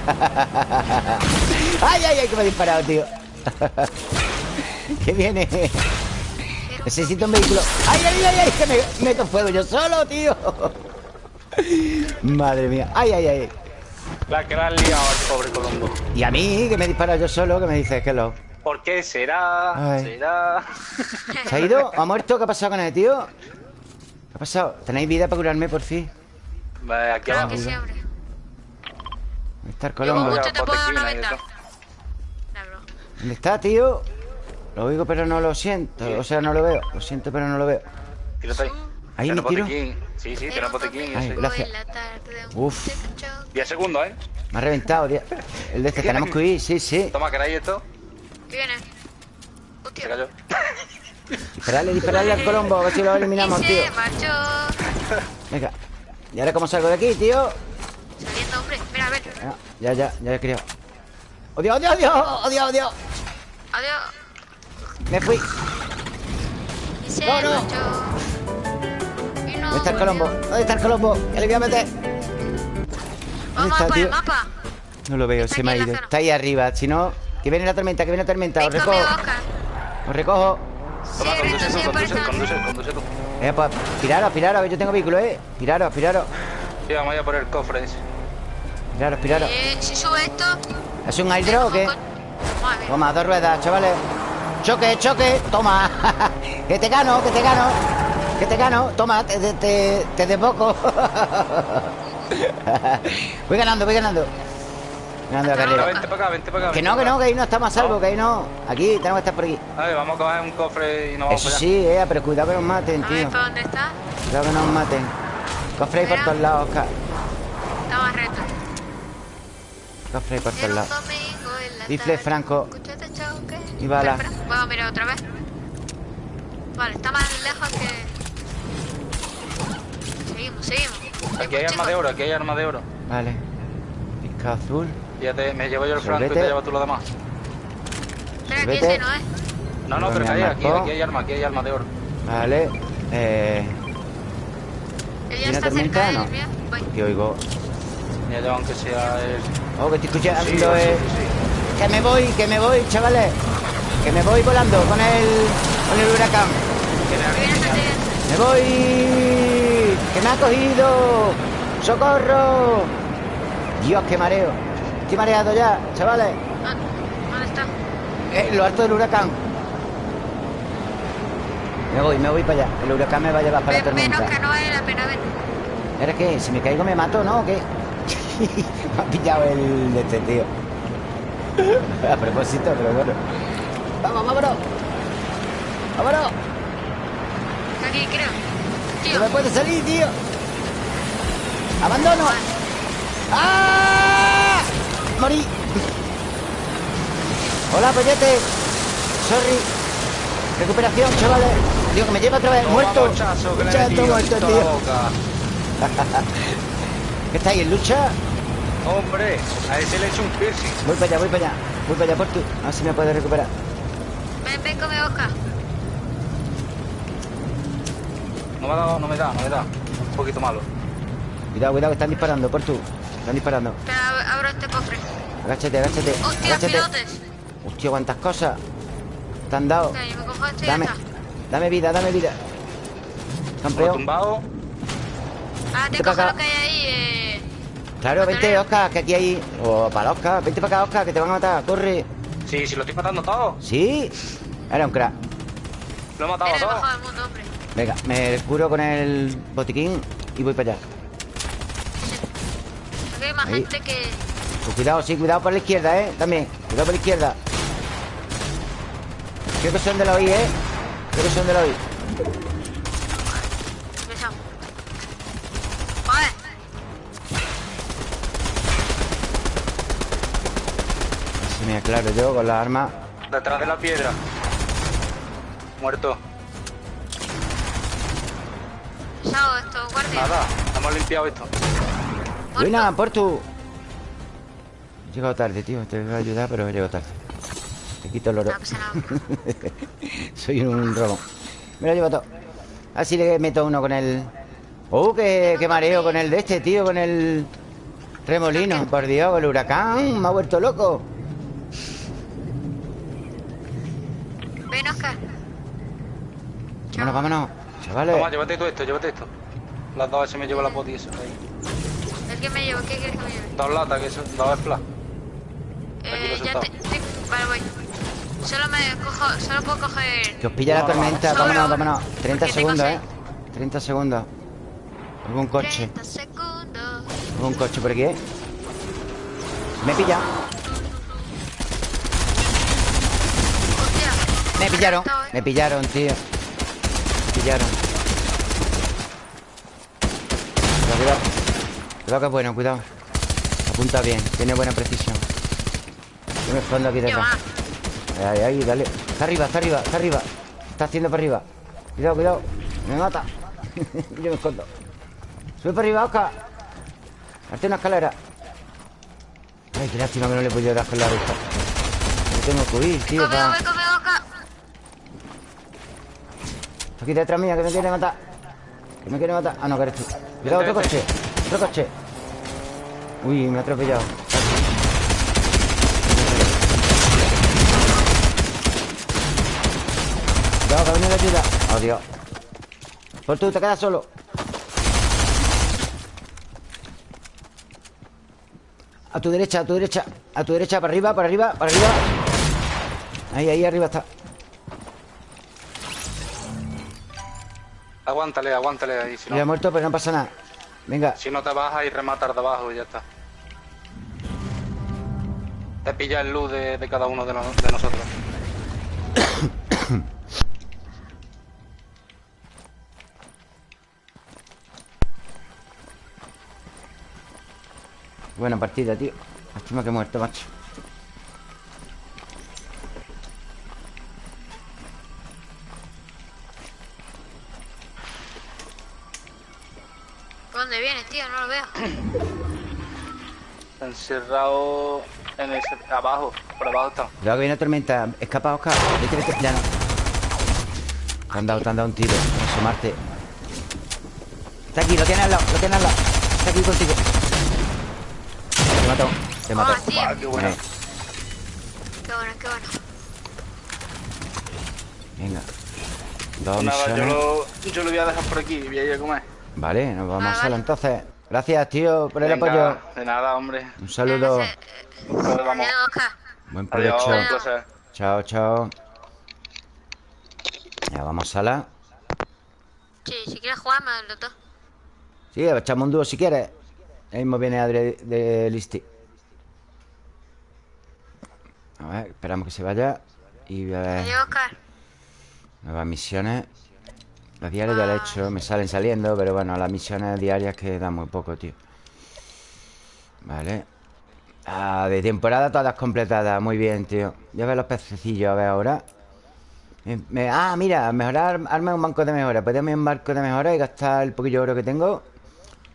¡Ay, ay, ay! Que me ha disparado, tío. ¿Qué viene? Necesito un vehículo. ¡Ay, ay, ay! ay que me meto fuego yo solo, tío. Madre mía. ¡Ay, ay, ay! La que la has liado al pobre Colombo. Y a mí, que me dispara yo solo, que me dices que lo... ¿Por qué será? Ay. ¿Será? ¿Se ha ido? ¿Ha muerto? ¿Qué ha pasado con el tío? ¿Qué ha pasado? ¿Tenéis vida para curarme, por fin? Vale, aquí abajo. que. ¿Dónde está el Colombo? mucho te puedo dar una. ¿Dónde está, tío? Lo oigo, pero no lo siento. O sea, no lo veo. Lo siento, pero no lo veo. Tírate ahí. Ahí me tiro. Sí, sí, tiene botequín. Ay, ese. gracias. Un Uf. coche de choque. 10 segundos, ¿eh? Me ha reventado, tío. El de este tenemos que huir, sí, sí. Toma, ¿queréis esto? ¿Qué viene? Se Hostia. cayó. Dispararle, dispararle al Colombo, a ver si lo eliminamos, tío. se marchó. Venga. ¿Y ahora cómo salgo de aquí, tío? Saliendo, hombre. Mira, a ver. Venga, Ya, ya, ya he criado. ¡Odio, odio, odio! ¡Odio, odio! Adiós. Me fui. Y se No, no. ¿Dónde está el. Colombo? ¿Dónde está el Colombo? Que le voy a meter. Vamos está, a por tío? el mapa. No lo veo, Está se me ha ido. Está ahí arriba. Si no, que viene la tormenta, que viene la tormenta. Os recojo. Os recojo. Toma, conduce tú, conduce, conduce, conduce tú. Eh, pues, piraros, piraros, que yo tengo vehículo, eh. Piraros, piraros. Sí, vamos a ir a por el cofre ese. Piraros, piraros. Eh, si sube esto. ¿Es un airdrop o qué? Vamos a ver. Toma, dos ruedas, chavales. Choque, choque, toma. [LAUGHS] que te gano, que te gano. Que te gano, toma, te, te, te, te desboco. [LAUGHS] voy ganando, voy ganando. Ganando la carrera. vente para acá, vente para acá. Que no, que no, que ahí no estamos a salvo, No. que ahí no. Aquí, tenemos que estar por aquí. A ver, vamos a coger un cofre y nos vamos Eso para allá. sí, eh, pero cuidado que nos maten, A ver, tío. ¿para dónde está? Cuidado que nos maten. Cofre ahí por todos lados, Oscar. Está más recto. Cofre ahí por todos lados. Rifle franco. coche de choque. Y bala. Vamos a mirar otra vez. Vale, está más lejos que... Seguimos, seguimos. Aquí hay arma de oro, aquí hay arma de oro. Vale. Pica azul. Fíjate, me llevo yo el franco y te llevas tú lo demás. Espera, que Vete. ese no es. No, no, Bueno, pero que hay, aquí, ¿no? aquí hay arma, aquí hay arma de oro. Vale. Eh. Él ya ¿Tiene está tormenta? cerca de No. él, mira. Voy. Que oigo. Ya yo, aunque sea el... Oh, que estoy escuchando. Sí, sí, eh. sí, Que me voy, que me voy, chavales. Que me voy volando con el. con el huracán. Tía. ¡Me voy! ¡Que me ha cogido! ¡Socorro! Dios, qué mareo. Estoy mareado ya, chavales. Ah, ¿Dónde está? Eh, lo alto del huracán. Me voy, me voy para allá. El huracán me va a llevar para la Ven, menos tormenta. que no vale la pena ver. ¿Era qué? Si me caigo me mato, ¿no? ¿O qué? [LAUGHS] me ha pillado el de este tío. [LAUGHS] A propósito, pero bueno. ¡Vamos, vámonos! ¡Vámonos! Aquí, creo. ¡No me puede salir, tío! ¡Abandono! ¡Ah! ¡Morí! Hola, pollete. Sorry. Recuperación, chavales. Digo, que me lleva otra vez. Toma, muerto. que le muerto, tío. [LAUGHS] ¿Qué estáis en lucha? Hombre, a ese le he hecho un piercing. Voy para allá, voy para allá. Voy para allá por tú. A ver si me puedes recuperar. ven, ven, come Oscar. No me ha dado, no me da, no me da. Un poquito malo. Cuidado, cuidado, que están disparando, por tú. Están disparando. Espera, abro este cofre. Agáchate, agáchate. Hostia, agáchate. pilotes. Hostia, cuántas cosas. Te han dado. Ok, yo me cojo esto y Dame, dame vida, dame vida. Campeón. tumbado. Ah, te Vente lo que hay ahí. Eh... Claro, vente, Batonero. Oscar, que aquí hay. O para Oscar. Vente para acá, Oscar, que te van a matar. Corre. Sí, sí, lo estoy matando todo. ¿Sí? Era un crack. Lo he matado el todo. mejor del mundo, hombre. Venga, me curo con el botiquín y voy para allá. Aquí hay más Ahí. gente que. Pues cuidado, sí, cuidado por la izquierda, ¿eh? También. Cuidado por la izquierda. Creo que son de la OI, ¿eh? Creo que son de la OI. Se me aclaro yo con la arma. Detrás de la piedra. Muerto. Pesado esto, guardia. Nada, hemos limpiado esto. Buena, por tu. He llegado tarde, tío. Te voy a ayudar, pero he llegado tarde. Te quito el oro. No. [LAUGHS] Soy un robo. Me lo llevo todo. Así le meto uno con el. ¡Oh, qué, qué mareo con el de este, tío! Con el. Remolino. Por Dios, con el huracán. Me ha vuelto loco. Ven, Oscar. Vámonos, vámonos. Chavales. Toma, llévate tú esto, llévate esto. Las dos se me lleva la poti eso. ahí. ¿El que me llevo? ¿Qué quieres que me lleve? Dos latas, que son dos flash. Eh, ya te, te- Vale, voy. Solo me cojo. Solo puedo coger. Que os pilla la Vámonos, tormenta. vámonos. Vámonos, vámonos. 30 Porque tengo segundos. ¿eh? 30 segundos. Algún coche. 30 segundos. Algún coche por aquí, ¿eh? Me pilla. Hostia. Me pillaron. ¿eh? Me pillaron, tío. Me pillaron. Cuidado, cuidado. Cuidado que es bueno, cuidado. Apunta bien, tiene buena precisión. Yo me escondo aquí detrás. Ahí, ahí, dale. Está arriba, está arriba, está arriba. Está haciendo para arriba. Cuidado, cuidado. Me mata. [LAUGHS] Yo me escondo. Sube para arriba, Oscar. Hazte una escalera. Ay, qué lástima que no le he podido dar con la vista. No tengo que huir, tío. Conmigo, pa- voy conmigo, Oscar. Está aquí detrás mía, que me quiere matar. Que me quiere matar. Ah, no, que eres tú. Cuidado, otro coche. Otro coche. Uy, me ha atropellado. Cuidado, que ha venido ayuda. Oh, Dios. Por tú, te quedas solo. A tu derecha, a tu derecha. A tu derecha, para arriba, para arriba, para arriba. Ahí, ahí arriba está. Aguántale, aguántale ahí, si Ya ha no. muerto, pero no pasa nada. Venga. Si no te bajas y rematar de abajo y ya está. Te pilla el luz de, de cada uno de, de nosotros. Buena partida, tío. Lástima que he muerto, macho. Dónde vienes, tío? No lo veo. [CLEARS THROAT] Encerrado en ese, abajo, por abajo está. Cuidado que viene tormenta. Escapa, Oscar. Vete, vete. Ya no. Te han dado, te han dado un tiro. Asomarte. Está aquí, lo tiene al lado, lo tiene al lado. Está aquí contigo. Te mató, te mató. Ah, tío. Buah, qué bueno. Qué bueno, qué bueno. venga. Dos Nada, yo lo, yo lo voy a dejar por aquí y voy a ir a comer. Vale, nos vamos Ah, a sala vale. entonces. Gracias, tío, por el Venga, apoyo. De nada, hombre. Un saludo. Nos vemos. Adiós, Oscar. Buen provecho. un. Chao, chao. Ya vamos a sala. Sí, si quieres jugar, me los dos. Sí, echamos un dúo si quieres. Ahí mismo viene Adri de Listi. A ver, esperamos que se vaya. Y a ver, Adiós, Oscar. nuevas misiones. Las diarias ya las he hecho, me salen saliendo, pero bueno, las misiones diarias que dan muy poco, tío. Vale. Ah, de temporada todas completadas, muy bien, tío. Ya ves los pececillos, a ver ahora. Me- ah, mira, mejorar, arma un banco de mejora. Armar un banco de mejora y gastar el poquillo de oro que tengo.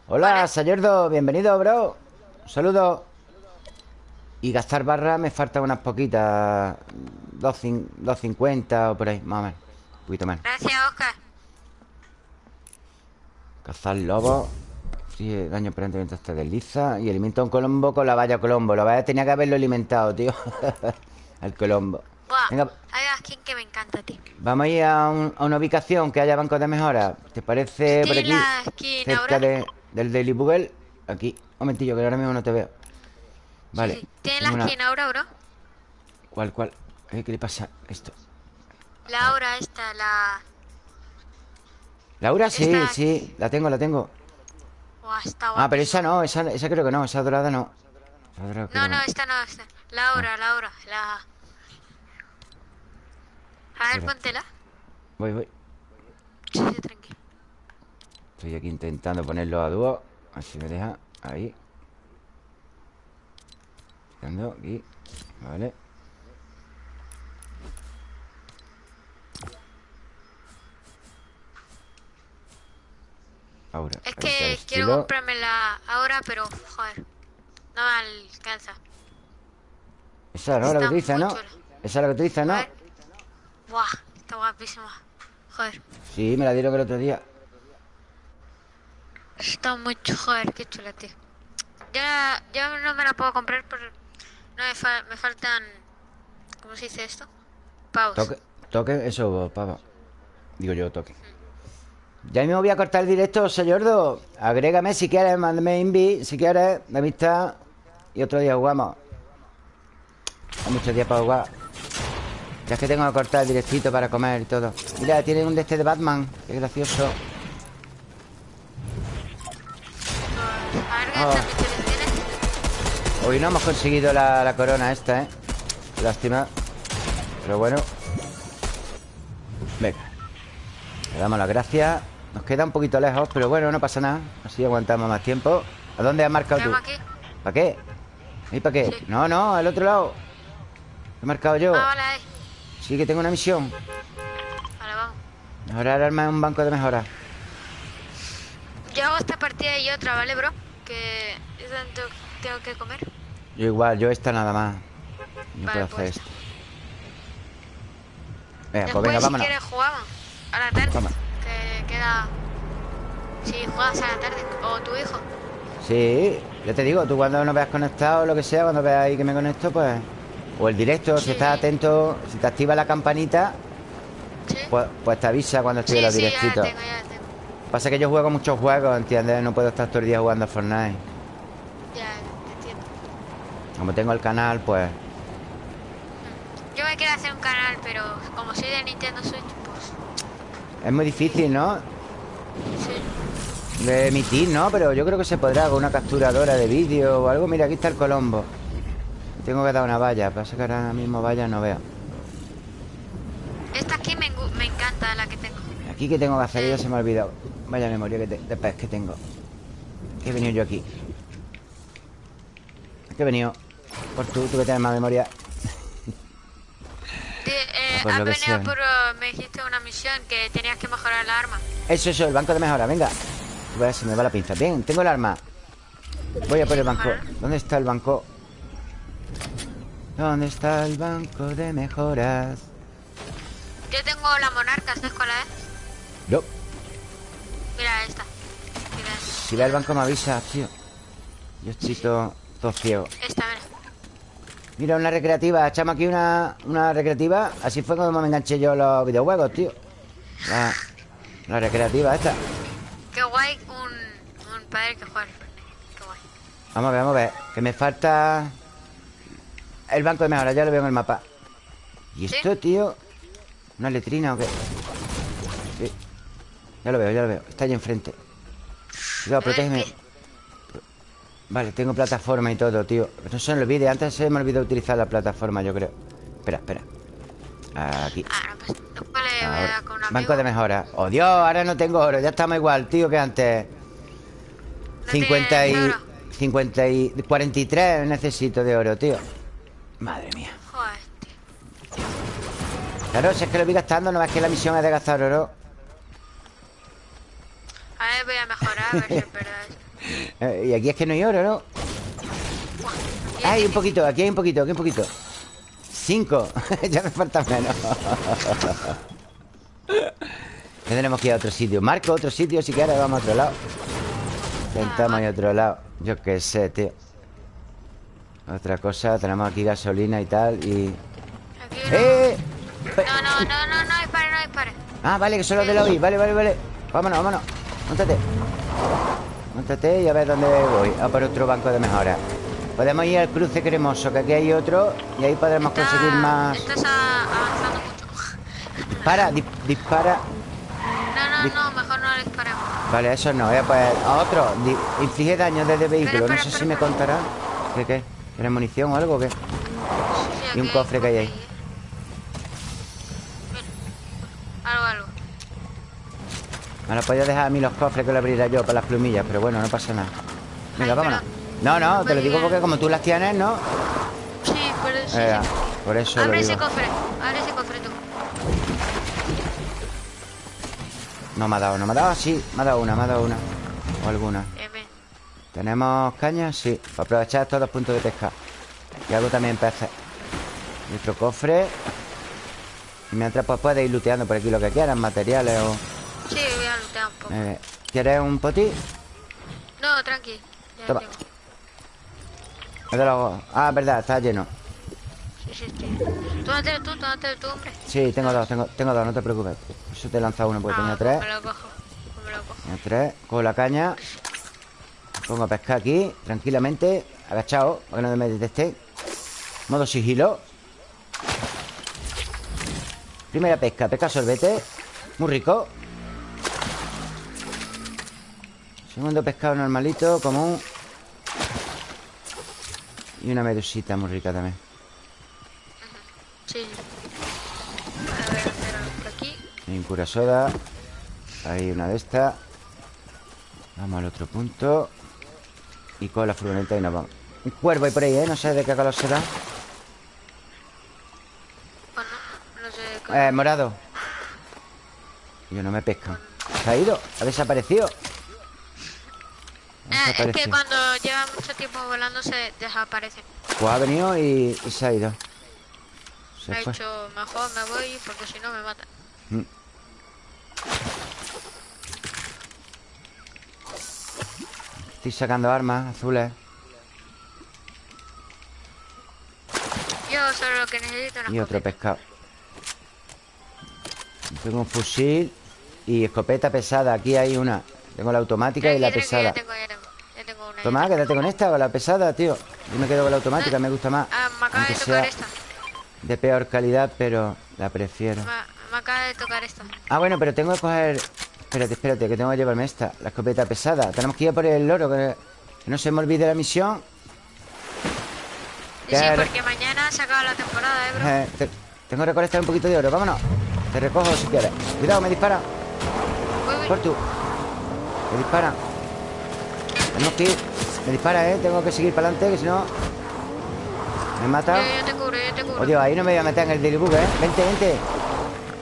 Hola. Sayerdo, bienvenido, bro. Un saludo. Y gastar barras me faltan unas poquitas. Dos cin- 2.50 o por ahí, más o menos. Un poquito menos. Gracias, Oscar. Cazar lobos Sí, daño permanente mientras te desliza Y alimenta un colombo con la valla colombo. Lo vaya tenía que haberlo alimentado, tío. [LAUGHS] Al colombo. Venga. Hay skin que me encanta, tío. Vamos a ir a, una ubicación que haya bancos de mejora. ¿Te parece por aquí? cerca de, del Daily Bugle. Aquí, un momentillo que ahora mismo no te veo. Vale. ¿Tiene la skin ahora, bro? ¿Cuál, cuál? ¿Qué le pasa esto? La aura esta, la... Laura, sí, sí, la tengo, la tengo. Ah, pero esa no, esa, esa creo que no, esa dorada no. No, no, esta no, esta. Laura, Laura, la... A. Ver, póntela. Voy, voy. Sí, sí, tranquilo Estoy aquí intentando ponerlo a dúo. A ver si me deja, ahí. Aquí. Vale Es que quiero comprármela ahora, pero joder, no me alcanza. Esa es la que dices, ¿no? Esa es la que dices, ¿no? Buah, está guapísima. Joder. Sí, me la dieron el otro día. Está mucho, joder, qué chula, tío. Ya, ya no me la puedo comprar, pero no me, me faltan. ¿Cómo se dice esto? Pavos. Toque, toque, eso, pavo. Digo yo, toque. Ya mismo voy a cortar el directo, señordo. Agrégame si quieres, mándame invi si quieres, de amistad. Y otro día jugamos. Hay muchos días para jugar. Ya es que tengo que cortar el directito para comer y todo. Mira, tiene un de este de Batman. Qué gracioso. Oh. Hoy no hemos conseguido la, la corona esta, ¿eh? Lástima. Pero bueno. Venga. Le damos las gracias. Nos queda un poquito lejos, pero bueno, no pasa nada. Así aguantamos más tiempo. ¿A dónde has marcado tú? ¿Para qué? ¿Y para qué? No, no, al otro lado. He marcado yo. Ah, vale. Sí, que tengo una misión. Vale, vamos. Mejorar armas en un banco de mejora. Yo hago esta partida y otra, ¿vale, bro? Que tanto tengo que comer. Yo igual, yo esta nada más. No puedo hacer pues. esto. Venga, pues venga, vámonos. si quieres jugamos. A la tarde. Queda... Si juegas a la tarde, o tu hijo. Sí, ya te digo, tú cuando no veas conectado lo que sea, cuando veas ahí que me conecto, pues... O el directo, si estás atento, si te activa la campanita, pues, pues, te avisa cuando estoy en los directitos. Pasa que yo juego muchos juegos, ¿entiendes? No puedo estar todo el día jugando a Fortnite. Ya, entiendo. Como tengo el canal, pues... Yo me quiero hacer un canal, pero como soy de Nintendo Switch, es muy difícil, ¿no? Sí. De emitir, ¿no? Pero yo creo que se podrá con una capturadora de vídeo o algo. Mira, aquí está el Colombo. Tengo que dar una valla. Pasa que ahora mismo valla no veo. Esta aquí me, encanta, la que tengo. Aquí que tengo que hacer, ya se me ha olvidado. Vaya memoria que de pez que tengo. ¿Qué he venido yo aquí? ¿Qué he venido? Por tú, tú que tienes más memoria. Pues has venido por... Uh, me dijiste una misión que tenías que mejorar la arma. Eso, eso, el banco de mejora, venga. Voy a ver si me va la pinza. Bien, tengo el arma. Voy a por el banco. ¿Dónde está el banco? ¿Dónde está el banco de mejoras? Yo tengo la monarca, ¿sabes cuál es? No. Mira esta. Si ve el banco me avisa, tío. Yo estoy todo, todo ciego. Esta, mira. Mira, una recreativa. Echamos aquí una, una recreativa. Así fue como me enganché yo los videojuegos, tío. La, la recreativa esta. Qué guay un, un padre que juega Qué guay. Vamos a ver, vamos a ver. Que me falta El banco de mejora, ya lo veo en el mapa. ¿Y esto, tío? ¿Una letrina o qué? Sí. Ya lo veo, ya lo veo. Está ahí enfrente. Cuidado, protégeme Vale, tengo plataforma y todo, tío. No se me olvide, antes se me olvidó utilizar la plataforma, yo creo. Espera, espera. Aquí. Ah, pues, Ahora. Banco de mejora. Oh, Dios, ahora no tengo oro Ya estamos igual, tío, que antes. 50 y... 50 y... 43 necesito de oro, tío. Madre mía. Claro, si es que lo voy gastando No es que la misión es de gastar oro. A ver, voy a mejorar A ver si es verdad y aquí es que no hay oro, ¿no? Hay un poquito, aquí hay un poquito, aquí hay un poquito. Cinco. [LAUGHS] Ya me falta menos. Tendremos que ir a otro sitio. Marco, otro sitio, si quieres vamos a otro lado. Intentamos ir a otro lado. Yo qué sé, tío. Otra cosa, tenemos aquí gasolina y tal Y... Aquí no. ¡Eh! No, no, no, no, no dispare, no dispare. Ah, vale, que son los de la OI Vale, vale, vale. Vámonos, vámonos. Móntate Móntate y a ver dónde voy A por otro banco de mejora Podemos ir al cruce cremoso Que aquí hay otro Y ahí podremos Está- conseguir más Estás a- avanzando mucho. Dispara, di- dispara No, Di- no, no, mejor no le disparemos. Vale, eso no, eh, pues a otro Di- Inflige daño desde vehículo Espera, No sé espera, si me contará ¿Qué qué? ¿Tienes munición o algo o qué? Sí, sí, Y un cofre que hay ahí. Mira. Algo, algo. Me lo podía dejar a mí los cofres que lo abriera yo para las plumillas Pero bueno, no pasa nada Venga, Ay, vámonos No, no, te lo digo porque como tú las tienes, ¿no? Sí, por eso. sí, Eh, sí. por eso lo Abre ese digo cofre, abre ese cofre tú. No me ha dado, no me ha dado, sí Me ha dado una, me ha dado una O alguna. ¿Tenemos cañas? Sí, para aprovechar estos dos puntos de pesca Y hago también peces otro cofre Y mientras pues puedes ir looteando por aquí lo que quieras Materiales o... Sí, voy a lutear un poco. eh, ¿Quieres un potí? No, tranqui. Ya Toma. tengo. Ah, verdad, está lleno Sí, sí, sí. Tómatelo tú, tómatelo tú, hombre. Sí, tengo dos, tengo, tengo dos, no te preocupes Eso te he lanzado uno porque Ah, tenía tres Me lo cojo. me lo cojo. Tenía tres Cojo la caña Pongo a pescar aquí Tranquilamente Agachado Para que no me detecten Modo sigilo Primera pesca Pesca sorbete Muy rico Segundo pescado normalito Común Y una medusita muy rica también. Sí. A ver, por aquí. Soda. Ahí una de estas Vamos al otro punto. Y con la furgoneta y nos vamos. Un cuervo hay por ahí, ¿eh? No sé de qué color será. Bueno, no sé qué. Eh, morado. Yo no me pescan Se ha ido, ha desaparecido Ah, es que cuando lleva mucho tiempo volando se desaparecen. Pues ha venido y, y se ha ido. Se Me ha dicho, mejor me voy porque si no me matan. Mm. Estoy sacando armas azules. Yo solo lo que necesito una Y otro pescado. Tengo un fusil Y escopeta pesada. Aquí hay una. Tengo la automática y la pesada. tengo, tengo. Toma, quédate con esta o la pesada, tío. Yo me quedo con la automática, me gusta más. Ah, me acaba de tocar esta. de peor calidad, pero la prefiero. Me, me acaba de tocar esta. Ah, bueno, pero tengo que coger Espérate, espérate, que tengo que llevarme esta La escopeta pesada. Tenemos que ir a por el loro Que que no se me olvide la misión. Sí, sí, Que- porque mañana se acaba la temporada, eh, bro. Eh, te- Tengo que recolectar un poquito de oro, vámonos. Te recojo si quieres. Cuidado, me dispara. Por tú Me dispara Tenemos que ir Me dispara, eh. Tengo que seguir para adelante Que si no Me mata. Yo, yo te cubro, yo te cubro. Dios, ahí no me voy a meter en el delibug, ¿eh? Vente, vente.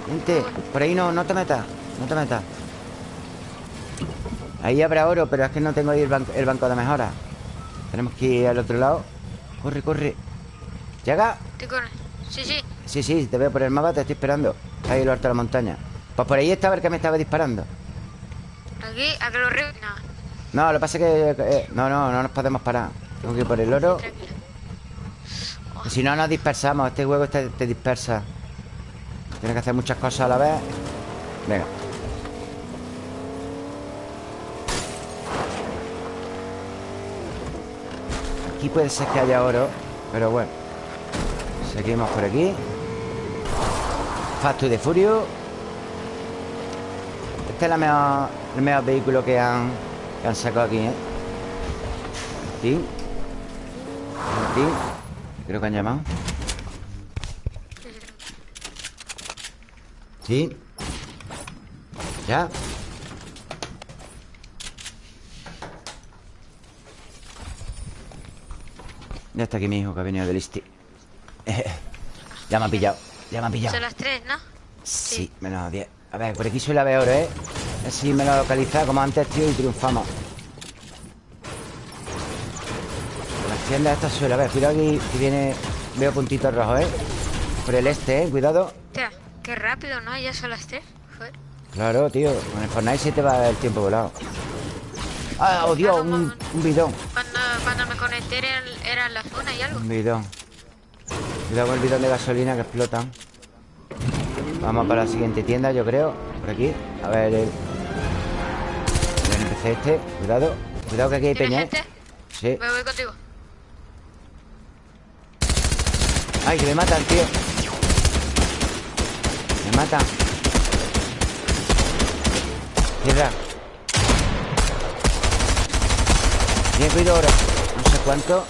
Vente. Por ahí no, no te metas. No te metas. Ahí habrá oro, pero es que no tengo ahí el, banco, el banco de mejora. Tenemos que ir al otro lado. Corre, corre. ¿Llega? Te cubro. Sí, sí. Sí, sí, te veo por el mapa, te estoy esperando. Ahí lo alto de la montaña. Pues por ahí estaba el que me estaba disparando. Aquí, a que lo río. No, No, lo que pasa es que... eh, no, no, no nos podemos parar. Tengo que ir por el oro. Si no nos dispersamos. Este juego te, dispersa. Tienes que hacer muchas cosas a la vez. Venga. Aquí puede ser que haya oro Pero bueno. Seguimos por aquí. Fast the Furio Este es la mejor, el mejor vehículo que han, que han sacado aquí, ¿eh? Aquí Aquí Creo que han llamado. Sí Ya. Ya está aquí mi hijo que ha venido del Isti. [LAUGHS] Ya me ha pillado Ya me ha pillado. Son las tres, ¿no? Sí, menos 10 A ver, por aquí suele haber oro, ¿eh? Así me lo localiza como antes, tío, y triunfamos Las tiendas estas suele haber Cuidado aquí, que viene... Veo puntitos rojos, ¿eh? Por el este, ¿eh? Cuidado Hostia, qué rápido, ¿no? Ya son las tres. Joder. Claro, tío Con el Fortnite se te va el tiempo volado Ah, oh Dios, un, bidón cuando, cuando, me conecté era, en la zona y algo Un bidón Cuidado con el bidón de gasolina que explotan Vamos para la siguiente tienda, yo creo Por aquí. A ver el... El NPC este Cuidado Cuidado que aquí hay peña ¿eh? Sí. Me voy contigo. Ay, que me matan, tío. Me matan. Tierra Bien, cuido oro No sé cuánto.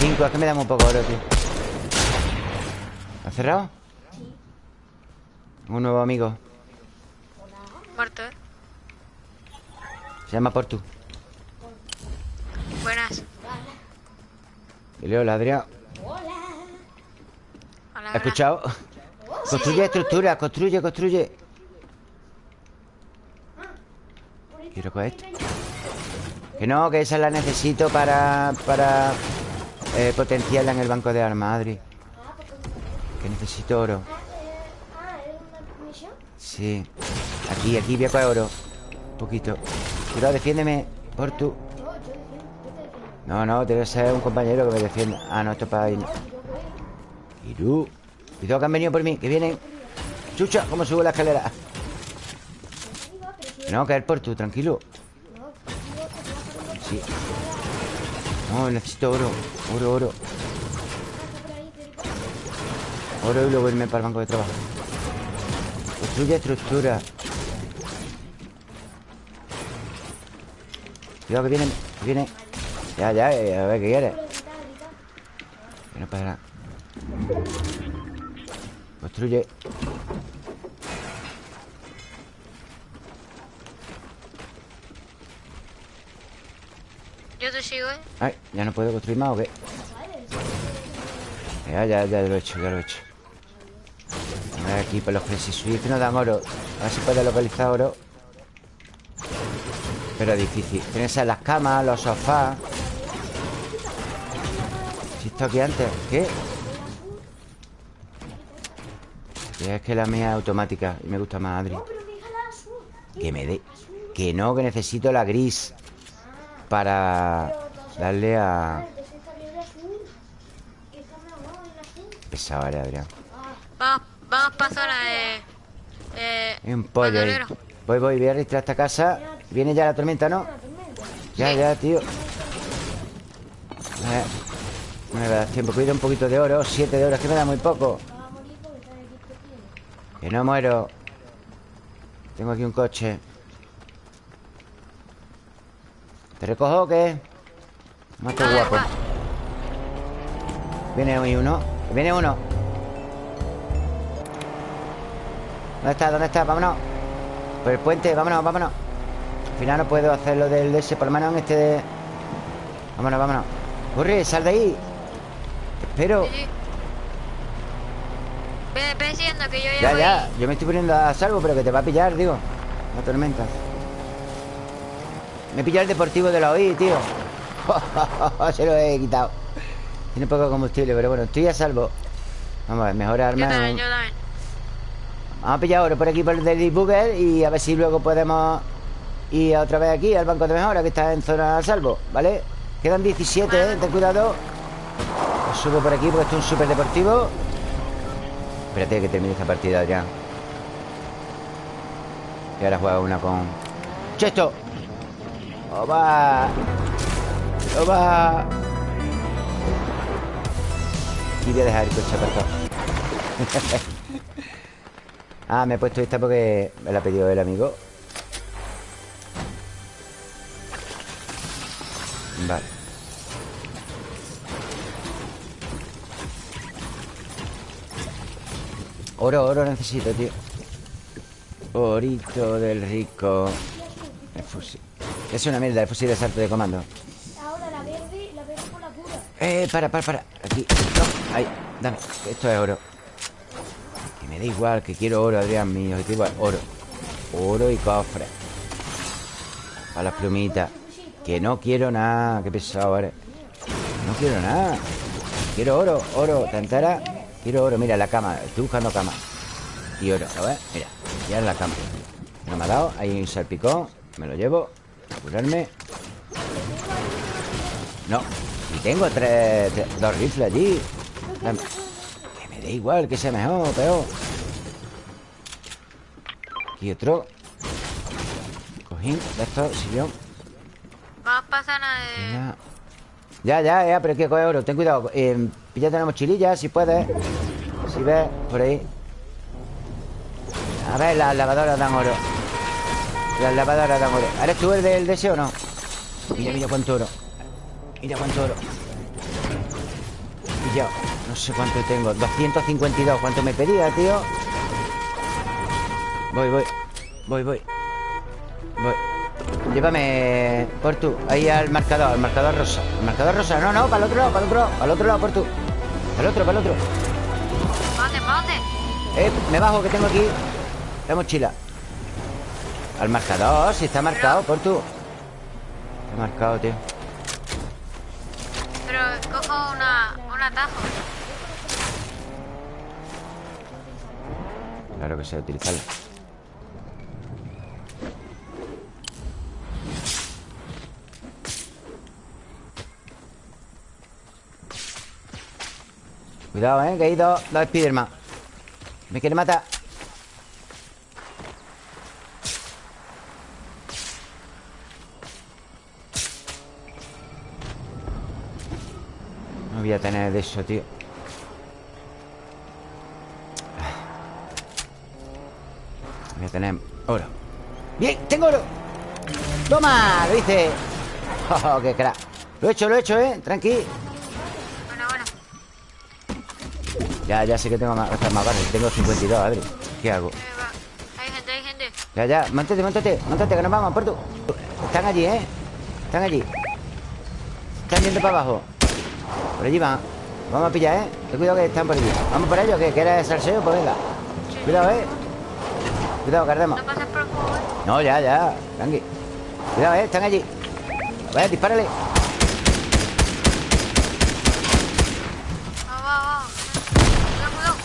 Cinco, es que me da un poco oro, tío. ¿Ha cerrado? Un nuevo amigo. Muerto, ¿eh? Se llama Portu. Buenas. Dile hola, Adrián ¿Has escuchado? Construye estructura, construye, construye. Quiero coger esto. Que no, que esa la necesito para Para eh, Potenciarla en el banco de armas, Adri. Que necesito oro Sí. Aquí, aquí voy a coger oro Un poquito. Cuidado, defiéndeme Por tú No, no, que ser un compañero que me defienda Ah, no, esto es para ir. Iru Cuidado que han venido por mí Que vienen. Chucha, ¿cómo subo la escalera? No, caer por tú, tranquilo. Sí. No, necesito oro Oro, oro. Oro y luego irme para el banco de trabajo Construye estructura. Cuidado que vienen Que vienen Ya, ya, eh, a ver qué quiere. Que no pasa Construye. Yo te sigo, ¿eh? Ay, ¿ya no puedo construir más o qué? Ya, ya, ya lo he hecho, ya lo he hecho aquí por los Suites que nos dan oro. A ver si puede localizar oro. Pero difícil. Tienen que las camas, los sofás. Si esto aquí antes ¿Qué? Es que la mía es automática Y me gusta más, Adri. Que me dé. Que no, que necesito la gris Para darle a... Pesado, ¿vale, Adrián? Para zona de... Eh, un pollo ahí. Voy, voy, voy a registrar esta casa. Viene ya la tormenta, ¿no? Ya, ya, tío. Eh, No me da tiempo. Cuida un poquito de oro. Siete de oro, es que me da muy poco. Que no muero. Tengo aquí un coche. ¿Te recojo o qué? Más que guapo. Viene hoy uno. Viene uno ¿Dónde está? ¿Dónde está? Vámonos. Por el puente, vámonos, vámonos. Al final no puedo hacer lo del DS Por lo menos en este de... Vámonos, vámonos. Corre, sal de ahí. Espero. Ve, que yo ya Ya, ya, yo me estoy poniendo a salvo Pero que te va a pillar, digo. La tormenta. Me he pillado el deportivo de la OI, tío. [LAUGHS] Se lo he quitado. Tiene poco combustible, pero bueno, estoy a salvo. Vamos a ver, mejor arma yo también, yo también. Vamos a pillar oro por aquí por el Daily Booger Y a ver si luego podemos Ir otra vez aquí al banco de mejora Que está en zona a salvo, ¿vale? Quedan 17, ¿eh? Ten cuidado subo por aquí porque esto es un súper deportivo Espérate que termine esta partida ya Y ahora juega una con... ¡Chesto! ¡Oba! ¡Oba! Y voy a dejar el coche aparcado [LAUGHS] Ah, me he puesto esta porque me la ha pedido el amigo. Vale. Oro, oro necesito, tío. Orito del rico. El fusil. Es una mierda el fusil de salto de comando. Ahora la verde, la verde con la cura Eh, para, para, para. Aquí, no, ahí, dame. Esto es oro me da igual, que quiero oro, Adrián mío Que igual, oro. Oro y cofre. Para las plumitas. Que no quiero nada Qué pesado eres. No quiero nada. Quiero oro, oro, ¿te enteras? Quiero oro, mira la cama. Estoy buscando cama. Y oro, a ver, mira Ya en la cama. No me ha dado Ahí un salpicón. Me lo llevo A curarme. No Y tengo tres, Dos rifles allí. Que igual Que sea mejor o peor. Aquí otro. Cojín De estos Sillón Vamos a pasar a... Ya, ya, ya Pero hay que coger oro. Ten cuidado. Eh, Píllate la mochililla Si puedes. Si ves Por ahí. A ver Las lavadoras dan oro. Las lavadoras dan oro. ¿Eres tú el del deseo o no? Mira, mira cuánto oro. Mira cuánto oro Y yo No sé cuánto tengo. 252 ¿Cuánto me pedía, tío? Voy, voy Voy, voy. Voy. Llévame por tú Ahí al marcador, al marcador rosa. El marcador rosa, no, no, para el otro lado, para el otro lado Para el otro lado, por tú. Para el otro, para el otro. ¿Dónde, dónde? Eh, me bajo que tengo aquí. La mochila Al marcador, si está marcado, por tú. Está marcado, tío. Pero cojo una, Claro que sé utilizarlo Cuidado, eh, que hay dos, dos Spiderman. Me quiere matar Voy a tener de eso, tío Voy a tener oro ¡Bien! ¡Tengo oro! ¡Toma! Lo hice [LAUGHS] ¡Oh, qué crack! Lo he hecho, lo he hecho, ¿eh? Tranqui Bueno, bueno Ya, ya sé que tengo más, más barras Tengo 52, Adri ¿Qué hago? Ya, ya, mántate, mántate, mántate, que nos vamos, por tú Están allí, ¿eh? Están allí Están yendo para abajo Por allí van Vamos a pillar, ¿eh? Ten cuidado que están por allí Vamos por ellos, que quieres salseo, pues venga. Cuidado, ¿eh? Cuidado, que ardemos. No ya, ya, tranqui. Cuidado, ¿eh? Están allí. Dispárale. Vamos, vamos Cuidado, cuidado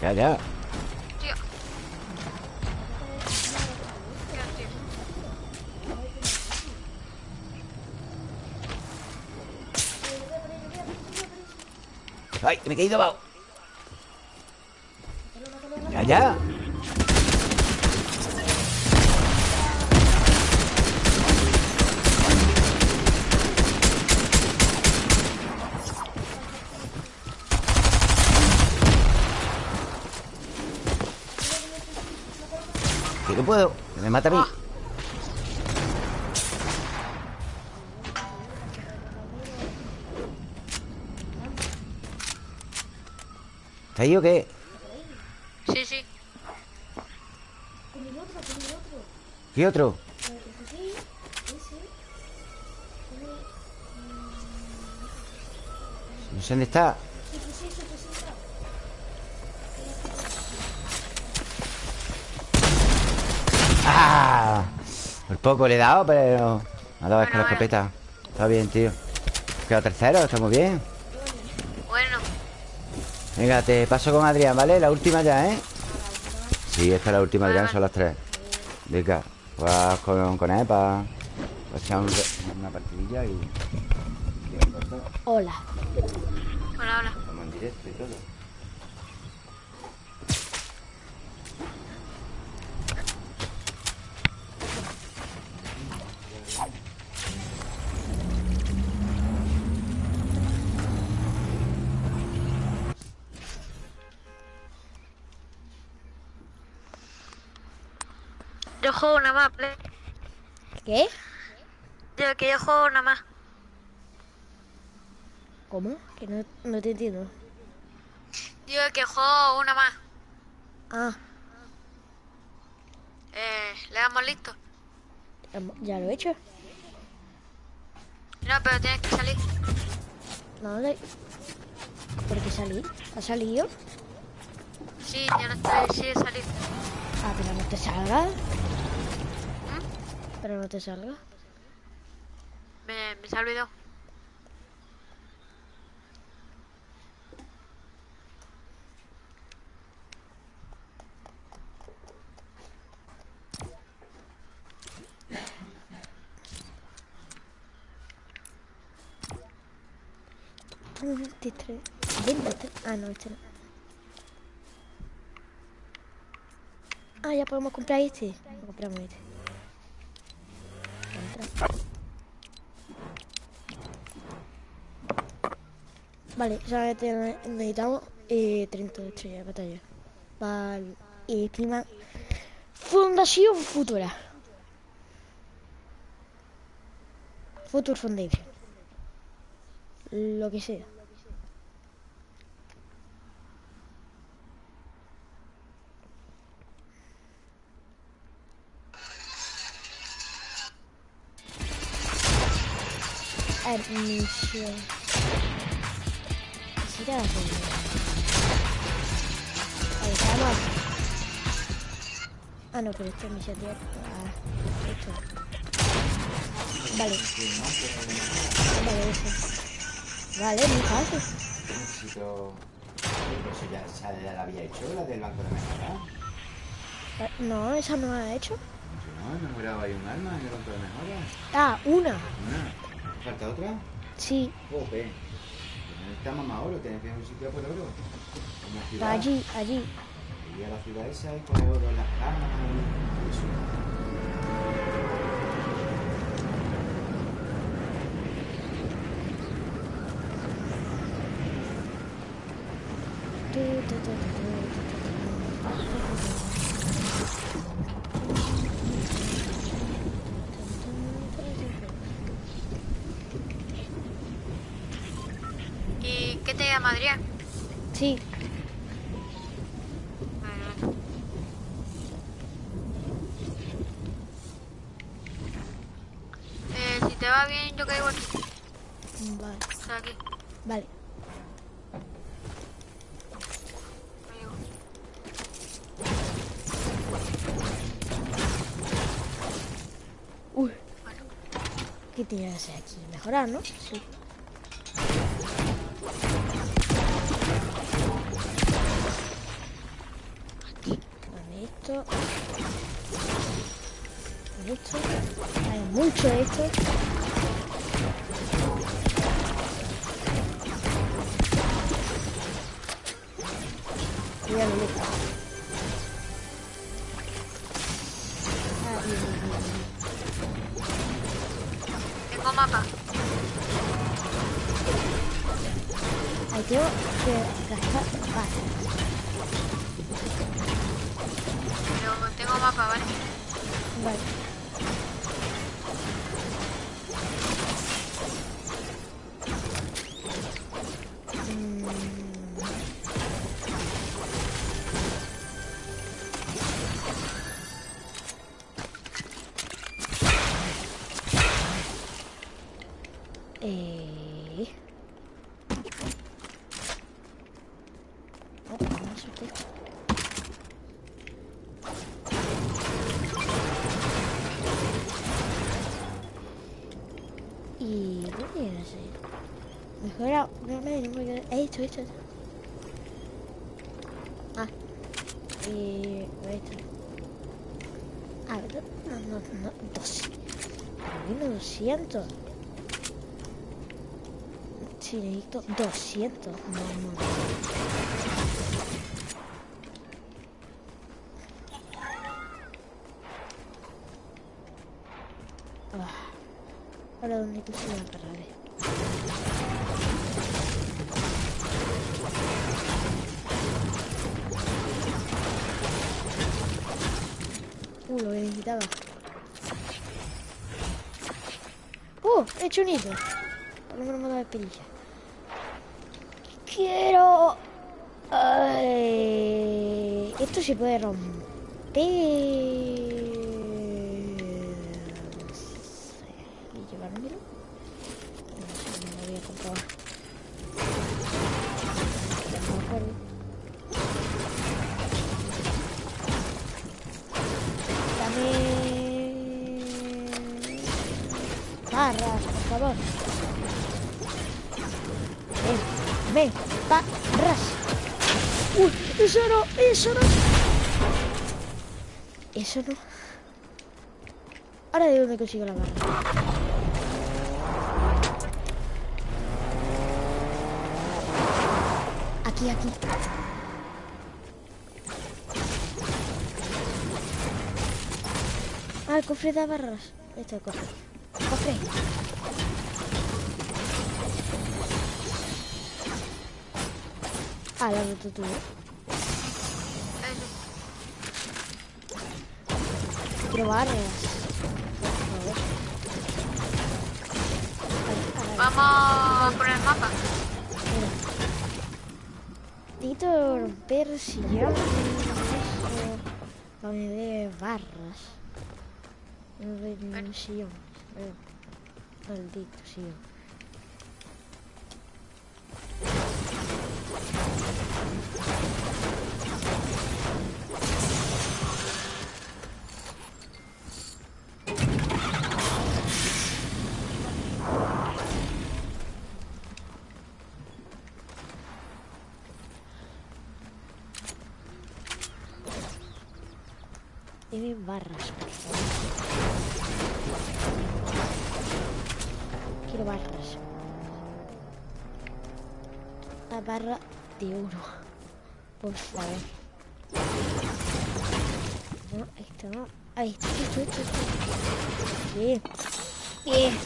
Ya, ya ¡Ay, me he caído abajo! Ya, ya. Que no puedo, me mata a mí ¿Está ahí o qué? Sí, sí ¿Qué otro? No sé dónde está ¡Ah! Por poco le he dado, pero... Me ha dado es con la escopeta Está bien, tío Queda tercero, está muy bien Venga, te paso con Adrián, ¿vale? La última ya, ¿eh? Sí, esta es la última, Adrián, son las tres Venga, vas con, con él para echar un una partidilla y... Hola. Hola, hola Estamos en directo y todo juego una más, play. ¿Qué? Yo que yo juego una más ¿Cómo? Que no, no te entiendo. Digo que juego una más Ah, Eh, le damos listo ya lo he hecho. No, pero tienes que salir No, de... ¿Por qué salí? ¿Ha salido? Sí, yo no estoy, sí he salido Ah, pero no te salga. Pero no te salga. Me, me se ha Ah, no, este no. Ah, ya podemos comprar este. Vale, ya necesitamos eh, 30 estrellas de batalla. Vale. Y encima. Fundación Futura. Future Foundation. Lo que sea. Admisión. Quisiera hacerlo. Ahí estamos. Ah, no, pero esto es misión de... Ah, esto. Vale. Vale, eso. Vale, muy fácil. Necesito... Eso ya, ya la había hecho, la del banco de mejora. No, esa no la ha hecho. No, enamorado hay un arma en el banco de mejora. Ah, una. Una. ¿Falta otra? Sí. Joder. Necesitamos más oro, tenés que ir a un sitio por oro. Allí, allí. Y a la ciudad esa y poner oro en las camas y eso. Adrián? Sí. Eh, si te va bien, yo caigo aquí. Vale. aquí. Vale. Uy. ¿Qué tienes que hacer aquí? Mejorar, ¿no? Sí. Hay no me He hecho, hecho. Ah. Y. Esto. A ver, no, no, no. Dos. Vino 200. Sí, necesito 200. Vamos. Ah. Uh, he hecho un hito. Por lo menos me da perilla. Quiero... Ay, esto se puede romper. Ahora de dónde consigo la barra. Aquí, aquí. Ah, el cofre de barras. Este es cofre. Cofre. Ah, has roto tú. ¿Eh? Barras. Vamos por el mapa. Mira. Necesito romper sillón. Para me dé barras. No ningún sillón. Eh, Maldito sillón. Barra de oro. Por favor. No, esto no. Ahí está, esto, esto, esto. Bien. Bien.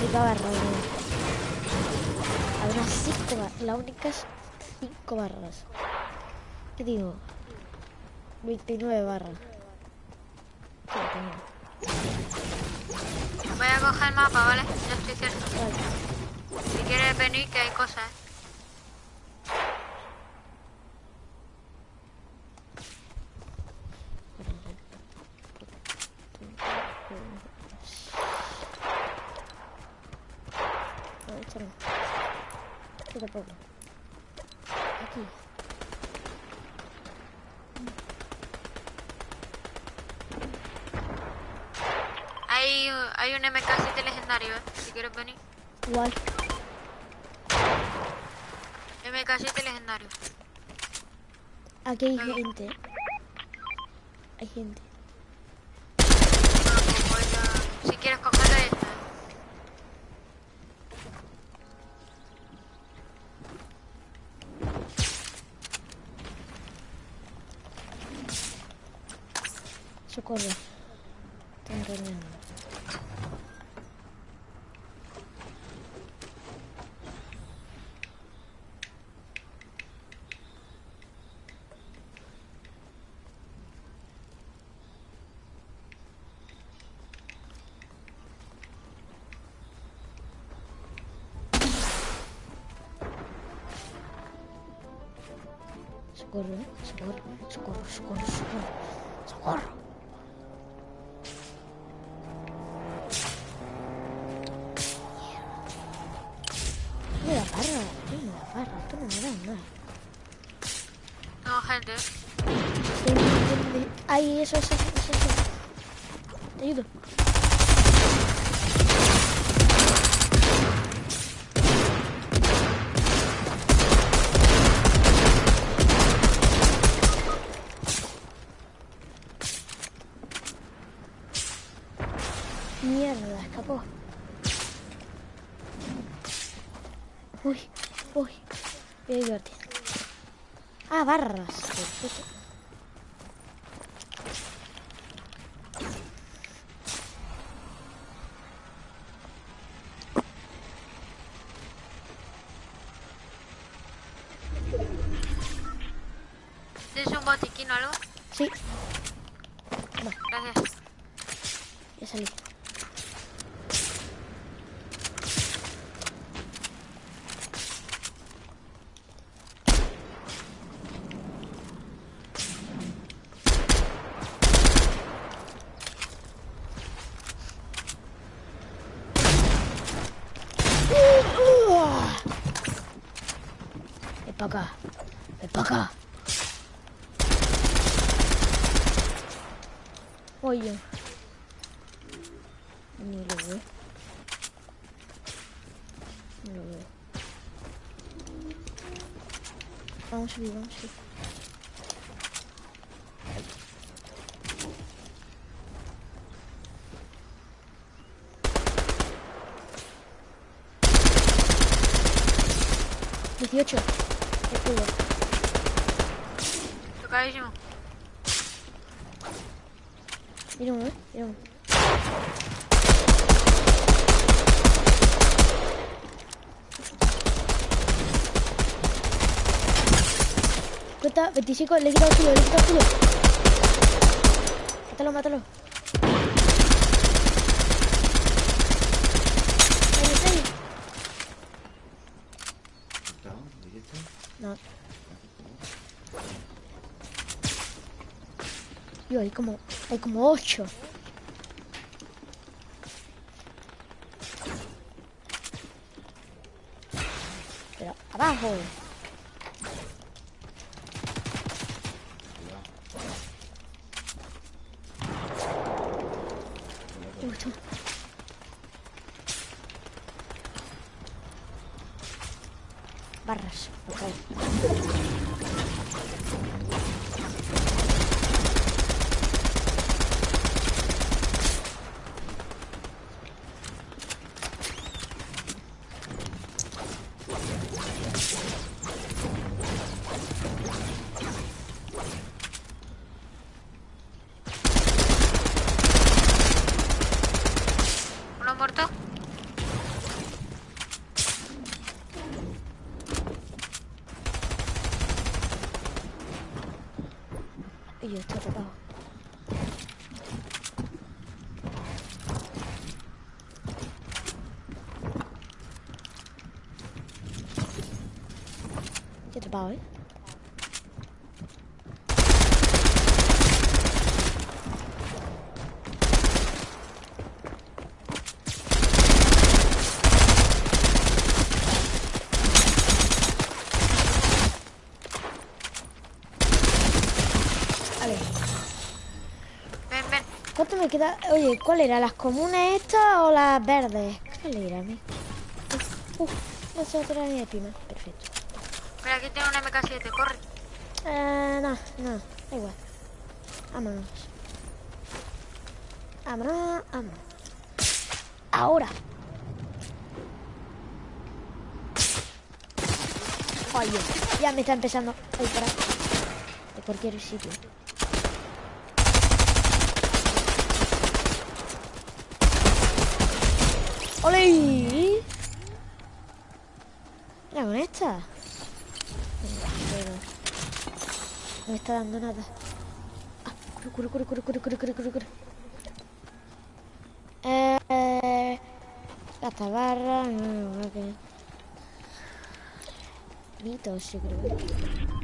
Única barra, bro. Habrá cinco barras. Las únicas cinco barras. ¿Qué digo? 29 barras. Voy a coger el mapa, ¿vale? Ya estoy cerca. Vale. Si quieres venir, que hay cosas. No, esto no. Esto tampoco. Aquí. Hay, hay un MK7 legendario, ¿eh? Si quieres venir. Igual. MK7 legendario. Aquí hay gente. Hay gente. Bueno, pues Si quieres cogerlo, ahí está. Socorro. Están reuniendo. Socorro, ¿eh? socorro, socorro, socorro, socorro, socorro. Me da barra, tío, me da barra, esto no me da nada. No, gente. Ay, eso, eso, eso, eso. Te ayudo. Barras. 이런 식으로. 뒤에 쳐. 됐고요. 가야지 뭐. 이런 거? 이런 거. Cuenta, 25, le he quitado tuyo, le he quitado. Mátalo, mátalo. Ahí está. No. Yo, hay como, hay como ocho. Pero abajo. Uy, toma. Barras, ok. Uno muerto. Y yo estoy atrapado. Atrapado, ¿eh? Vale. Ven, ven. ¿Cuánto me queda? Oye, ¿cuál era? ¿Las comunes estas o las verdes? ¿Cuál era? Uf, no sé otra ni de pima. Aquí tengo una MK7, corre. Eh, no, no, da igual. Vámonos. Vámonos, vámonos. Ahora. Oye, ya me está empezando a disparar. De cualquier sitio. ¡Ole! Mira con esta. Me está dando nada. Ah, corre, corre, corre, corre, corre, corre, corre, corre. Eh, barra, no, no, creo. No.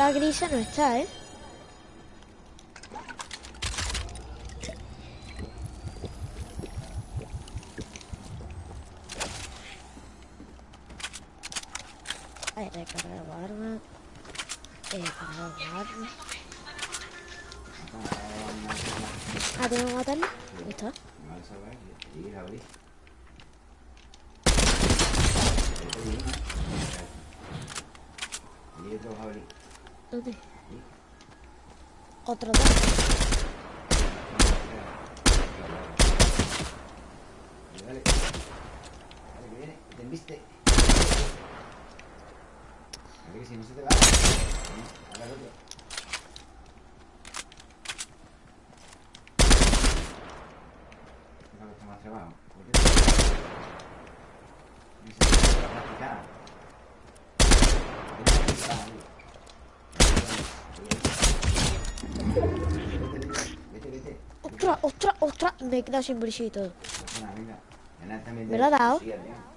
La grisa no está, ¿eh? Vale, recargar arma. Recargar arma. Ah, tengo que matarlo. Ahí está. ¿Dónde? Otro dos. Dale, dale. Dale, que viene, que te embiste. A ver que si no se te va. Ahora el otro. Deja que está más trabajo. ¿Por qué? Dice que va a practicar. Vete a practicar, tío. Vete, vete. ¡Ostras, ostras, ostras! Me he quedado sin bolsillo y todo. ¿Me lo ha dado?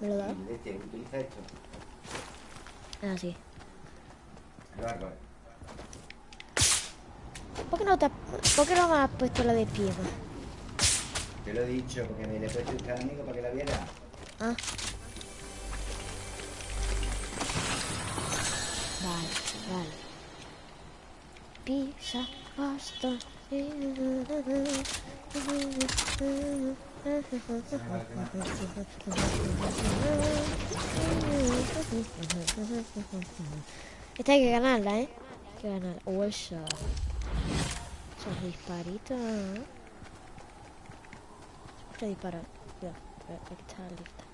¿Me lo ha dado? Y leche, utiliza esto. Ah, sí. ¿Por qué no, te, has- ¿por qué no me has puesto la de piedra? Te lo he dicho porque me le he puesto un amigo para que la viera. Ah. Vale, vale. Pisa, basta. Esta hay que ganarla, ¿eh? Hay que ganarla. O esa. Esos disparitos. Siempre dispara. Cuidado. Aquí está lista.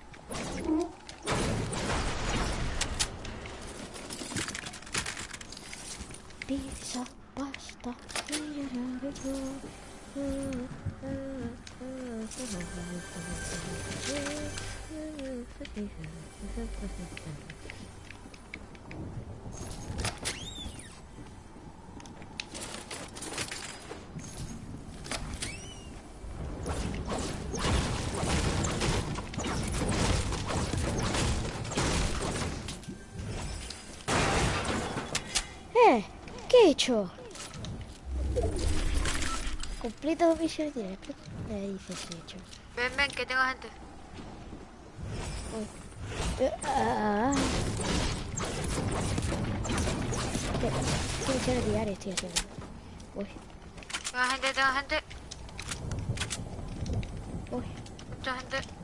Pizza, pasta. Eh, ¿qué he hecho? Completa dos misiones directas. Dices hecho. Ven, ven, que tengo gente. Eh, ah. ¿Qué, qué misiones diarias estoy haciendo? Uy, Tengo gente, tengo gente. uy. Mucha gente.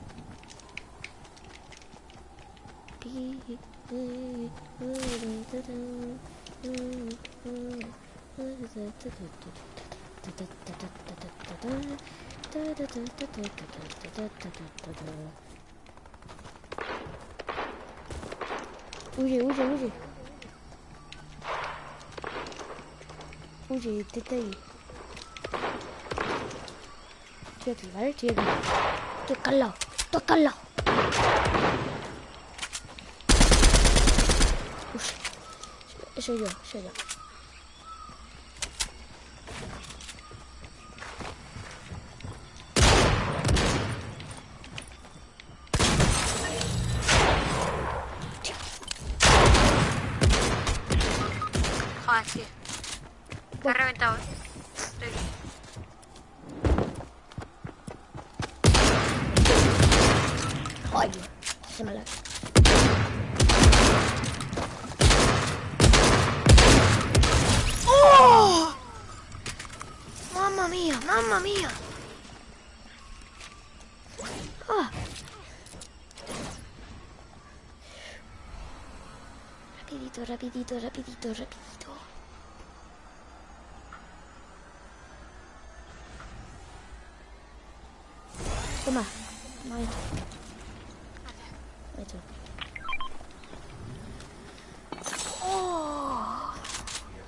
Huye, huye, huye. Huye, intenta ahí. Estoy aquí, ¿vale? Estoy aquí. Estoy acá. Uf. Eso yo, eso yo. Joder, sí. Me ha reventado. eh. Estoy aquí. Ay, se me la... ¡Oh! ¡Mamma mía! ¡Mamma mía! Ah. Rapidito, rapidito, rapidito. Toma, toma esto. Esto. ¡Oh!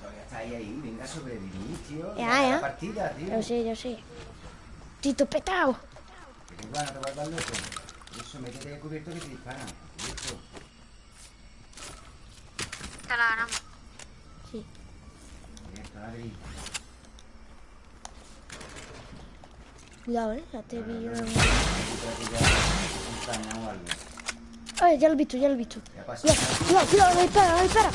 Todavía está ahí, ahí. Venga a sobrevivir, tío. Ya, ya. La partida, tío. Yo sé, yo sé. Tito petao. Que tengo ganas de guardar loco. Eso, métete de cubierto que te disparan. Cubierto. Esta la ganamos. Sí. Cubierto, Adri. Cuidado, eh. Ya te vi. Espérate ya, un caña o algo. Ay, ya lo he visto, ya lo he visto. Cuidado, cuidado, cuidado, dispara, no dispara.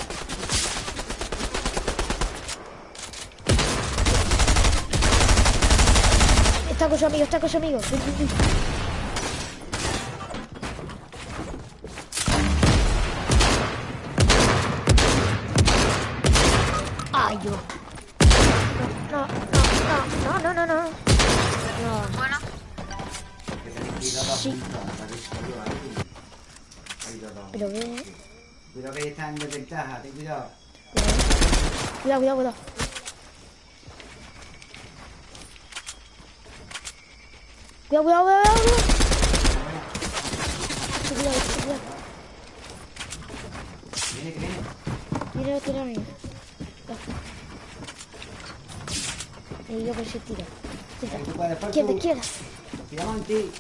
Está con su amigo, está con su amigo. Ven, ven, ven. Cuidado que está en desventaja, ten cuidado. Cuidado, cuidado, cuidado. Cuidado, cuidado, cuidado, cuidado. Cuidado, cuidado. Viene, que viene. Tira, tira. Me digo por si tira. Tiramos en ti.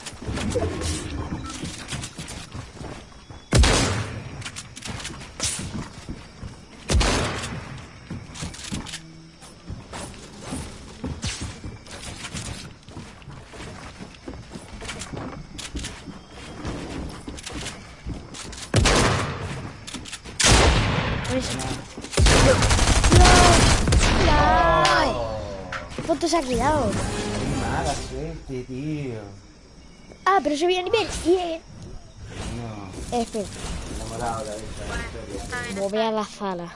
Qué mala suerte, tío. Ah, pero subí a nivel. Bien. No, Espera, enamorado de esta historia. está bien. mover a la sala.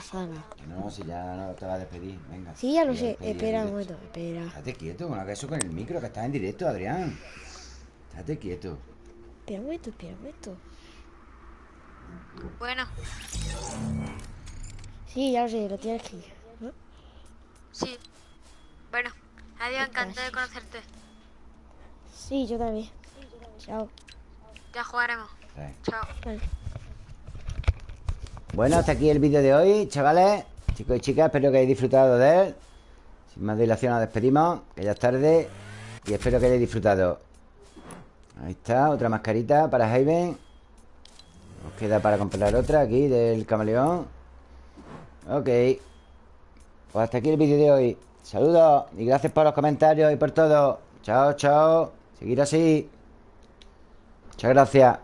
Sala. No, si ya no te va a despedir. Venga. Sí, ya lo a sé. despedir Espera un momento, espera. Estate quieto, hagas eso con el micro, que estás en directo, Adrián. Estate quieto. Espera un momento, espera un momento. Bueno, Sí, ya lo sé, lo tienes que ir. ¿no? sí. Bueno, adiós, encantado de conocerte. Sí, yo también. Chao. Ya jugaremos. Chao. Vale. Bueno, hasta aquí el vídeo de hoy, chavales Chicos y chicas, espero que hayáis disfrutado de él Sin más dilación nos despedimos Que ya es tarde Y espero que hayáis disfrutado Ahí está, otra mascarita para Javen Nos queda para comprar otra aquí Del camaleón Ok Pues hasta aquí el vídeo de hoy Saludos y gracias por los comentarios y por todo. Chao, chao. Seguir así. Muchas gracias.